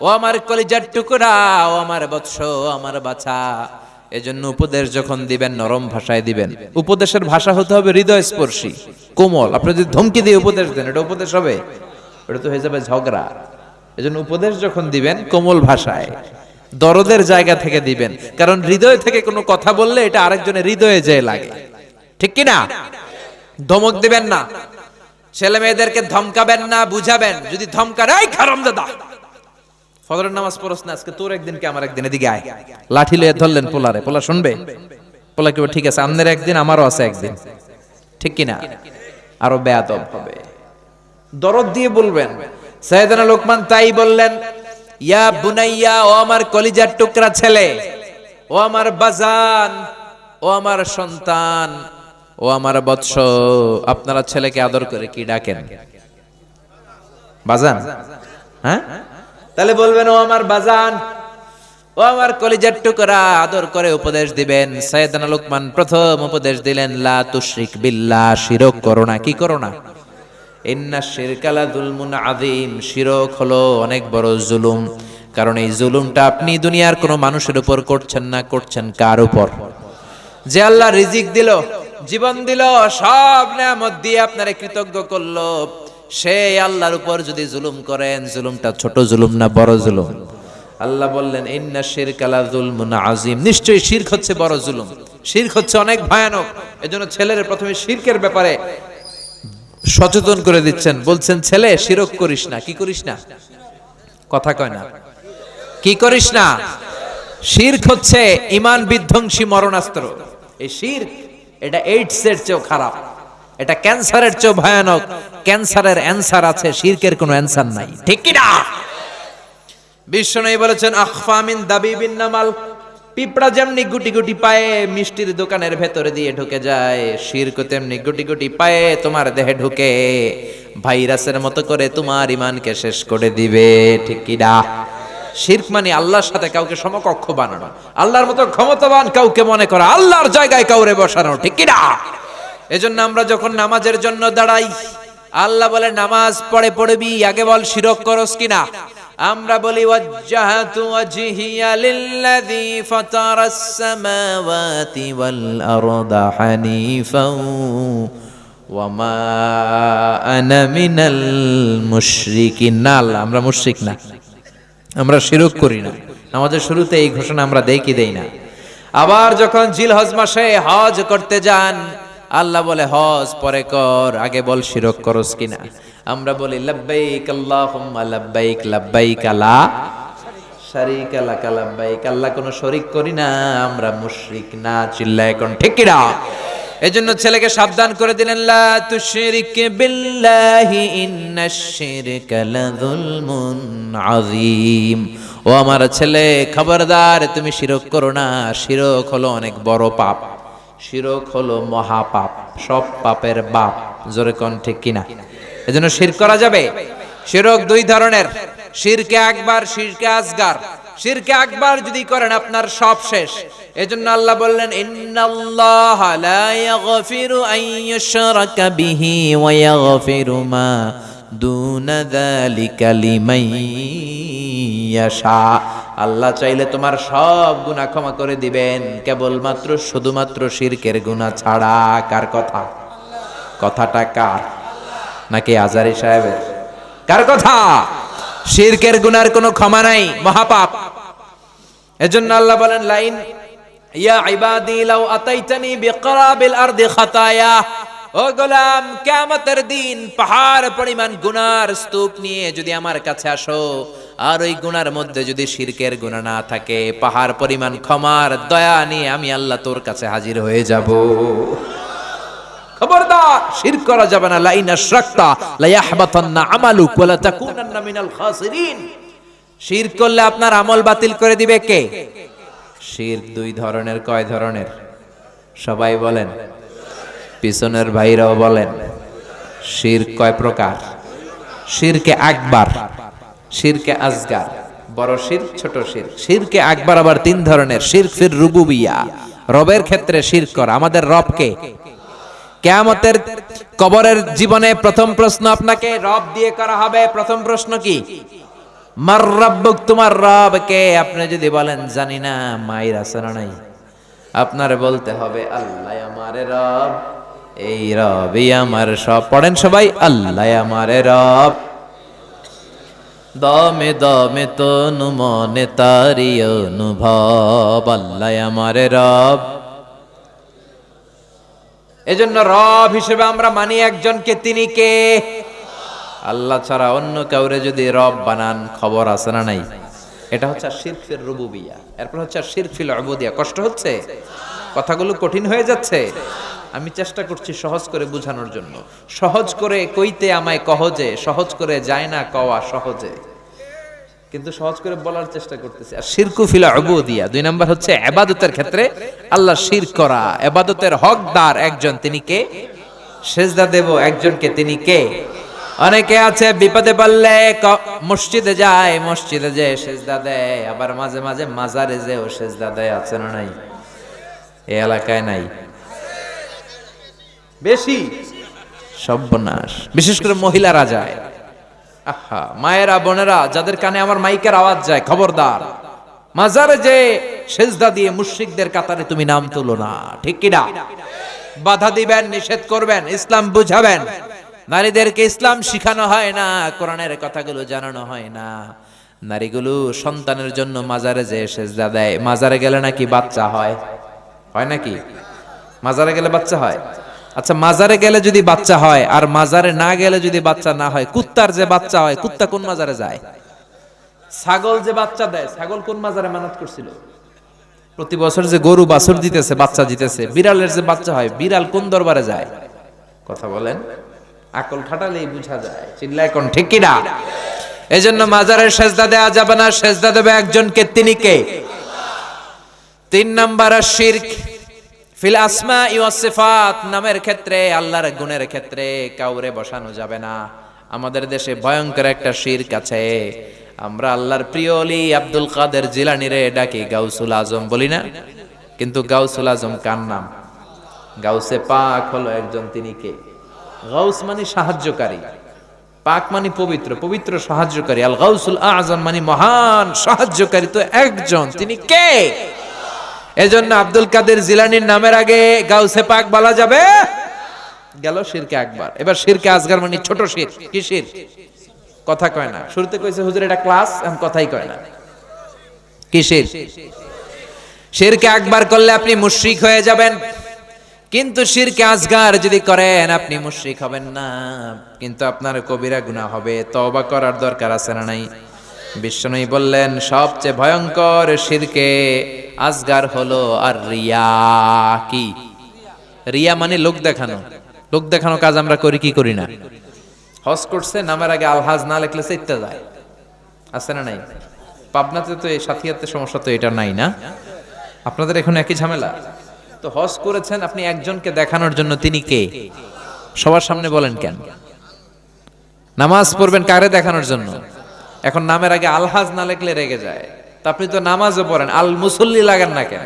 B: ও আমার কলিজার টুকরা, ও আমার বৎস আমার বাছা। এজন্য উপদেশ যখন দিবেন, নরম ভাষায় দিবেন। উপদেশের ভাষা হতে হবে হৃদয় স্পর্শী কোমল। আপনি যদি ধমকি দিয়ে উপদেশ দেন, এটা উপদেশ হবে। এটা তো হয়ে যাবে ঝগড়া। এজন্য উপদেশ যখন দিবেন, কোমল ভাষায়, দরদের জায়গা থেকে দিবেন। কারণ হৃদয় থেকে কোনো কথা বললে এটা আরেকজনের হৃদয়ে যেয়ে লাগে। ঠিক কি না? ধমক দিবেন না। ছেলে মেয়েদেরকে ধমকাবেন না, বুঝাবেন। যদি ধমকা এই খারাম দাদা ফজরের নামাজ পড়স না আজকে তোর একদিন কে আমার একদিন এদিকে আয়। লাঠি লয়ে ধরলেন পোলারে পোলা শুনবে? পোলা কি বলে, ঠিক আছে আমনের একদিন আমারও আছে একদিন। ঠিক কিনা? আরও বেয়াদব হবে। দরদ দিয়ে বলবেন সাইয়েদানা লোকমান তাই বললেন ইয়া বুনাইয়া ও আমার কলিজার টুকরা ছেলে ও আমার বাজান ও আমার সন্তান ও আমার বৎস আপনারা ছেলেকে আদর করে কি ডাকেন? বাজান? হ্যাঁ? তাহলে বলবেন, ও আমার বাজান, ও আমার কলিজার টুকরা, আদর করে উপদেশ দিবেন। সৈয়দানা লোকমান প্রথম উপদেশ দিলেন, লা তুশরিক বিল্লাহ, শিরক করো না। কি করো না? ইন্না শিরকালা জুলমুন আযীম। শিরক হলো অনেক বড় জুলুম। কারণ এই জুলুমটা আপনি দুনিয়ার কোনো মানুষের উপর করছেন না, করছেন কার উপর? যে আল্লাহ রিজিক দিল, জীবন দিল, সব নিয়ামত দিয়ে আপনারে কৃতজ্ঞ করল। সেই আল্লাহর উপর যদি জুলুম করেন, জুলুমটা ছোট জুলুম না বড় জুলুম? আল্লাহ বললেন, ইন্না শিরকালা জুলমুন আযীম। নিশ্চয়ই শিরক হচ্ছে বড় জুলুম। শিরক হচ্ছে অনেক ভয়ানক। এজন্য ছেলের প্রথমে শিরকের ব্যাপারে সচেতন করে দিচ্ছেন। বলছেন, ছেলে, শিরক করিস না। কি করিস না? কথা কয় না। কি করিস না? শির্ক হচ্ছে ইমান বিধ্বংসী মরণাস্ত্র। এই শির্ক, এটা এইডস এর চেয়েও খারাপ। এটা ক্যান্সারের চেয়েও ভয়ানক। ক্যান্সারের অ্যান্সার আছে, শিরকের কোনো অ্যান্সার নাই। ঠিক কি না? বিশ্বনবী বলেছেন আখফামিন দাবিবিন নামাল। পিঁপড়া যেমনি গুটি গুটি পায়ে মিষ্টির দোকানের ভেতরে দিয়ে ঢুকে যায়, শিরক তেমনি গুটি গুটি পায়ে তোমার দেহে ঢুকে। ভাইরাসের মতো করে তোমার ইমানকে শেষ করে দিবে। ঠিক কি না? শির্ক মানে আল্লাহর সাথে কাউকে সমকক্ষ বানানো। আল্লাহর মতো ক্ষমতাবান কাউকে মনে করা, আল্লাহর জায়গায় কাউরে বসানো। ঠিক কি না? এজন্য আমরা যখন নামাজের জন্য দাঁড়াই, আল্লাহ বলে, নামাজ পড়ে পড়বি, আগে বল শিরক করস কিনা? আমরা বলি আমরা মুশরিক না। আমরা শিরক করি না। আমাদের শুরুতে এই ঘোষণা আমরা কি দেই না? আবার যখন জিল মাসে হজ করতে যান আল্লাহ বলে, হজ পরে কর, আগে বল শিরক করস কিনা? আমরা বলি, লাব্বাইক আল্লাহুম্মা, লাব্বাইক লাব্বাইক আলা শারিক লাকা, লাব্বাইক, আল্লাহ কোনো শরিক করি না, আমরা মুশরিক না, চিল্লায় এখন ঠিক কিনা? এজন্য ছেলেকে সাবধান করে দিলেন, লা তুশরিক বিল্লাহি ইন্নাশ শিরকা লাযুলমুন আযীম। ও আমার ছেলে, খবরদার, তুমি শিরক করো না, শিরক হলো অনেক বড় পাপ। শিরক হলো মহাপাপ, সব পাপের বাপ, জোরে কোন ঠিক কিনা? এজন্য শির করা যাবে। শিরক দুই ধরনের। শিরকে একবার, শিরকে আসগার শিরকে একবার যদি করেন, আপনার সব শেষ। এজন্য আল্লাহ বললেন, ইন্নাল্লাহ লা ইয়াগফিরু আন ইউশরাকা বিহি ওয়া ইয়াগফিরু মা দুনা আল্লাহ চাইলে তোমার সব গুনাহ ক্ষমা করে দিবেন। কেবলমাত্র, শুধুমাত্র শিরকের গুনাহ ছাড়া কার কথা? কথাটা কার? নাকি আজারি সাহেবের? কার কথা? শিরকের গুনার কোনো ক্ষমা নাই, মহাপাপ। এজন্য আল্লাহ বলেন, লাইন, ইয়া ইবাদি, লাউ আতাইতানি বিকরাবিল আরদি খাতায়া। ও গোলাম, কিয়ামতের দিন পাহাড় পরিমাণ গুনার স্তূপ নিয়ে যদি আমার কাছে আসো, আর ওই গুনার মধ্যে যদি শিরকের গুণা না থাকে, পাহাড় পরিমাণ ক্ষমার দয়া নিয়ে আমি আল্লাহ তোর কাছে হাজির হয়ে যাব। শির করা যাবে না শির করলে আপনার আমল বাতিল করে দিবে কে? শির দুই ধরনের, কয় ধরনের? সবাই বলেন। পিছনের ভাইরাও বলেন, শির কয় প্রকার? শিরকে আকবার, শিরকে আজগার বড় শির, ছোট শির। শিরকে আকবার আবার তিন ধরনের, শির ফির রুবুবিয়া। রবের ক্ষেত্রে শির করা, আমাদের রবকে। কেয়ামতের কবরের জীবনে প্রথম প্রশ্ন আপনাকে, রব দিয়ে করা হবে। প্রথম প্রশ্ন কি? মার রব্বুক তোমার রব কে আপনি যদি বলেন, জানি না, মায়ের আছে নাই। আপনার বলতে হবে, আল্লাহ আমারে রব এই রবি আমার সব। পড়েন সবাই, আল্লাহ আমারে রব।
C: দমে দমে তনু মনে তারি অনুভব, আল্লাহ আমার রব।
B: এজন্য রব হিসেবে আমরা মানি একজনকে, তিনি কে? আল্লাহ ছাড়া অন্য কাউরে যদি রব বানান, খবর আছে না নাই? এটা হচ্ছে শিরফির রুবুবিয়া। এরপর হচ্ছে শিরফিল অবুদিয়া কষ্ট হচ্ছে? কথাগুলো কঠিন হয়ে যাচ্ছে? আমি চেষ্টা করছি সহজ করে বোঝানোর জন্য। সহজ করে কইতে আমায় কহজে, সহজ করে যায় না কওয়া সহজে। কিন্তু সহজ করে বলার চেষ্টা করতেছি। আর শিরকু ফিলা উবুদিয়া, দুই নাম্বার হচ্ছে এবাদতের ক্ষেত্রে আল্লাহ শির করা। এবাদতের হকদার একজন তিনি কে? সেজদা দেব একজনকে তিনি কে? অনেকে আছে বিপদে পড়লে মসজিদে যায়, মসজিদে যে সেজদা দেয়। আবার মাঝে মাঝে মাজারে যে ও সেজদা দেয়, আছে না নাই? এই এলাকায় নাই। বেশি? সর্বনাশ। বিশেষ করে মহিলারা যায়। আহা মায়েরা বোনেরা যাদের কানে আমার মাইকের আওয়াজ যায় খবরদার। মাজারে যে সেজদা দিয়ে মুশরিকদের কাতারে তুমি নাম তুলো না ঠিক কিনা? বাধা দিবেন নিষেধ করবেন ইসলাম বুঝাবেন। নারীদেরকে ইসলাম শিখানো হয় না কোরআনের কথাগুলো জানানো হয় না। নারীগুলো সন্তানের জন্য মাজারে যে সেজদা দেয় মাজারে গেলে নাকি বাচ্চা হয়? হয় নাকি? মাজারে গেলে বাচ্চা হয়? আচ্ছা মাজারে গেলে যদি বাচ্চা হয় আর মাজারে না গেলে যদি বাচ্চা না হয়, কুত্তার যে বাচ্চা হয়, কুত্তা কোন মাজারে যায়? ছাগল যে বাচ্চা দেয়, ছাগল কোন মাজারে মানত করছিল? প্রতি বছর যে গরু বাছুর দিতেছে, বাচ্চা দিতেছে, বিড়ালের যে বাচ্চা হয়, বিড়াল কোন দরবারে যায়? কথা বলেন। আকল খাটালেই বুঝা যায়। চিল্লায় কোন, ঠিক কিনা? এজন্য মাজারের সেজদা দেয়া যাবে না, সেজদা দেবে একজনকে, তিনি কে? তিন নাম্বার শিরক। ফিল আসমা সিফাত, নামের ক্ষেত্রে, আল্লাহর গুণের ক্ষেত্রে কাউরে বসানো যাবে না। আমাদের দেশে ভয়ঙ্কর একটা শিরক আছে। আমরা আল্লাহর প্রিয় অলি আব্দুল কাদের জিলানিরে ডাকি, গাউসুল আজম বলি না? কিন্তু গাউসুল আজম কার নাম? গাউসে পাক হলো একজন তিনি কে? গাউস মানে সাহায্যকারী, পাক মানে পবিত্র পবিত্র সাহায্যকারী। আল গাউসুল আজম মানে মহান সাহায্যকারী তো একজন, তিনি কে? এজন্য আব্দুল কাদের জিলানির নামের আগে গাউসে পাক বলা যাবে। গেল শিরকে একবার এবার শিরকে আজগার মানে ছোট শির। কি শির? কথা কয় না। শুরুতে কইছে, হুজুর, এটা ক্লাস, এখন কথাই কয় না। কি শির? শিরকে একবার করলে আপনি মুশরিক হয়ে যাবেন। কিন্তু শিরকে আজগার যদি করেন, আপনি মুশরিক হবেন না। কিন্তু আপনার কবিরা গুনাহ হবে, তওবা করার দরকার আছে না নাই? বিশ্বনবী বললেন, সবচেয়ে ভয়ঙ্কর শিরকে আজগার হলো আর রিয়া কি? রিয়া মানে লোক দেখানো। লোক দেখানো কাজ আমরা করি, কি করি না? হজ করছে, নামের আগে আলহাজ না লেখলে চেতে যায়। আছে না নাই? পাবনাতে তো এই সাথিয়াতে সমস্যা তো এটা নাই না? আপনাদের এখন একই ঝামেলা? তো হজ করেছেন আপনি একজনকে দেখানোর জন্য তিনি কে? সবার সামনে বলেন কেন? নামাজ পড়বেন কারে দেখানোর জন্য? এখন নামের আগে আলহাজ না লেখলে রেগে যায়। তা আপনি তো নামাজও পড়েন আল মুসল্লি লাগান না কেন?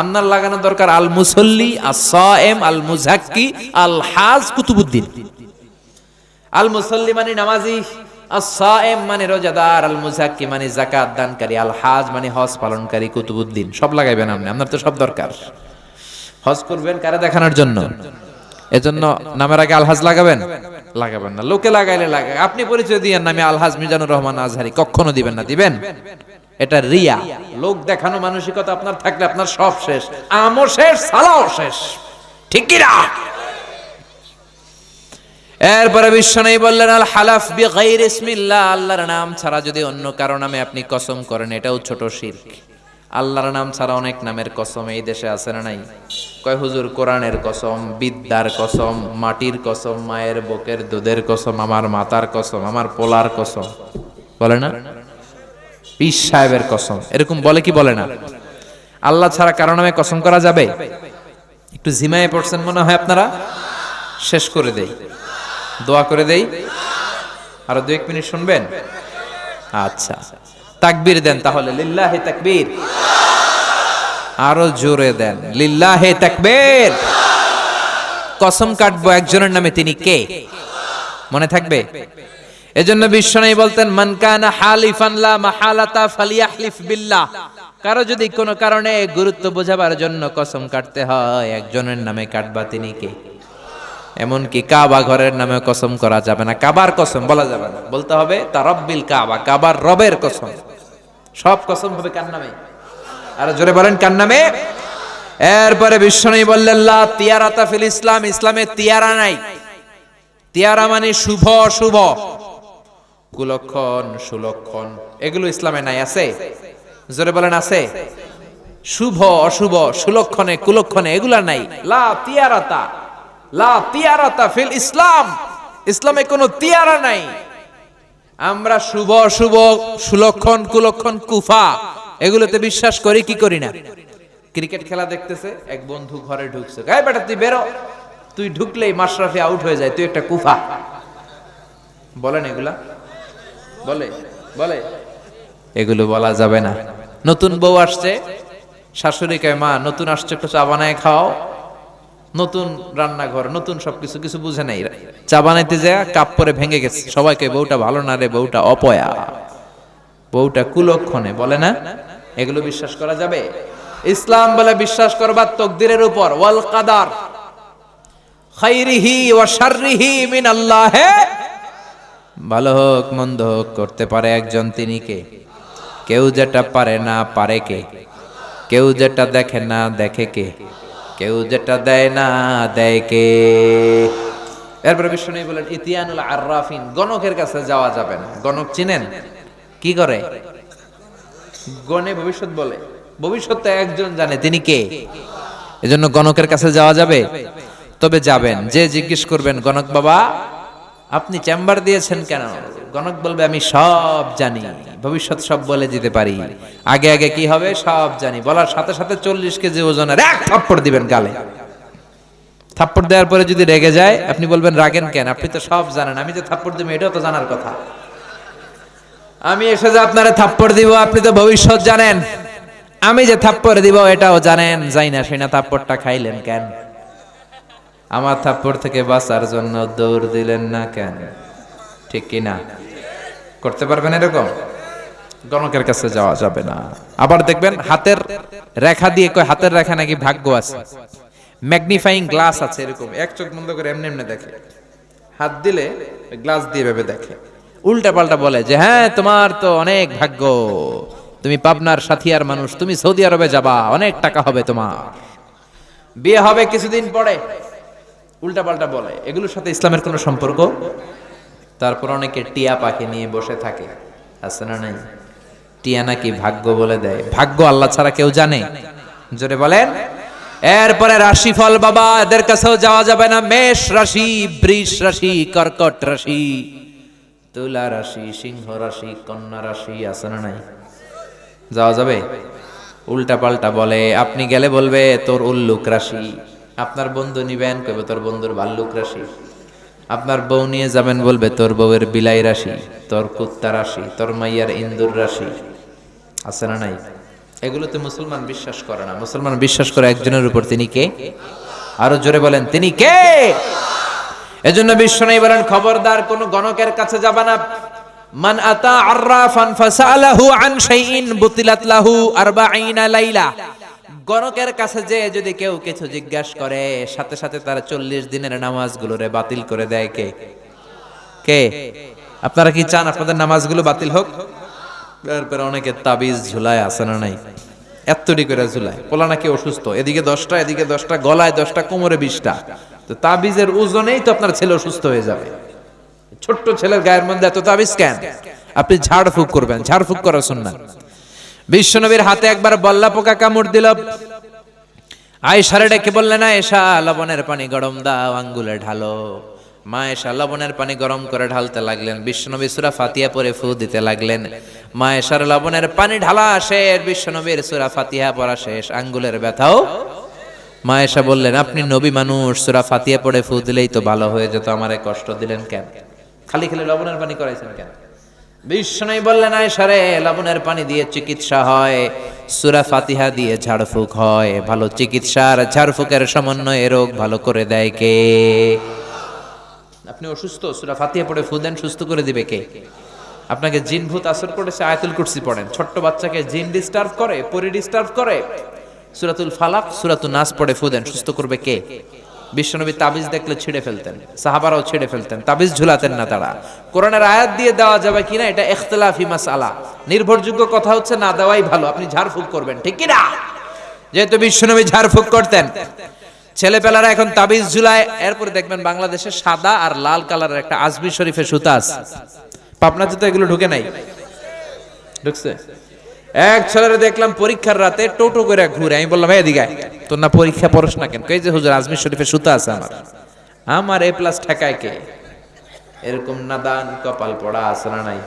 B: আপনার লাগানো দরকার আল মুসল্লি আসাএম আল মুজাক্কি আল হাজ কুতুবুদ্দিন। আল মুসল্লি মানে নামাজি আসাএম মানে রোজাদার আল মুজাক্কি মানে জাকাত দানকারী আল হাজ মানে হজ পালনকারী, কুতুবুদ্দিন। সব লাগাইবেন আপনি, আপনার তো সব দরকার। হজ করবেন কারে দেখানোর জন্য? এজন্য নামের আগে আলহাজ লাগাবেন? লাগাবেন না। লোকে লাগাইলে লাগাই আপনি পরিচয় দিয়েন নামে আলহাজ মিজানুর রহমান আজহারি। কখনো দিবেন না, দিবেন? এটা রিয়া। লোক দেখানো মানসিকতা আপনার থাকলে আপনার সব শেষ। আমও শেষ, সালাও শেষ। ঠিক কি না? এরপরে বিশ্ব নেই বললেন, আল হালাফ বি গাইর ইসমিল্লাহ, আল্লাহর নাম ছাড়া যদি অন্য কারও নামে আপনি কসম করেন, এটাও ছোট শিরক। আল্লাহর নাম ছাড়া অনেক নামের কসম এই দেশে আছে না নাই? কয় হুজুর, কোরআনের কসম, বিদ্যার কসম, মাটির কসম, মায়ের বকের দুধের কসম, আমার মাতার কসম, আমার পোলার কসম, বলে না? পীর সাহেবের কসম, এরকম বলে কি বলে না? আল্লাহ ছাড়া কারও নামে কসম করা যাবে? একটু ঝিমায়ে পড়ছেন মনে হয় আপনারা? শেষ করে দেই। দোয়া করে দেই। আরও দু এক মিনিট শুনবেন? আচ্ছা। তাকবীর দেন তাহলে, লিল্লাহে তাকবীর। আরও জোরে দেন, লিল্লাহে তাকবীর। কসম কাটবো একজনের নামে তিনি কে? মনে থাকবে? এজন্য বিশ্বনবী বলতেন, মান কানা হালিফান লা মাহালাতা ফালিয়াহলিফ বিল্লাহ। কারও যদি কোনো কারণে গুরুত্ব বোঝাবার জন্য কসম কাটতে হয়, একজনের নামে কাটবা তিনি কে? এমনকি কাবা ঘরের নামে কসম করা যাবে না। কাবার কসম বলা যাবে না। বলতে হবে তা রব্বিল কাবা। কাবার রবের কসম। সব কসম হবে কার নামে? আর জোরে বলেন কার নামে? এরপরে বিশ্বনবী বললেন, লা তিয়ারাতা ফিল ইসলাম, ইসলামে তিয়ারা নাই। তিয়ারা মানে শুভ অশুভ। কুলক্ষণ, সুলক্ষণ, এগুলো ইসলামে নাই, আছে? জোরে বলেন, আছে? শুভ, অশুভ, সুলক্ষণে, কুলক্ষণে, এগুলা নাই। লা তিয়ারাতা লা তিয়ারাতা ফিল ইসলাম, ইসলামে কোনো তিয়ারা নাই। আমরা শুভ অশুভ সুলক্ষণ কুলক্ষণ কুফা, এগুলোতে বিশ্বাস করি, কি করি না? ক্রিকেট খেলা দেখতেছে, এক বন্ধু ঘরে ঢুকছে। গায়ে বেটা, তুই বেরো। তুই ঢুকলেই মাশরাফি আউট হয়ে যায়, তুই একটা কুফা। বলেন এগুলা? বলে বলে। এগুলো বলা যাবে না। নতুন বউ আসছে শাশুড়ি কয় মা, নতুন আসছে, একটু চা বানায় খাও। নতুন রান্নাঘর, নতুন সবকিছু, কিছু বুঝে নাই। চা বানাইতে যায় কাপ পরে ভেঙে গেছে। সবাইকে বউটা ভালো না রে, বউটা অপয়া। বউটা কুলক্ষণে বলে না, এগুলো বিশ্বাস করা যাবে? ইসলাম বলে, বিশ্বাস করবার তকদিরের উপর। ওয়াল কাদার। খাইরিহি ওয়া শাররিহি মিন আল্লাহ ভালো হোক, মন্দ হোক, করতে পারে একজন তিনি কে? কেউ যেটা পারে না, পারে কে? কেউ যেটা দেখে না, দেখে কে? কেউ যেটা দেয় না দেয় কে? এরপরে বিষ্ণু বলেন, ইতিয়ানুল আররাফিন গণকের কাছে যাওয়া যাবে না। গণক চিনেন? কি করে? গণে ভবিষ্যৎ বলে। ভবিষ্যৎ তো একজন জানে, তিনি কে? এজন্য গণকের কাছে যাওয়া যাবে? তবে যাবেন। যে জিজ্ঞেস করবেন, গণক বাবা আপনি চেম্বার দিয়েছেন কেন? গণক বলবে, আমি সব জানি। ভবিষ্যৎ সব বলে দিতে পারি। আগে আগে কি হবে? সব জানি। বলার সাথে সাথে চল্লিশ কেজি ওজনের এক থাপ্পড় দিবেন গালে। থাপ্পড় দেওয়ার পরে যদি রেগে যায়, আপনি বলবেন, রাগেন কেন? আপনি তো সব জানেন। আমি যে থাপ্পড় দিব, এটাও তো জানার কথা। আমি এসে যে আপনারা থাপ্পড় দিব, আপনি তো ভবিষ্যৎ জানেন। আমি যে থাপ্পড় দিব, এটাও জানেন। যাই না, সেই না থাপ্পড়টা খাইলেন কেন? আমার থাপ্পড় থেকে বাঁচার জন্য দৌড় দিলেন না কেন? ঠিক কি না? করতে পারবেন এরকম? গণকের কাছে যাওয়া যাবে না। আবার দেখবেন হাতের রেখা দিয়ে কয়, হাতের রেখা নাকি ভাগ্য আছে। ম্যাগনিফাইং গ্লাস আছে এরকম। এক চোখ বন্ধ করে এমনি এমনি দেখে। হাত দিলে গ্লাস দিয়ে ভেবে দেখে। উল্টা পাল্টা বলে যে হ্যাঁ তোমার তো অনেক ভাগ্য। তুমি পাবনার সাথিয়ার মানুষ, তুমি সৌদি আরবে যাবা, অনেক টাকা হবে তোমার। বিয়ে হবে কিছুদিন পরে। উল্টা পাল্টা বলে। এগুলোর সাথে ইসলামের কোনো সম্পর্ক? তারপর অনেকে টিয়া পাখি নিয়ে বসে থাকে। আছে না নাই? টিয়া নাকি ভাগ্য বলে দেয়। ভাগ্য আল্লাহ ছাড়া কেউ জানে? জোরে বলেন। এরপরে রাশিফল বাবা, এদের কাছেও যাওয়া যাবে না। মেষ রাশি, বৃষ রাশি, কর্কট রাশি, তুলা রাশি, সিংহ রাশি, কন্যা রাশি, আছে না নাই? যাওয়া যাবে? উল্টা পাল্টা বলে। আপনি গেলে বলবে, তোর উল্লুক রাশি। আপনার বন্ধু নিবেন কবে তোর বন্ধুর ভাল্লুক রাশি। আপনার বউ নিয়ে যাবেন, বলবে, তোর বউয়ের বিলাই রাশি, তোর কুত্তা রাশি, তোর মাইয়ার ইন্দুর রাশি। আছে না নাই? এগুলোতে মুসলমান বিশ্বাস করে না। মুসলমান বিশ্বাস করে একজনের উপর তিনি কে? আরও জোরে বলেন, তিনি কে? এজন্য বিশ্ব নেই বলেন, খবরদার কোন গণকের কাছে যাবা না। মান আতা আররাফান ফাসালাহু আন শাইইন বুতিলাত লাহু 40 লাইলা। গণকের কাছে যে যদি কেউ কিছু জিজ্ঞাসা করে, সাথে সাথে তারা চল্লিশ দিনের নামাজগুলোরে বাতিল করে দেয় কে? কে? আপনারা কি চান আপনাদের নামাজগুলো বাতিল হোক? তারপরে অনেকে তাবিজ ঝুলায়, আছে না নাই? এত্তটি করে ঝুলায়। পোলা নাকি অসুস্থ? এদিকে দশটা এদিকে দশটা, গলায় দশটা, কোমরে বিশটা। তো তাবিজের ওজনেই তো আপনার ছেলে অসুস্থ হয়ে যাবে। ছোট্ট ছেলের গায়ের মধ্যে এত তাবিজ কেন? আপনি ঝাড়ফুঁক করবেন। ঝাড়ফুঁক করা শুননা। বিশ্বনবীর হাতে একবার বল্লা পোকা কামড় দিল। আয়েশারে ডেকে বললেন এসা লবণের পানি গরম দাও, আঙ্গুলে ঢালো। মা এসা লবণের পানি গরম করে ঢালতে লাগলেন। বিশ্বনবী সুরা ফাতিয়া পরে ফু দিতে লাগলেন। মা এসার লবণের পানি ঢালা শেষ, বিশ্বনবীর সুরা ফাতিহা পরা শেষ, আঙ্গুলের ব্যথাও। মা এসা বললেন, আপনি নবী মানুষ, সুরা ফাতিয়া পড়ে ফু দিলেই তো ভালো হয়ে যেত, আমারে কষ্ট দিলেন কেন? খালি খালি লবণের পানি করাইছেন কেন? বিষ্ণুই বললেন আয়সারে লবণের পানি দিয়ে চিকিৎসা হয়। সুরা ফাতিহা দিয়ে ঝাড়ফুঁক হয়। ভালো চিকিৎসার ঝাড়ফুঁকের সমন্বয়ে রোগ ভালো করে দেয় কে? আপনি অসুস্থ, সুরা ফাতিহা পড়ে ফুদেন সুস্থ করে দিবে কে? আপনাকে জিন ভূত আসর করেছে, আয়াতুল কুরসি পড়েন। ছোট্ট বাচ্চাকে জিন ডিস্টার্ব করে, পরি ডিস্টার্ব করে। সুরাতুল ফালাক সুরাতুল নাস পড়ে ফুদেন সুস্থ করবে কে? বিশ্বনবী তাবিজ দেখলে ছিঁড়ে ফেলতেন, সাহাবারাও ছিঁড়ে ফেলতেন, তাবিজ ঝুলাতেন না তারা। কোরআনের আয়াত দিয়ে দেওয়া যাবে কিনা এটা ইখতিলাফি মাসআলা। নির্ভরযোগ্য কথা হচ্ছে না দেওয়াই ভালো, আপনি ঝাড়ফুঁক করবেন, ঠিক কি না যেহেতু বিশ্বনবী ঝাড়ফুঁক করতেন। ছেলেপেলারা এখন তাবিজ ঝুলায়, এরপরে দেখবেন বাংলাদেশে সাদা আর লাল কালারের একটা আজমি শরীফের সুতা আছে। পাবনাতে তো এগুলো ঢুকে নাই। ঢুকছে? এক ছেলের দেখলাম পরীক্ষার রাতে টোটো করে ঘুরে। আমি বললাম, এই দিকে আয়। তোর না পরীক্ষা পড়স না কেন? কই যে, হুজুর, আজমির শরীফের সুতা আছে আমার। আমার এ প্লাস ঠেকায় কে? এরকম নাদান কপাল পড়া আছে না নাই।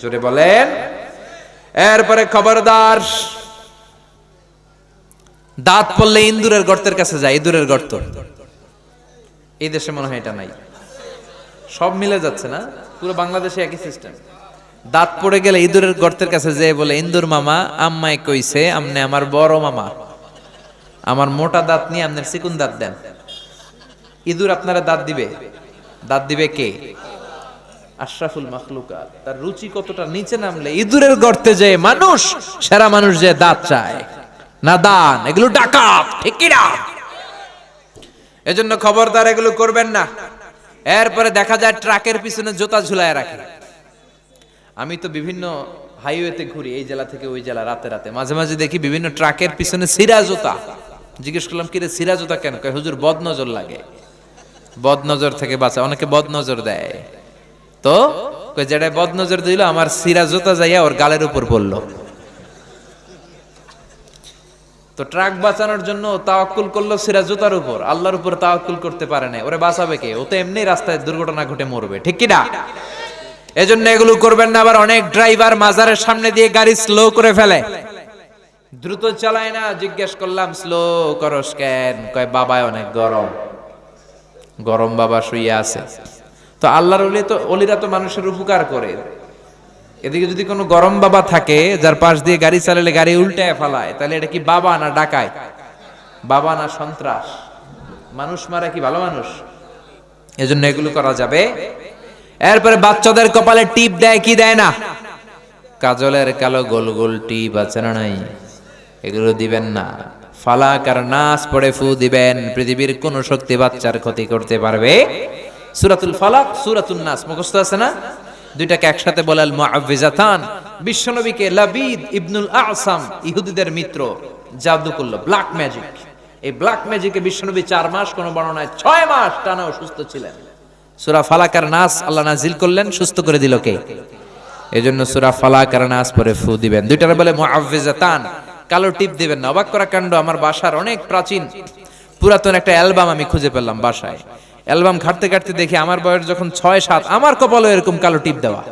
B: জোরে বলেন। এরপরে খবরদার, দাঁত পড়লে ইন্দুরের গর্তের কাছে যায়, ইঁদুরের গর্ত। এই দেশে মনে হয় এটা নাই। সব মিলে যাচ্ছে না, পুরো বাংলাদেশে একই সিস্টেম দাঁত পড়ে গেলে ইঁদুরের গর্তের কাছে যেয়ে বলে, ইন্দুর মামা, আম্মাই কইছে, আমনে আমার বড় মামা। আমার মোটা দাঁত নিয়ে আপনার চিকুন দাঁত দেন। ইঁদুর আপনারা দাঁত দিবে। দাঁত দিবে কে? আশরাফুল মাখলুকা, তার রুচি কতটা নিচে নামলে ইঁদুরের গর্তে যে মানুষ, সেরা মানুষ যে দাঁত চায়। না দান, এগুলো ডাকাত, ঠিক না এজন্য খবরদার এগুলো করবেন না। এরপরে দেখা যায় ট্রাকের পিছনে জুতা ঝুলায় রাখে। আমি তো বিভিন্ন হাইওয়েতে ঘুরি, এই জেলা থেকে ওই জেলা, রাতে রাতে। মাঝে মাঝে দেখি বিভিন্ন ট্রাকের পিছনে সিরা জুতা। জিজ্ঞেস করলাম কি রে সিরা জুতা কেন? কয়, হুজুর বদ নজর লাগে। বদ নজর থেকে বাঁচা, অনেকে বদ নজর দেয়। তো যেটা বদ নজর দিল, আমার সিরা জুতা যাইয়া ওর গালের উপর পড়ল। তো ট্রাক বাঁচানোর জন্য তাওয়াক্কুল করল সিরা জুতার উপর। আল্লাহর উপর তাওয়াক্কুল করতে পারে না ওরে বাঁচাবে কে? ও তো এমনি রাস্তায় দুর্ঘটনা ঘটে মরবে। ঠিক কি না? এজন্য এগুলো করবেন না, আবার অনেক ড্রাইভার মাজারের সামনে দিয়ে গাড়ি স্লো করে ফেলে। দ্রুত চালায় না, জিজ্ঞেস করলাম স্লো করস কেন? কয়, বাবায় অনেক গরম। গরম বাবা শুয়ে আছে। তো আল্লাহর ওলি তো অলিরা তো মানুষের উপকার করে। এদিকে যদি কোনো গরম বাবা থাকে, যার পাশ দিয়ে গাড়ি চালালে গাড়ি উল্টায় ফেলায়, তাহলে এটা কি বাবা না ডাকায়? বাবা না সন্ত্রাস? মানুষ মারা কি ভালো মানুষ? এজন্য এগুলো করা যাবে এরপরে বাচ্চাদের কপালে টিপ দেয়, কি দেয় না? কাজলের কালো গোল গোল টিপ আছে না নাই? এগুলো দিবেন না। ফালাক আর নাচ পড়ে ফু দিবেন। পৃথিবীর কোন শক্তি বাচ্চার ক্ষতি করতে পারবে? সুরাতুল ফালাক সুরাতুল নাস, মুখস্থ আছে না? দুইটাকে একসাথে বলাল মুআউযিজাতান বিশ্বনবীকে লাবিদ ইবনুল আসাম, ইহুদিদের মিত্র, জাদু করল ব্ল্যাক ম্যাজিক এই ব্ল্যাক ম্যাজিকে বিশ্বনবী চার মাস, কোন বর্ণনায় ছয় মাস টানা অসুস্থ ছিলেন। সুরা ফালাকার নাস আল্লাহ নাজিল করলেন, সুস্থ করে দিল কে? এজন্য সুরা ফালাকার নাস পরে ফু দিবেন। দুইটার বলে মুআউযিজাতান কালো টিপ দিবেন না। অবাক করা কাণ্ড, আমার বাসার অনেক প্রাচীন, পুরাতন একটা অ্যালবাম আমি খুঁজে পেলাম বাসায়। অ্যালবাম ঘাটতে ঘাটতে দেখি আমার বয়স যখন ছয়, সাত, আমার কপালে এরকম কালো টিপ দেওয়া।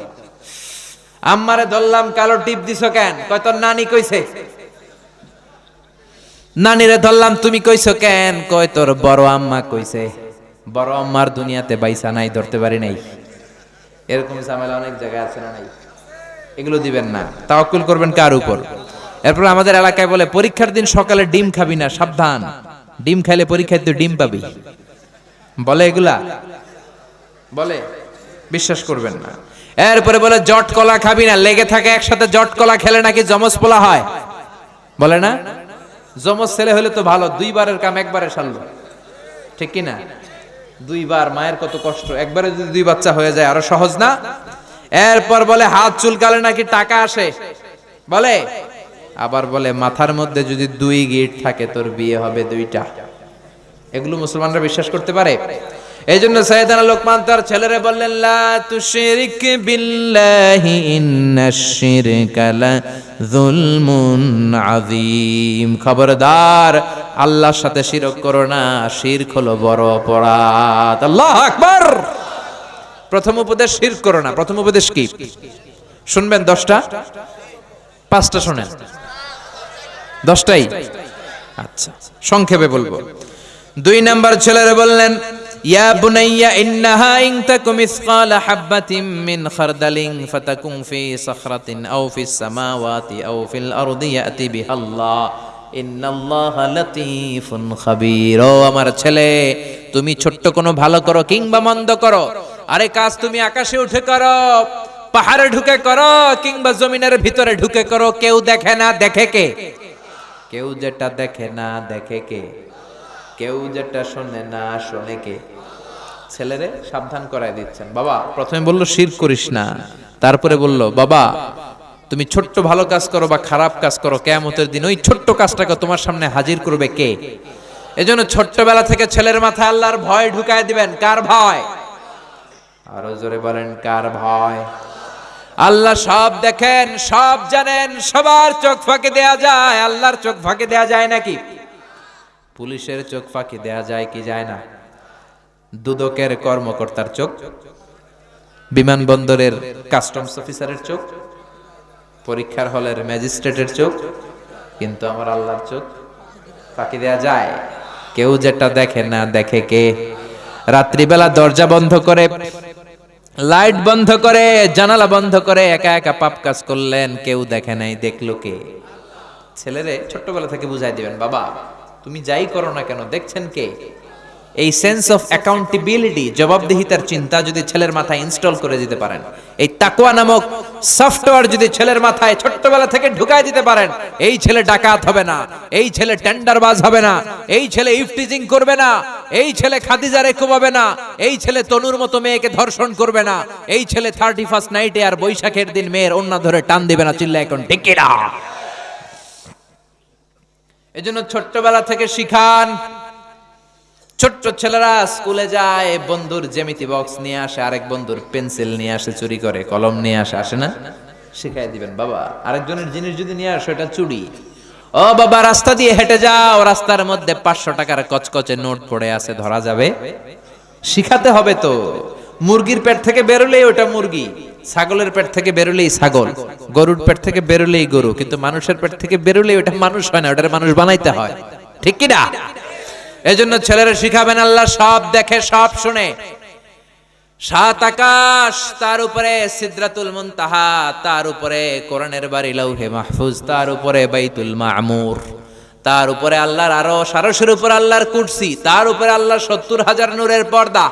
B: আম্মারে ধরলাম, কালো টিপ দিছ কেন? কয়, তোর নানি কইছে। নানিরে ধরলাম, তুমি কইছো কেন? কয়, তোর বড় আম্মা কইছে। বড় আম্মার দুনিয়াতে বাইসা নাই, ধরতে পারি নাই। এরকম ঝামেলা অনেক জায়গায় আছে না নাই? এগুলো দিবেন না। তাওয়াক্কুল করবেন কার উপর? এরপর আমাদের এলাকায় বলে, পরীক্ষার দিন সকালে ডিম খাবি না, সাবধান। ডিম খাইলে পরীক্ষায় তুই ডিম পাবি। বলে এগুলা? বলে? বিশ্বাস করবেন না। এরপরে বলে, জট কলা খাবি না, লেগে থাকে একসাথে জট কলা খেলে নাকি জমজ পোলা হয়? বলে না? জমজ ছেলে হলে তো ভালো, দুইবারের কাম একবারে সারলো। ঠিক কি না দুইবার মায়ের কত কষ্ট। একবারে যদি দুই বাচ্চা হয়ে যায়, আরও সহজ না? এরপর বলে, হাত চুলকালে নাকি টাকা আসে? বলে? আবার বলে, মাথার মধ্যে যদি দুই গিট থাকে, তোর বিয়ে হবে দুইটা। এগুলো মুসলমানরা বিশ্বাস করতে পারে? এই জন্য সৈয়দানা লোকমান তার ছেলেরে বললেন, লা তুশরিক বিল্লাহি ইন্নাশ শিরকা লা যুলমুন আযীম। খবরদার, আল্লাহর সাথে শিরক করো না, শিরক হলো বড় অপরাধ। আল্লাহু আকবার! প্রথম উপদেশ শিরক করো না, প্রথম উপদেশ কি? শুনবেন দশটা? পাঁচটা শোনেন। দশটাই? আচ্ছা সংক্ষেপে বলব। দুই নাম্বার ছেলেরা বললেন ইয়া বুনাইয়া, ইন্নাহা ইন তাকু মিসকালা হাববাতিন মিন খারদালিন ফাতাকুন ফি সাখরাতিন আও ফিস সামাওয়াতি আও ফিল আরদি ইয়াতি বিহাল্লাহ। ইন্নাল্লাহা লাতীফুন খাবীর। ও আমার ছেলে, তুমি ছোট্ট কোনো ভালো করো কিংবা মন্দ করো। আরে কাজ তুমি আকাশে উঠে করো, পাহাড়ে ঢুকে করো, কিংবা জমিনের ভিতরে ঢুকে করো, কেউ দেখে না দেখে কে? কেউ যেটা দেখে না দেখে কে? কেউ যেটা শোনে না শোনে কে? ছেলেরে সাবধান করাই দিচ্ছেন। বাবা, প্রথমে বলল, শির করিস না। তারপরে বলল, বাবা, তুমি ছোট্ট ভালো কাজ করো বা খারাপ কাজ করো, কেয়ামতের দিন ওই ছোট্ট কাজটাকে তোমার সামনে হাজির করবে কে? এজন্য ছোট্টবেলা থেকে ছেলের মাথায় আল্লাহর ভয় ঢুকায় দিবেন। কার ভয়? আরও জোরে বলেন, কার ভয়? আল্লাহ সব দেখেন, সব জানেন, সবার চোখ ফাঁকে দেয়া যায়। আল্লাহর চোখ ফাঁকে দেয়া যায় নাকি? পুলিশের চোখ ফাঁকি দেয়া যায় কি যায় না? দুদকের কর্মকর্তার চোখ, বিমানবন্দরের কাস্টমস অফিসারের চোখ, পরীক্ষার হলের ম্যাজিস্ট্রেটের চোখ, কিন্তু আমার আল্লাহর চোখ ফাঁকি দেয়া যায়। কেউ যেটা দেখে না দেখে কে? রাত্রিবেলা দরজা বন্ধ করে লাইট বন্ধ করে, জানালা বন্ধ করে একা একা পাপ কাজ করলেন, কেউ দেখে নাই, দেখল কে? ছেলেরে ছোট্টবেলা থেকে বুঝাই দিবেন, বাবা। তুমি যাই করো না কেন, দেখছেন কে? এই সেন্স অফ অ্যাকাউন্টেবিলিটি জবাবদিহিতার চিন্তা যদি ছেলের মাথায় ইনস্টল করে দিতে পারেন, এই তাকুয়া নামক সফটওয়্যার যদি ছেলের মাথায় ছোট্টবেলা থেকে ঢুকায় দিতে পারেন, এই ছেলে ডাকাত হবে না, এই ছেলে টেন্ডারবাজ হবে না, এই ছেলে ইফটিজিং করবে না, এই ছেলে খাদিজারে কুমাবে না, এই ছেলে তনুর মতো মেয়েকে ধর্ষণ করবে না, এই ছেলে থার্টি ফার্স্ট নাইটে আর বৈশাখের দিন মেয়ের অন্য ধরে টান দিবে না চিল্লা এখন ঢেকেরা এজন্য ছোট্টবেলা থেকে শিখান। ছোট্ট ছেলেরা স্কুলে যায়, বন্ধুর জ্যামিতি বক্স নিয়ে আসে, আরেক বন্ধুর পেন্সিল নিয়ে আসে, চুরি করে, কলম নিয়ে আসে আসে না? শিখাই দিবেন, বাবা। আরেকজনের জিনিস যদি নিয়ে আসো, এটা চুরি। ও বাবা, রাস্তা দিয়ে হেঁটে যাও, রাস্তার মধ্যে পাঁচশো টাকার কচকচে নোট পড়ে আছে, ধরা যাবে। শিখাতে হবে তো। মুরগির পেট থেকে বেরোলেই ওটা মুরগি। ছাগলের পেট থেকে বেরোলেই ছাগল, গরুর পেট থেকে বেরোলেই গরু, কিন্তু মানুষের পেট থেকে বেরোলেই ওটা মানুষ হয় না, ওটার মানুষ বানাইতে হয়। ঠিক কি না জন্য ছেলেরা শিখাবেন আল্লাহ, সব দেখে, সব শুনে। সাত আকাশ, তার উপরে সিদ্রাতুল মুনতাহা, তার উপরে কোরআনের বাড়ি লৌহে মাহফুজ, তার উপরে বাইতুল মামুর, তার উপরে আল্লাহর আরও সারসের উপর আল্লাহর কুরসি, তার উপরে আল্লাহ সত্তর হাজার নূরের পর্দা।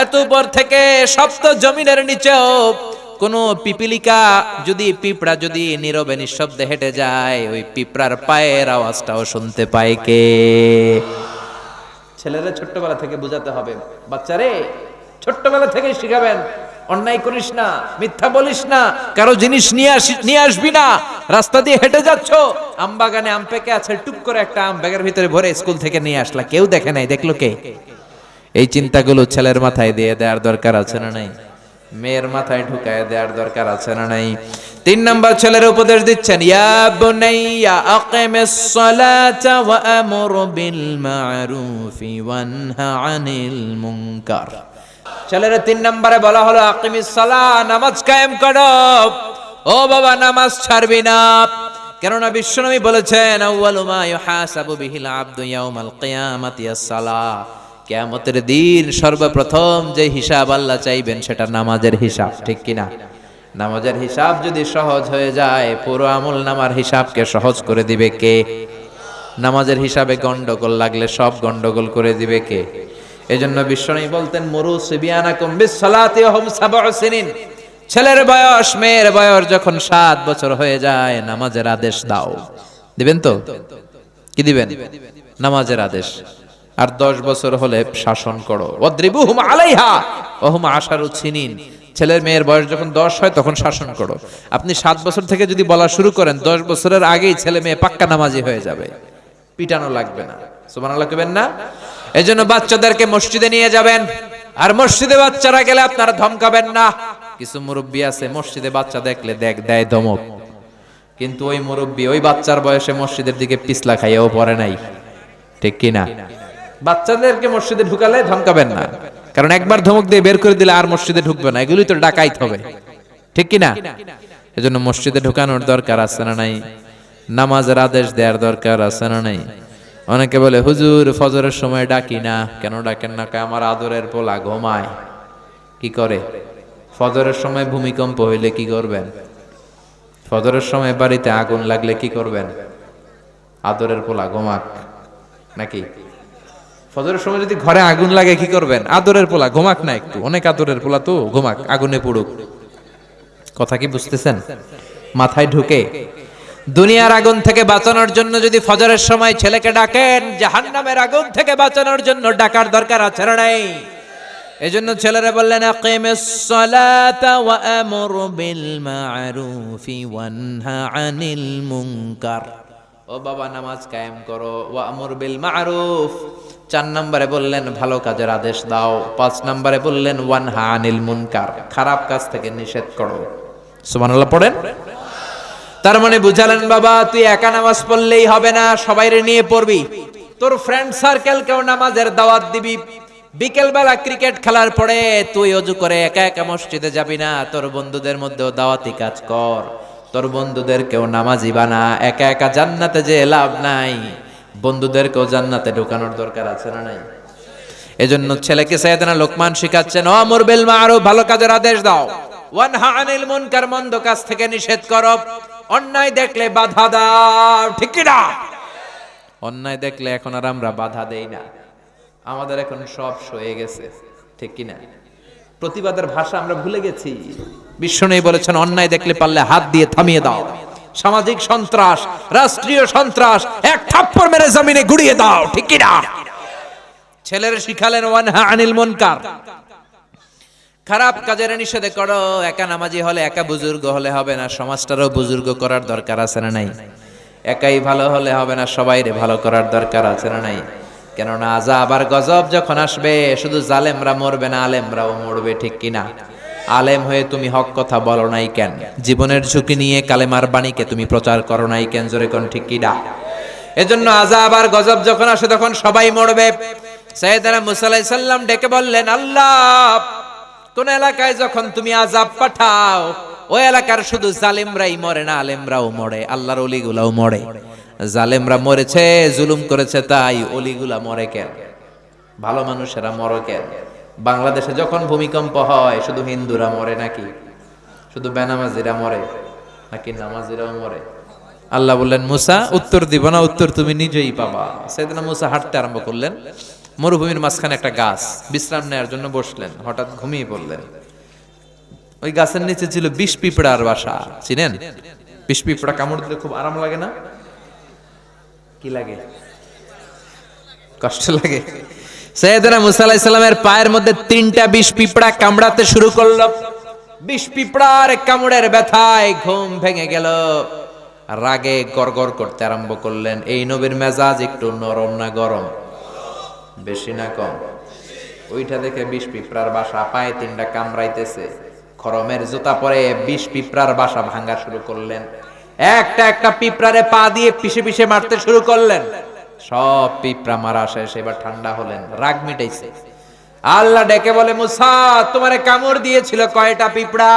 B: এত উপর থেকে সপ্ত জমিনের নিচেও কোন পিপিলিকা যদি, পিঁপড়া যদি নীরবে নিঃশব্দে হেঁটে যায়, ওই পিঁপড়ার পায়ের আওয়াজটাও শুনতে পায় কে? ছেলেরা ছোট্টবেলা থেকে বোঝাতে হবে, বাচ্চারে ছোট্টবেলা থেকে শিখাবেন, অন্যায় করিস না, মিথ্যা বলিস না, কারও জিনিস নিয়ে আসি, নিয়ে আসবি না, রাস্তা দিয়ে হেঁটে যাচ্ছ আম বাগানে আম পেকে আছে টুক করে একটা আম ব্যাগের ভিতরে ভরে স্কুল থেকে নিয়ে আসলা, কেউ দেখে নাই, দেখল কে? এই চিন্তাগুলো ছেলের মাথায় দিয়ে দেওয়ার দরকার আছে না নাই? মেয়ের মাথায় ঢুকায় দেওয়ার দরকার আছে না নাই? তিন নাম্বার ছেলের উপদেশ দিচ্ছেন, ইয়া আনিল ছেলের তিন নম্বরে বলা হলো নামাজ কায়েম করো। ও বাবা, নামাজ ছাড়বি না। কেননা বিশ্বনবী বলেছেন, আউয়ালু ইউহাসাবু বিহিল আবদু ইয়াউমাল কিয়ামাতি আস-সালাহ কিয়ামতের দিন সর্বপ্রথম যে হিসাব আল্লাহ চাইবেন সেটা নামাজের হিসাব, ঠিক কিনা? নামাজের হিসাব যদি সহজ হয়ে যায়, পুরো আমল নামার হিসাবকে সহজ করে দিবে কে? নামাজের হিসাবে গন্ডগোল লাগলে সব গন্ডগোল করে দিবে কে? এজন্য বিশ্বনবী বলতেন, মরু সাবউ ছেলের বয়স, মেয়ের বয়স যখন সাত বছর হয়ে যায়, নামাজের আদেশ দাও। দিবেন তো? কি দিবেন? নামাজের আদেশ। আর দশ বছর হলে শাসন করো। আশারু সিনিন ছেলের মেয়ের বয়স যখন দশ হয় তখন শাসন করো। আপনি সাত বছর থেকে যদি বলা শুরু করেন, দশ বছরের আগেই ছেলে মেয়ে পাক্কা নামাজি হয়ে যাবে। পিটানো লাগবে না। কইবেন না? এজন্য বাচ্চাদেরকে মসজিদে নিয়ে যাবেন। আর মসজিদে বাচ্চারা গেলে আপনারা ধমকাবেন না। কিছু মুরব্বী আছে, মসজিদে বাচ্চা দেখলে দেখ দেয় ধমক। কিন্তু ওই মুরব্বী ওই বাচ্চার বয়সে মসজিদের দিকে পিছলা খাইয়াও পড়ে নাই। ঠিক কি না বাচ্চাদেরকে মসজিদে ঢুকালে ধমকাবেন না। কারণ একবার ধমক দিয়ে বের করে দিলে আর মসজিদে ঢুকবে না। এগুলি তো ডাকাইতে হবে। ঠিক কি না এজন্য মসজিদে ঢুকানোর দরকার আছে না নাই? নামাজের আদেশ দেওয়ার দরকার আছে না নাই? অনেকে বলে, হুজুর, ফজরের সময় ডাকি না। কেন ডাকেন না? আমার আদরের পোলা ঘুমায়। কি করে? ফজরের সময় ভূমিকম্প হইলে কি করবেন? ফজরের সময় বাড়িতে আগুন লাগলে কি করবেন? আদরের পোলা ঘুমাক। নাকি? ফজরের সময় যদি ঘরে আগুন লাগে, কি করবেন? আদরের পোলা, ঘুমাক না একটু। অনেক আদরের পোলা তো, ঘুমাক, আগুনে পড়ুক। কথা কি বুঝতেছেন? মাথায় ঢুকে। দুনিয়ার আগুন থেকে বাঁচানোর জন্য যদি ফজরের সময় ছেলেকে ডাকেন, জাহান্নামের আগুন থেকে বাঁচানোর জন্য ডাকার দরকার আছে না নাই। এজন্য ছেলেরা বললেন, আকিমিস সালাতা ওয়া আমুর বিল মা'রুফি ওয়ানহা আনিল মুনকার। ও বাবা, নামাজ কায়েম করো। ওয়া আমুর বিল মা'রুফ। চার নম্বরে বললেন, ভালো কাজের আদেশ দাও। পাঁচ নম্বরে বললেন, ওয়ানহা আনিল মুনকার। খারাপ কাজ থেকে নিষেধ করো। সুবহানাল্লাহ, পড়েন? তার মানে বুঝালেন, বাবা, তুই একা নামাজ পড়লেই হবে না, সবাইরে নিয়ে পড়বি। তোর ফ্রেন্ড সার্কেল কেউ নামাজের দাওয়াত দিবি। বিকেল বেলা ক্রিকেট খেলার পরে তুই অজু করে একা একা মসজিদে যাবি না। তোর বন্ধুদের মধ্যেও দাওয়াতি কাজ কর। তোর বন্ধুদের কেউ নামাজি বানা একা একা জান্নাতে যে লাভ নাই। বন্ধুদেরকেও জান্নাতে ঢোকানোর দরকার আছে না নাই? এজন্য ছেলেকে সাইয়েদনা লোকমান শিখাচ্ছেন, ও আমর বিল মারুফ, ভালো কাজের আদেশ দাও। ওয়ানহা আনিল মুনকার, মন্দ কাজ থেকে নিষেধ করো। অন্যায় দেখলে বাধা দাও। ঠিক কি না অন্যায় দেখলে এখন আর আমরা বাধা দেই না। আমাদের এখন সব সয়ে গেছে। ঠিক কি না প্রতিবাদের ভাষা আমরা ভুলে গেছি। বিশ্বনবী বলেছেন, অন্যায় দেখলে পারলে হাত দিয়ে থামিয়ে দাও। সামাজিক সন্ত্রাস, রাষ্ট্রীয় সন্ত্রাস, এক থাপ্পড় মেরে জমিনে গুড়িয়ে দাও, ঠিক কি না ছেলের শিখালেন, ওয়ানহা আনিল মুনকার। খারাপ কাজের নিষেধে করো, একা নামাজি হলে একা বুজুর্গ হলে হবে না, সমাজটারও বুজুর্গ করার দরকার আছে না নাই? একাই ভালো হলে হবে না, সবাইরে ভালো করার দরকার আছে না নাই? কেননা আজা আবার গজব যখন আসবে, শুধু জালেমরা মরবে না, আলেমরাও মরবে, ঠিক কিনা? আলেম হয়ে তুমি হক কথা বলো নাই কেন? জীবনের ঝুঁকি নিয়ে কালেমার বাণীকে তুমি প্রচার করো নাই কেন, জোরে কোন ঠিক কিনা? এজন্য আজা আবার গজব যখন আসে, তখন সবাই মরবে। সৈয়দনা মুসা আলাইহিস সালাম ডেকে বললেন, আল্লাহ, কোন এলাকায় যখন তুমি আজাব পাঠাও, ওই এলাকার শুধু জালেমরাই মরে না, আলেমরাও মরে, আল্লাহর অলিগুলাও মরে। জালেমরা মরেছে, জুলুম করেছে, তাই অলিগুলা মরে কেন? ভালো মানুষেরা মরে কেন? বাংলাদেশে যখন ভূমিকম্প হয়, শুধু হিন্দুরা মরে নাকি? শুধু বেনামাজিরা মরে নাকি নামাজিরাও মরে? আল্লাহ বললেন, মুসা, উত্তর দিব না, উত্তর তুমি নিজেই পাবা। সেদিন মুসা হাঁটতে আরম্ভ করলেন। মরুভূমির মাঝখানে একটা গাছ, বিশ্রাম নেওয়ার জন্য বসলেন। হঠাৎ ঘুমিয়ে পড়লেন। ওই গাছের নিচে ছিল বিষ পিঁপড়ার বাসা, চিনেন? বিষ পিঁপড়া কামড় দিলে খুব আরাম লাগে না? কি লাগে? কষ্ট লাগে। সৈয়দনা মুসা আলাইহিস সালামের পায়ের মধ্যে তিনটা বিষ পিঁপড়া কামড়াতে শুরু করল। বিষ পিঁপড়ার কামড়ের ব্যথায় ঘুম ভেঙে গেল। রাগে গড়গড় করতে আরম্ভ করলেন। এই নবীর মেজাজ একটু নরম না গরম? বেশি না কম? ওইটা দেখে বিষ পিঁপড়ার বাসা পায়ে তিনটা কামড়াইতেছে। খরমের জুতা পরে বিষ পিঁপড়ার বাসা ভাঙা শুরু করলেন। একটা একটা পিঁপড়ারে পা দিয়ে পিষে পিষে মারতে শুরু করলেন। সব পিঁপড়া মারা শেষ, এবার ঠান্ডা হলেন, রাগ মিটাইছে। আল্লাহ ডেকে বলে, মুসা, তোমারে কামড় দিয়েছিল কয়টা পিঁপড়া?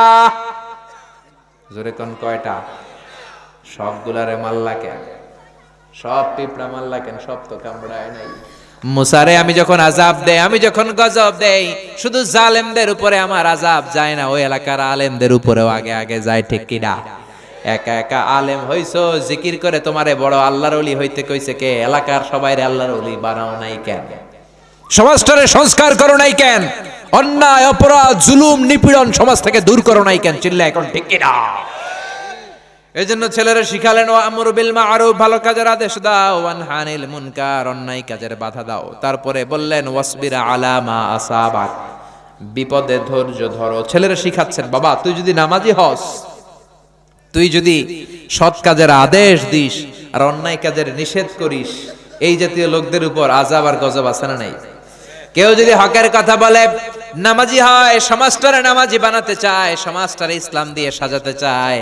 B: জোরে কোন কয়টা? সবগুলারে মাল্লা কেন? সব পিঁপড়া মাল্লা কেন? সব তো কামড়ায় নাই। মুসারে, আমি যখন আজাব দেই, আমি যখন গজব দেই, শুধু জালেমদের উপরে আমার আজাব যায় না, ওই এলাকার আলেমদের উপরেও আগে আগে যায়, ঠিক কিনা একা একা আলেম হইছো, জিকির করে তোমারে বড় আল্লাহর অলি হইতে কইছে কে? এলাকার সবাইরে আল্লাহর অলি বানাও নাই কেন? সমাজটারে সংস্কার করো নাই কেন? অন্যায়, অপরাধ, জুলুম, নিপীড়ন সমাজ থেকে দূর করো নাই কেন? চিল্লা এখন ঠিক কিনা? এই জন্য ছেলেরা শিখালেন ও আমর বিল মারুফ ভালো কাজের আদেশ দাও। ওয়ান হানিল মুনকার অন্যায় কাজের বাধা দাও। তারপরে বললেন, ওয়াসবিরা আলা মা আসাবাক বিপদে ধৈর্য ধরো। ছেলেরা শিখাচ্ছেন, বাবা, তুই যদি নামাজি হস তুই যদি সৎ কাজের আদেশ দিস আর অন্যায় কাজের নিষেধ করিস, এই জাতীয় লোকদের উপর আজাব আর গজব আছে না নাই? কেউ যদি হকের কথা বলে, নামাজি হয়, সমাজটারে নামাজি বানাতে চায়, সমাজটারে ইসলাম দিয়ে সাজাতে চায়,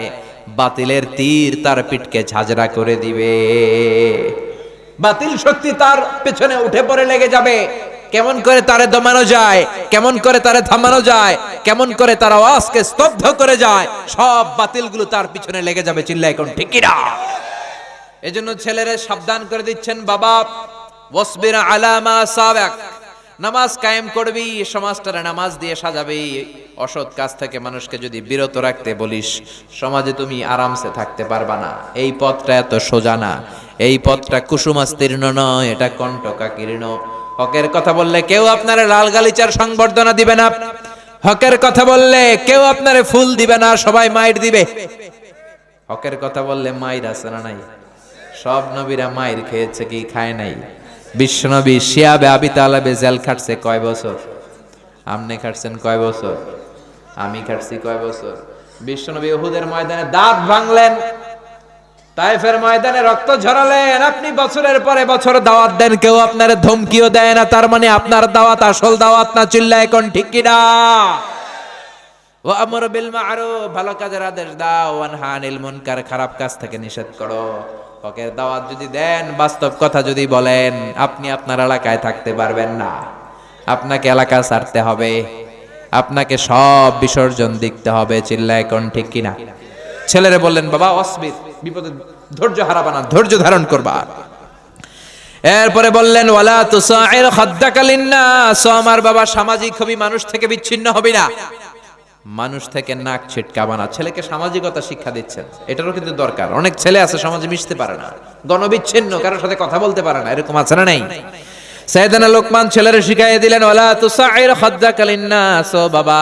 B: বাতিলের তীর তার পিঠকে ঝাঁঝরা করে দিবে। বাতিল শক্তি তার পেছনে উঠে পড়ে লেগে যাবে। কেমন করে তারে দমানো যায়, কেমন করে তারে থামানো যায়, কেমন করে তার আওয়াজকে স্তব্ধ করে যায়, সব বাতিলগুলো তার পিছনে লেগে যাবে চিল্লা এখন ঠিকিরা এজন্য ছেলেরা সাবধান করে দিচ্ছেন বাবা, ওয়াসবির আলামা সাবাক। নামাজ কায়েম করবি, সমাজটারে নামাজ দিয়ে সাজাবি। অসৎ কাজ থেকে মানুষকে যদি বিরত রাখতে বলিস, সমাজে তুমি আরামসে থাকতে পারবা না। এই পথটা এত সোজা না, এই পথটা কুসুমাস্তীর্ণ নয়, এটা কণ্টকাকীর্ণ। হকের কথা বললে কেউ আপনার লাল গালিচার সংবর্ধনা দিবে না। হকের কথা বললে কেউ আপনারে ফুল দিবে না, সবাই মাইট দিবে। হকের কথা বললে মায়ের আছে না নাই? সব নবীরা মায়ের খেয়েছে কি খায় নাই? বিশ্বনবী শিয়াবে আবি তালাবে জেল খাটছে কয় বছর? আমনে খাটছেন কয় বছর? আমি খাটছি কয় বছর? বিশ্বনবী ওহুদের ময়দানে দাঁত ভাঙলেন তাইফের ময়দানে রক্ত ঝরালেন। আপনি বছরের পরে বছর দাওয়াত দেন, কেউ আপনার ধমকিও দেয় না। তার মানে আপনার দাওয়াত আসল দাওয়াত না চিল্লা এখন ঠিক কিনা ও আমর বিল ভালো কাজের আদেশ দাও। মুনকার, খারাপ কাজ থেকে নিষেধ করো। হকের দাওয়াত যদি দেন, বাস্তব কথা যদি বলেন, আপনি আপনার এলাকায় থাকতে পারবেন না। আপনাকে এলাকা ছাড়তে হবে। আপনাকে সব বিসর্জন দিতে হবে চিল্লা এখন ঠিক কিনা ছেলেরে বললেন, বাবা অসবির বিপদে ধৈর্য হারাবানা ধৈর্য ধারণ করবা। এরপরে বললেন, ওয়ালা তুসাইর খাদ্দাকালিন ও আমার বাবা সামাজিক হবি, মানুষ থেকে বিচ্ছিন্ন হবি না। মানুষ থেকে নাক ছিটকাবা না। ছেলেকে সামাজিকতা শিক্ষা দিচ্ছেন। এটারও কিন্তু দরকার। অনেক ছেলে আছে, সমাজে মিশতে পারে না। গণবিচ্ছিন্ন, কারোর সাথে কথা বলতে পারে না। এরকম আছে না নেই? সাইদানা লোকমান ছেলেরে শিখাইয়ে দিলেন, ওয়ালা তুসাইর খাদ্দাকালিন নাস ও বাবা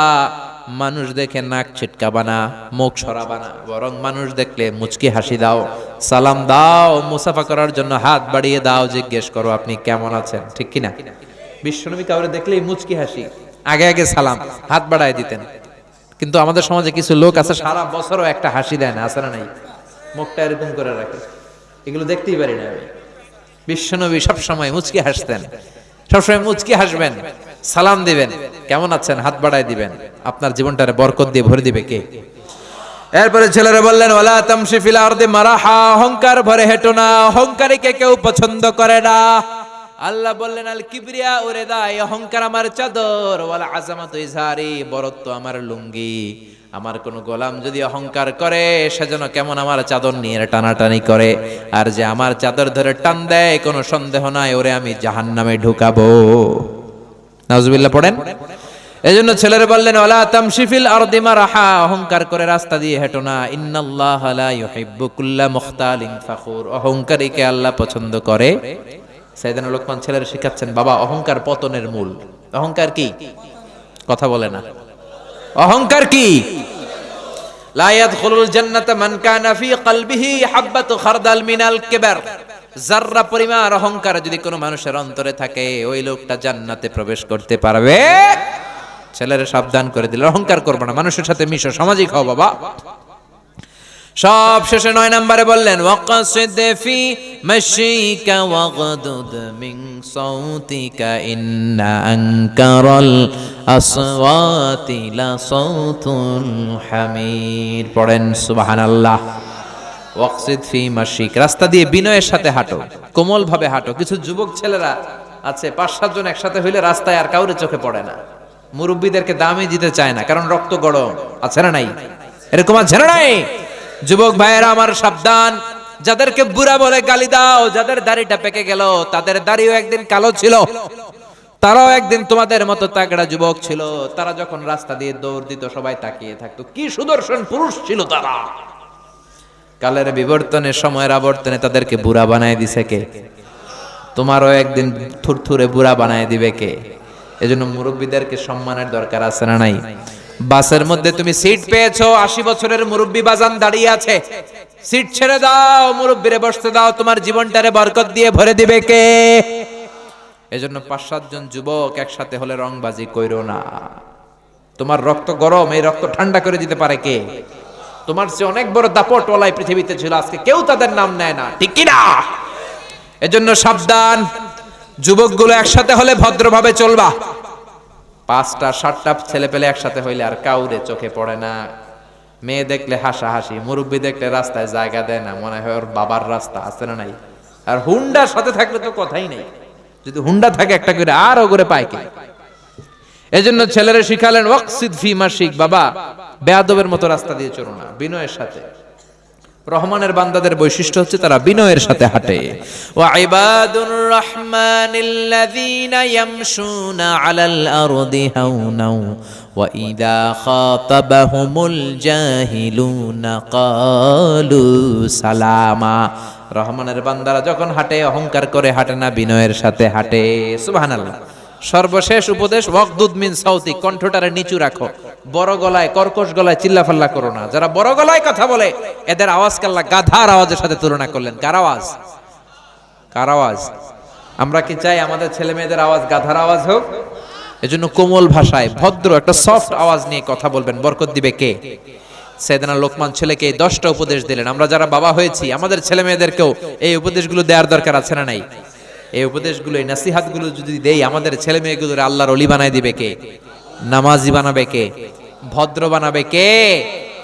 B: মানুষ দেখে নাক ছিটকাবা না, মুখ সরাবা না, বরং মানুষ দেখলে মুচকি হাসি দাও, সালাম দাও, মুসাফা করার জন্য হাত বাড়িয়ে দাও, জিজ্ঞেস করো আপনি কেমন আছেন, ঠিক কিনা? বিশ্বনবী কাউরে দেখলেই মুচকি হাসি, আগে আগে সালাম, হাত বাড়ায় দিতেন। কিন্তু আমাদের সমাজে কিছু লোক আছে, সারা বছরও একটা হাসি দেয় না না নাই? মুখটা এরকম করে রাখে। এগুলো দেখতেই পারি না আমি। বিশ্বনবী সবসময় মুচকি হাসতেন, সবসময় মুচকি হাসবেন। সালাম দিবেন। কেমন আছেন? হাত বাড়ায় দিবেন। আপনার জীবনটারে বরকত দিয়ে ভরে দিবে কে? এরপরে ছেলেরা বললেন, ওয়ালা তামশি ফিল আরদি মারাহা, অহংকার ভরে হেঁটো না, অহংকারীকে কেউ পছন্দ করে না। আল্লাহ বললেন, আল কিবরিয়া ওরে দাই অহংকার আমার চাদর, ওয়ালা আজামাত ইজহারি, বরত্ব আমার লুঙ্গি। আমার কোন গোলাম যদি অহংকার করে সেজন্য কেমন আমার চাদর নিয়ে টানাটানি করে। আর যে আমার চাদর ধরে টান দেয়, কোনো সন্দেহ নাই, ওরে আমি জাহান্নামে ঢুকাবো। নাউজুবিল্লাহ পড়েন? এজন্য ছেলেরা বললেন ওলা তামশিফিল আরদি মারাহা। অহংকার করে রাস্তা দিয়ে হেঁটো না। ইন্নাল্লাহ লা ইউহিব্বু কুল্লা মুখতালিন ফাখুর। অহংকারীকে আল্লাহ পছন্দ করে। সাইদানা লোকমান ছেলেরা শিখাচ্ছেন, বাবা, অহংকার পতনের মূল। অহংকার কি? কথা বলে না। অহংকার কি? লা ইয়াদখুলুল জান্নাতা মান কানা ফি কলবিহি হাব্বাতু খারদাল মিনাল কিবার। যাররা পরিমাণ অহংকার যদি কোনো মানুষের অন্তরে থাকে, ওই লোকটা জান্নাতে প্রবেশ করতে পারবে। ছেলেরা সাবধান করে দিল, অহংকার করব না। মানুষের সাথে মিশো, সামাজিক হও বাবা। সব শেষে নয় নম্বরে বললেন, ওয়াকাসিদ ফি মাশিকা হামির পড়েন, সুবহানাল্লাহ। ওয়াকসিদ ফি মাশিক। রাস্তা দিয়ে বিনয়ের সাথে হাঁটো কোমল ভাবে হাঁটো। কিছু যুবক ছেলেরা আছে, পাঁচ সাতজন একসাথে হইলে রাস্তায় আর কাউরে চোখে পড়ে না। মুরব্বীদেরকে দামই দিতে চায় না, কারণ রক্ত গরম। আছে না নাই? এরকম আছে না নাই? যুবক ভাইয়েরা, আমার সাবধান। যাদেরকে বুড়া বলে গালি দাও, যাদের দাড়িটা পেকে গেল, তাদের দাড়িও একদিন কালো ছিল। তারাও একদিন তোমাদের মতো তাগড়া যুবক ছিল। তারা যখন রাস্তা দিয়ে দৌড় দিত, সবাই তাকিয়ে থাকতো। কি সুদর্শন পুরুষ ছিল তারা। কালের বিবর্তনে সময়ের আবর্তনে তাদেরকে বুড়া বানায় দিছে কে? তোমারও একদিন থুরথুরে বুড়া বানায় দিবে কে? এজন্য মুরব্বীদেরকে সম্মানের দরকার আছে না নাই? বাসের মধ্যে তুমি সিট পেয়েছ, আশি বছরের মুরব্বী বাজান দাঁড়িয়ে আছে। সিট ছেড়ে দাও, মুরব্বীরে বসতে দাও, তোমার জীবনটারে বরকত দিয়ে ভরে দিবে কে? এজন্য পাঁচ সাতজন যুবক একসাথে হলে রংবাজি কইরো না। তোমার রক্ত গরম, এই রক্ত ঠান্ডা করে দিতে পারে কে? তোমার সে অনেক বড় দাপট ওলাই পৃথিবীতে ছিল, আজকে কেউ তাদের নাম নেয় না। ঠিক কি না এজন্য সাবধান, যুবকগুলো একসাথে হলে ভদ্রভাবে চলবা। পাঁচটা, সাতটা ছেলে পেলে একসাথে হইলে আর কাউরে চোখে পড়ে না। মেয়ে দেখলে হাসা হাসি মুরব্বী দেখলে রাস্তায় জায়গা দেয় না, মনে হয় ওর বাবার রাস্তা আছে না নাই। আর হুন্ডার সাথে থাকলে তো কথাই নেই। যদি হুন্ডা থাকে একটা করে, আর ওগরে পায় কে? এজন্য ছেলেরা শিখালেন, ওয়াকসিদ ফি মাসিক বাবা, বেয়াদবের মতো রাস্তা দিয়ে চলো না, বিনয়ের সাথে। রহমানের বান্দাদের বৈশিষ্ট্য হচ্ছে তারা বিনয়ের সাথে হাঁটে। ওয়া ইবাদুর রাহমানিল্লাযীনা ইয়ামশুনা আলাল আরদি হাওনাও ওয়া ইযা খাতাবাহুমুল জাহিলুনা ক্বালু সালামা। রহমানের বান্দারা যখন হাঁটে, অহংকার করে হাঁটে না, বিনয়ের সাথে হাঁটে। সুবহানাল্লাহ। সর্বশেষ উপদেশ, ওয়াকদুদ মিন সাউতি কণ্ঠটারে নিচু রাখো। বড় গলায়, কর্কশ গলায় চিল্লাফাল্লা করো না। যারা বড় গলায় কথা বলে, এদের আওয়াজ কাল্লা গাধার আওয়াজের সাথে তুলনা করলেন। কার আওয়াজ? কার আওয়াজ? আমরা কি চাই আমাদের ছেলে মেয়েদের আওয়াজ গাধার আওয়াজ হোক? এজন্য কোমল ভাষায়, ভদ্র একটা সফট আওয়াজ নিয়ে কথা বলবেন। বরকত দিবে কে? সেদিনা লোকমান ছেলেকে এই দশটা উপদেশ দিলেন। আমরা যারা বাবা হয়েছি, আমাদের ছেলে মেয়েদেরকেও এই উপদেশগুলো দেওয়ার দরকার আছে না নাই? এই উপদেশগুলো, এই নাসিহাতগুলো যদি দেই, আমাদের ছেলে মেয়েগুলোর আল্লাহর অলি বানায় দিবে কে? নামাজি বানাবে কে? ভদ্র বানাবে কে?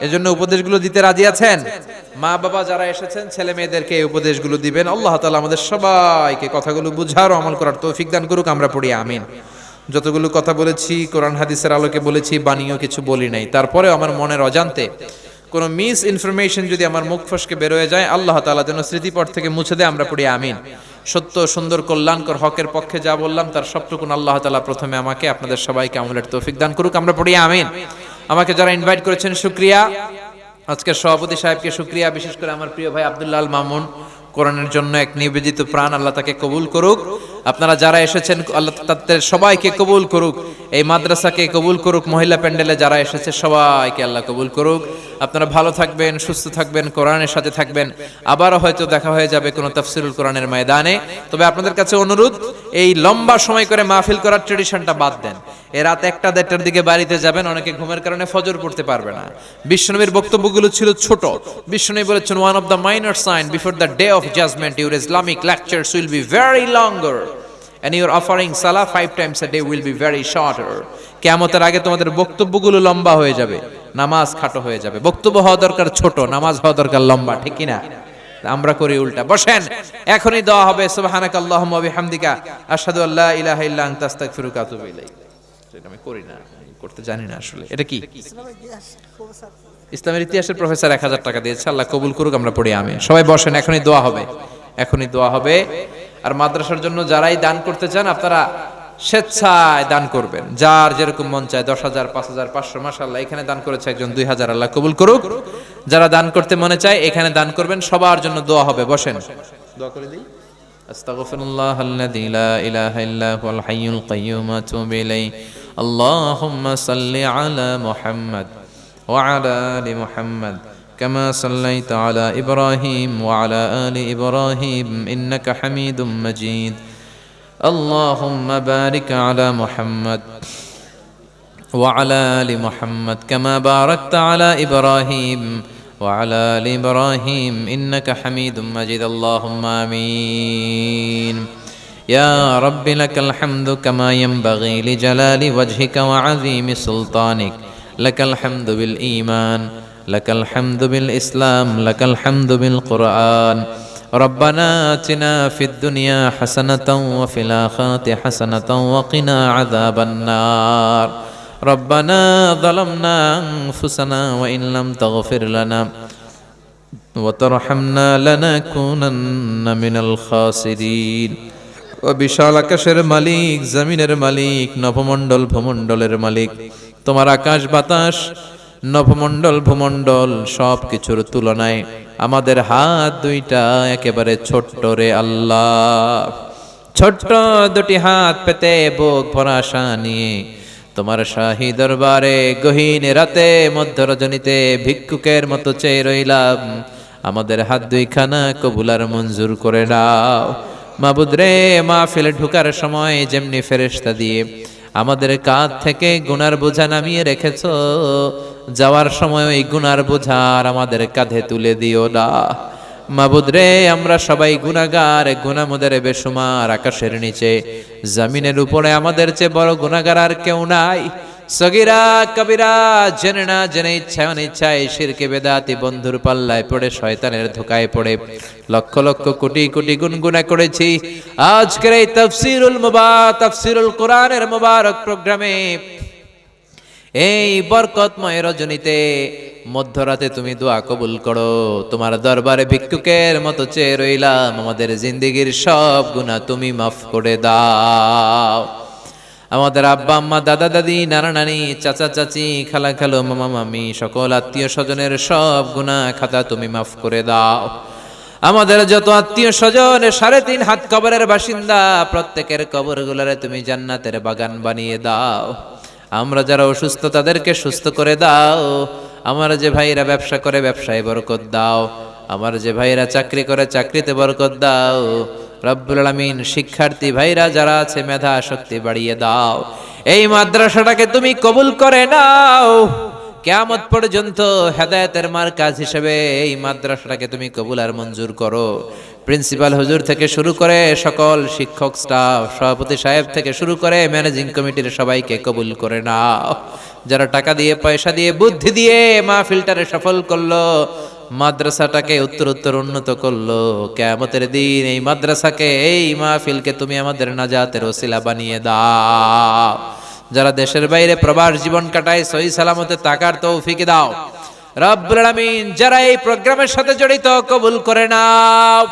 B: এজন্য উপদেশগুলো দিতে রাজি আছেন? মা বাবা যারা এসেছেন, ছেলে মেয়েদেরকে এই উপদেশগুলো দিবেন। আল্লাহ তাআলা আমাদের সবাইকে কথাগুলো বুঝার আমল করার তৌফিক দান করুক, আমরা পড়ি, আমিন। যতগুলো কথা বলেছি, কোরআন, হাদিসের আলোকে বলেছি বানিয়েও কিছু বলি নাই। তারপরেও আমার মনের অজান্তে কোনো মিস ইনফরমেশন যদি আমার মুখ ফসকে বেরোয় যায়, আল্লাহ তাআলা যেন স্মৃতিপট থেকে মুছে দেয়, আমরা পড়ি আমিন। সত্য, সুন্দর, কল্যাণকর হকের পক্ষে যা বললাম, তার সবটুকুন আল্লাহ তাআলা প্রথমে আমাকে, আপনাদের সবাইকে আমলের তৌফিক দান করুক, আমরা পড়ি আমিন। আমাকে যারা ইনভাইট করেছেন, শুক্রিয়া। আজকের সভাপতি সাহেবকে শুক্রিয়া, বিশেষ করে আমার প্রিয় ভাই আব্দুল্লাহ মামুন। কোরআনের জন্য এক নিবেদিত প্রাণ আল্লাহ তাকে কবুল করুক। আপনারা যারা এসেছেন, আল্লাহ তাদের সবাইকে কবুল করুক। এই মাদ্রাসাকে কবুল করুক, মহিলা প্যান্ডেলে যারা এসেছে, সবাইকে আল্লাহ কবুল করুক। আপনারা ভালো থাকবেন, সুস্থ থাকবেন, কোরআনের সাথে থাকবেন। আবারও হয়তো দেখা হয়ে যাবে কোনো তাফসিরুল কোরআনের ময়দানে। তবে আপনাদের কাছে অনুরোধ, এই লম্বা সময় করে মাহফিল করার ট্রেডিশনটা বাদ দেন। এ রাত একটা দেড়টার দিকে বাড়িতে যাবেন, অনেকে ঘুমের কারণে ফজর পড়তে পারবে না। বিশ্বনবীর বক্তব্যগুলো ছিল ছোট। বিশ্বনবী বলেছেন one of the minor sign before the day of judgement your Islamic lectures will be very longer and your offering salah five times a day will be very shorter. কেয়ামতের আগে তোমাদের বক্তব্যগুলো লম্বা হয়ে যাবে, নামাজ খাটো হয়ে যাবে। বক্তব্য হওয়া দরকার ছোট, নামাজ হওয়া দরকার লম্বা, ঠিক কি না আমরা করি উল্টা। বসেন, এখনই দেওয়া হবে সুবহানাক আল্লাহুম্মা ওয়া বিহামদিকা, আশহাদু আল্লা ইলাহা ইল্লা আনতা, আস্তাগফিরুকা ওয়া আতুবু ইলাইক। এটা আমি করি না করতে জানি না আসলে। এটা কি? ইসলামের ইতিহাসের প্রফেসর এক হাজার টাকা দিয়েছে, আল্লাহ কবুল করুক, আমরা পড়ি আমি সবাই বসেন, এখনই দোয়া হবে, এখনই দোয়া হবে। আর মাদ্রাসার জন্য যারাই দান করতে চান আপনারা স্বেচ্ছায় দান করবেন যার যেরকম মন চায় দশ হাজার পাঁচ হাজার পাঁচশো মাসাল্লাহ এখানে দান করেছে একজন দুই হাজার আল্লাহ কবুল করুক যারা দান করতে মনে চায় এখানে দান করবেন সবার জন্য দোয়া হবে বসেন দোয়া করে দিই أستغفر الله الذي لا إله إلا هو الحي القيوم أتوب إليه اللهم صل على محمد وعلى آل محمد كما صليت على إبراهيم وعلى آل إبراهيم إنك حميد مجيد. اللهم بارك على محمد وعلى آل محمد كما باركت على إبراهيم وعلى آل إبراهيم إنك حميد مجيد. اللهم آمين. يا رب لك الحمد كما ينبغي لجلال وجهك وعظيم سلطانك. لك الحمد بالإيمان. لك الحمد بالإسلام لك الحمد بالقرآن ربنا آتنا في الدنيا حسنة وفي الآخرة حسنة وقنا عذاب النار ربنا ظلمنا أنفسنا وإن لم تغفر لنا وترحمنا لنكونن من الخاسرين ও বিশাল আকাশের মালিক জমিনের মালিক নভমণ্ডল ভূমণ্ডলের মালিক তোমার আকাশ বাতাস নভমণ্ডল ভূমণ্ডল সব কিছুর তুলনায় আমাদের হাত দুইটা একেবারে ছোট্ট রে আল্লাহ। ছোট্ট দুটি হাত পেতে বুক ভরা আশা নিয়ে তোমার শাহী দরবারে গহীন রাতে মধ্য রজনীতে ভিক্ষুকের মতো চেয়ে রইলাম। আমাদের হাত দুইখানা কবুলার মঞ্জুর করে দাও মাবুদ রে, মাহফিলে ঢুকার সময় যেমনি ফেরেশতা দিয়ে আমাদের কাঁধ থেকে গুনার বোঝা নামিয়ে রেখেছ। যাওয়ার সময় ওই গুনার বোঝা আর আমাদের কাঁধে তুলে দিও না। মাবুদ রে, আমরা সবাই গুনাগার গুনামোদের বেসুমার আকাশের নিচে। জমিনের উপরে আমাদের চেয়ে বড় গুনাগার আর কেউ নাই। সগিরা কবিরা জেনে না জেনে ইচ্ছায় অনিচ্ছায় শিরকে বেদাতি বন্ধুর পাল্লায় পড়ে শয়তানের ধোকায় পড়ে। লক্ষ লক্ষ কোটি কোটি গুনগুনা করেছি। আজকের এই তফসিরুল মুবা, তফসিরুল কোরআনের মুবারক প্রোগ্রামে এই বরকতময় রজনীতে মধ্যরাতে তুমি দোয়া কবুল করো। তোমার দরবারে ভিক্ষুকের মতো চেয়ে রইলাম, আমাদের জিন্দিগির সব গুণা তুমি মাফ করে দাও। আমাদের আব্বা, আম্মা, দাদা, দাদি, নানা, নানি, চাচা, চাচি, খালা, খালো, মামা, মামি, সকল আত্মীয় স্বজনের সব গুণা খাতা তুমি মাফ করে দাও। আমাদের যত আত্মীয় স্বজন, সাড়ে তিন হাত কবরের বাসিন্দা, প্রত্যেকের কবরগুলারে তুমি জান্নাতের বাগান বানিয়ে দাও। আমরা যারা অসুস্থ, তাদেরকে সুস্থ করে দাও। আমার যে ভাইরা ব্যবসা করে, ব্যবসায় বরকত দাও। আমার যে ভাইরা চাকরি করে, চাকরিতে বরকত দাও। রব্বুল আলামিন, শিক্ষার্থী ভাইরা যারা আছে, মেধা শক্তি বাড়িয়ে দাও। এই মাদ্রাসাটাকে তুমি কবুল করে নাও। কেয়ামত পর্যন্ত হেদায়েতের মার কাজ হিসেবে এই মাদ্রাসাটাকে তুমি কবুল আর মঞ্জুর করো। প্রিন্সিপাল হুজুর থেকে শুরু করে সকল শিক্ষক স্টাফ, সভাপতি সাহেব থেকে শুরু করে ম্যানেজিং কমিটির সবাইকে কবুল করে নাও। যারা টাকা দিয়ে, পয়সা দিয়ে, বুদ্ধি দিয়ে মাহফিলটারে সফল করল মাদ্রাসাটাকে উত্তর উত্তর উন্নত করল। কেয়ামতের দিন এই মাদ্রাসাকে, এই মাহফিলকে তুমি আমাদের নাজাতের ওসিলা বানিয়ে দাও। যারা দেশের বাইরে প্রবাস জীবন কাটায়, সহি সালামতে তাকার তৌফিক দাও। রব্বুল যারা এই প্রোগ্রামের সাথে জড়িত, কবুল করে নাও।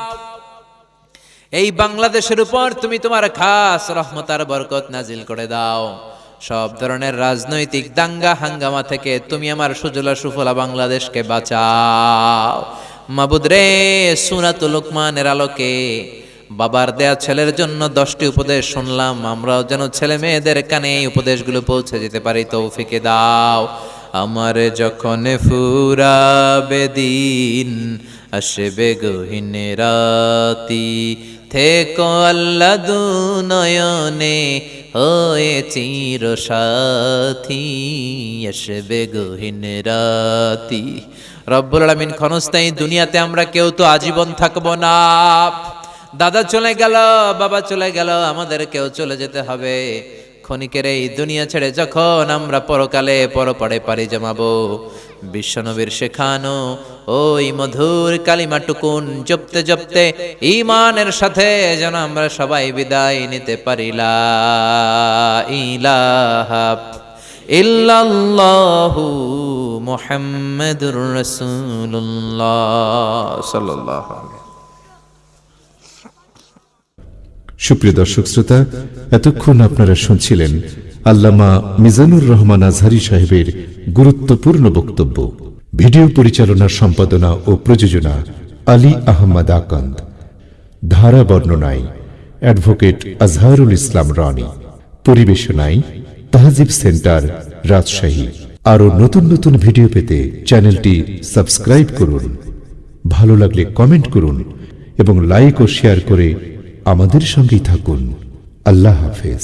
B: এই বাংলাদেশের উপর তুমি তোমার খাস রহমতার বরকত নাজিল করে দাও। সব ধরনের রাজনৈতিক দাঙ্গা হাঙ্গামা থেকে তুমি আমার সুজলা সুফলা বাংলাদেশকে বাঁচাও। মাবুদ রে সুনাতুল লোকমানের আলোকে বাবার দেয়া ছেলের জন্য দশটি উপদেশ শুনলাম। আমরাও যেন ছেলে মেয়েদের কানে এই উপদেশগুলো পৌঁছে যেতে পারি, তৌফিকে দাও। আমার যখন ফুরাবে দিন, আসবে গহীন রাতি থেকো আল্লাহ দুনয়নে হয়ে চির সাথী, আসবে গহীন রাতি। রব্বুল আলামিন ক্ষণস্থায়ী দুনিয়াতে আমরা কেউ তো আজীবন থাকব না। দাদা চলে গেল, বাবা চলে গেল, আমাদের কেউ চলে যেতে হবে। ক্ষণিকের এই দুনিয়া ছেড়ে যখন আমরা পরকালে পরপাড়ে পাড়ি জমাবো, বিশ্বনবীর শেখানো ওই মধুর কালিমা টুকুন জপতে জপতে ইমানের সাথে যেন আমরা সবাই বিদায় নিতে পারিলা। ইলাহা
A: সুপ্রিয় দর্শক শ্রোতা, এতক্ষণ আপনারা শুনছিলেন আল্লামা মিজানুর রহমান আজহারি সাহেবের গুরুত্বপূর্ণ বক্তব্য। ভিডিও পরিচালনা সম্পাদনা ও প্রযোজনা আলী আহমদ আকন্দ। ধারা বর্ণনায় অ্যাডভোকেট আজহারুল ইসলাম রনি। পরিবেশনায় তাহজিব সেন্টার, রাজশাহী। আরও নতুন নতুন ভিডিও পেতে চ্যানেলটি সাবস্ক্রাইব করুন। ভালো লাগলে কমেন্ট করুন এবং লাইক ও শেয়ার করে আমাদের সঙ্গেই থাকুন। আল্লাহ হাফেজ।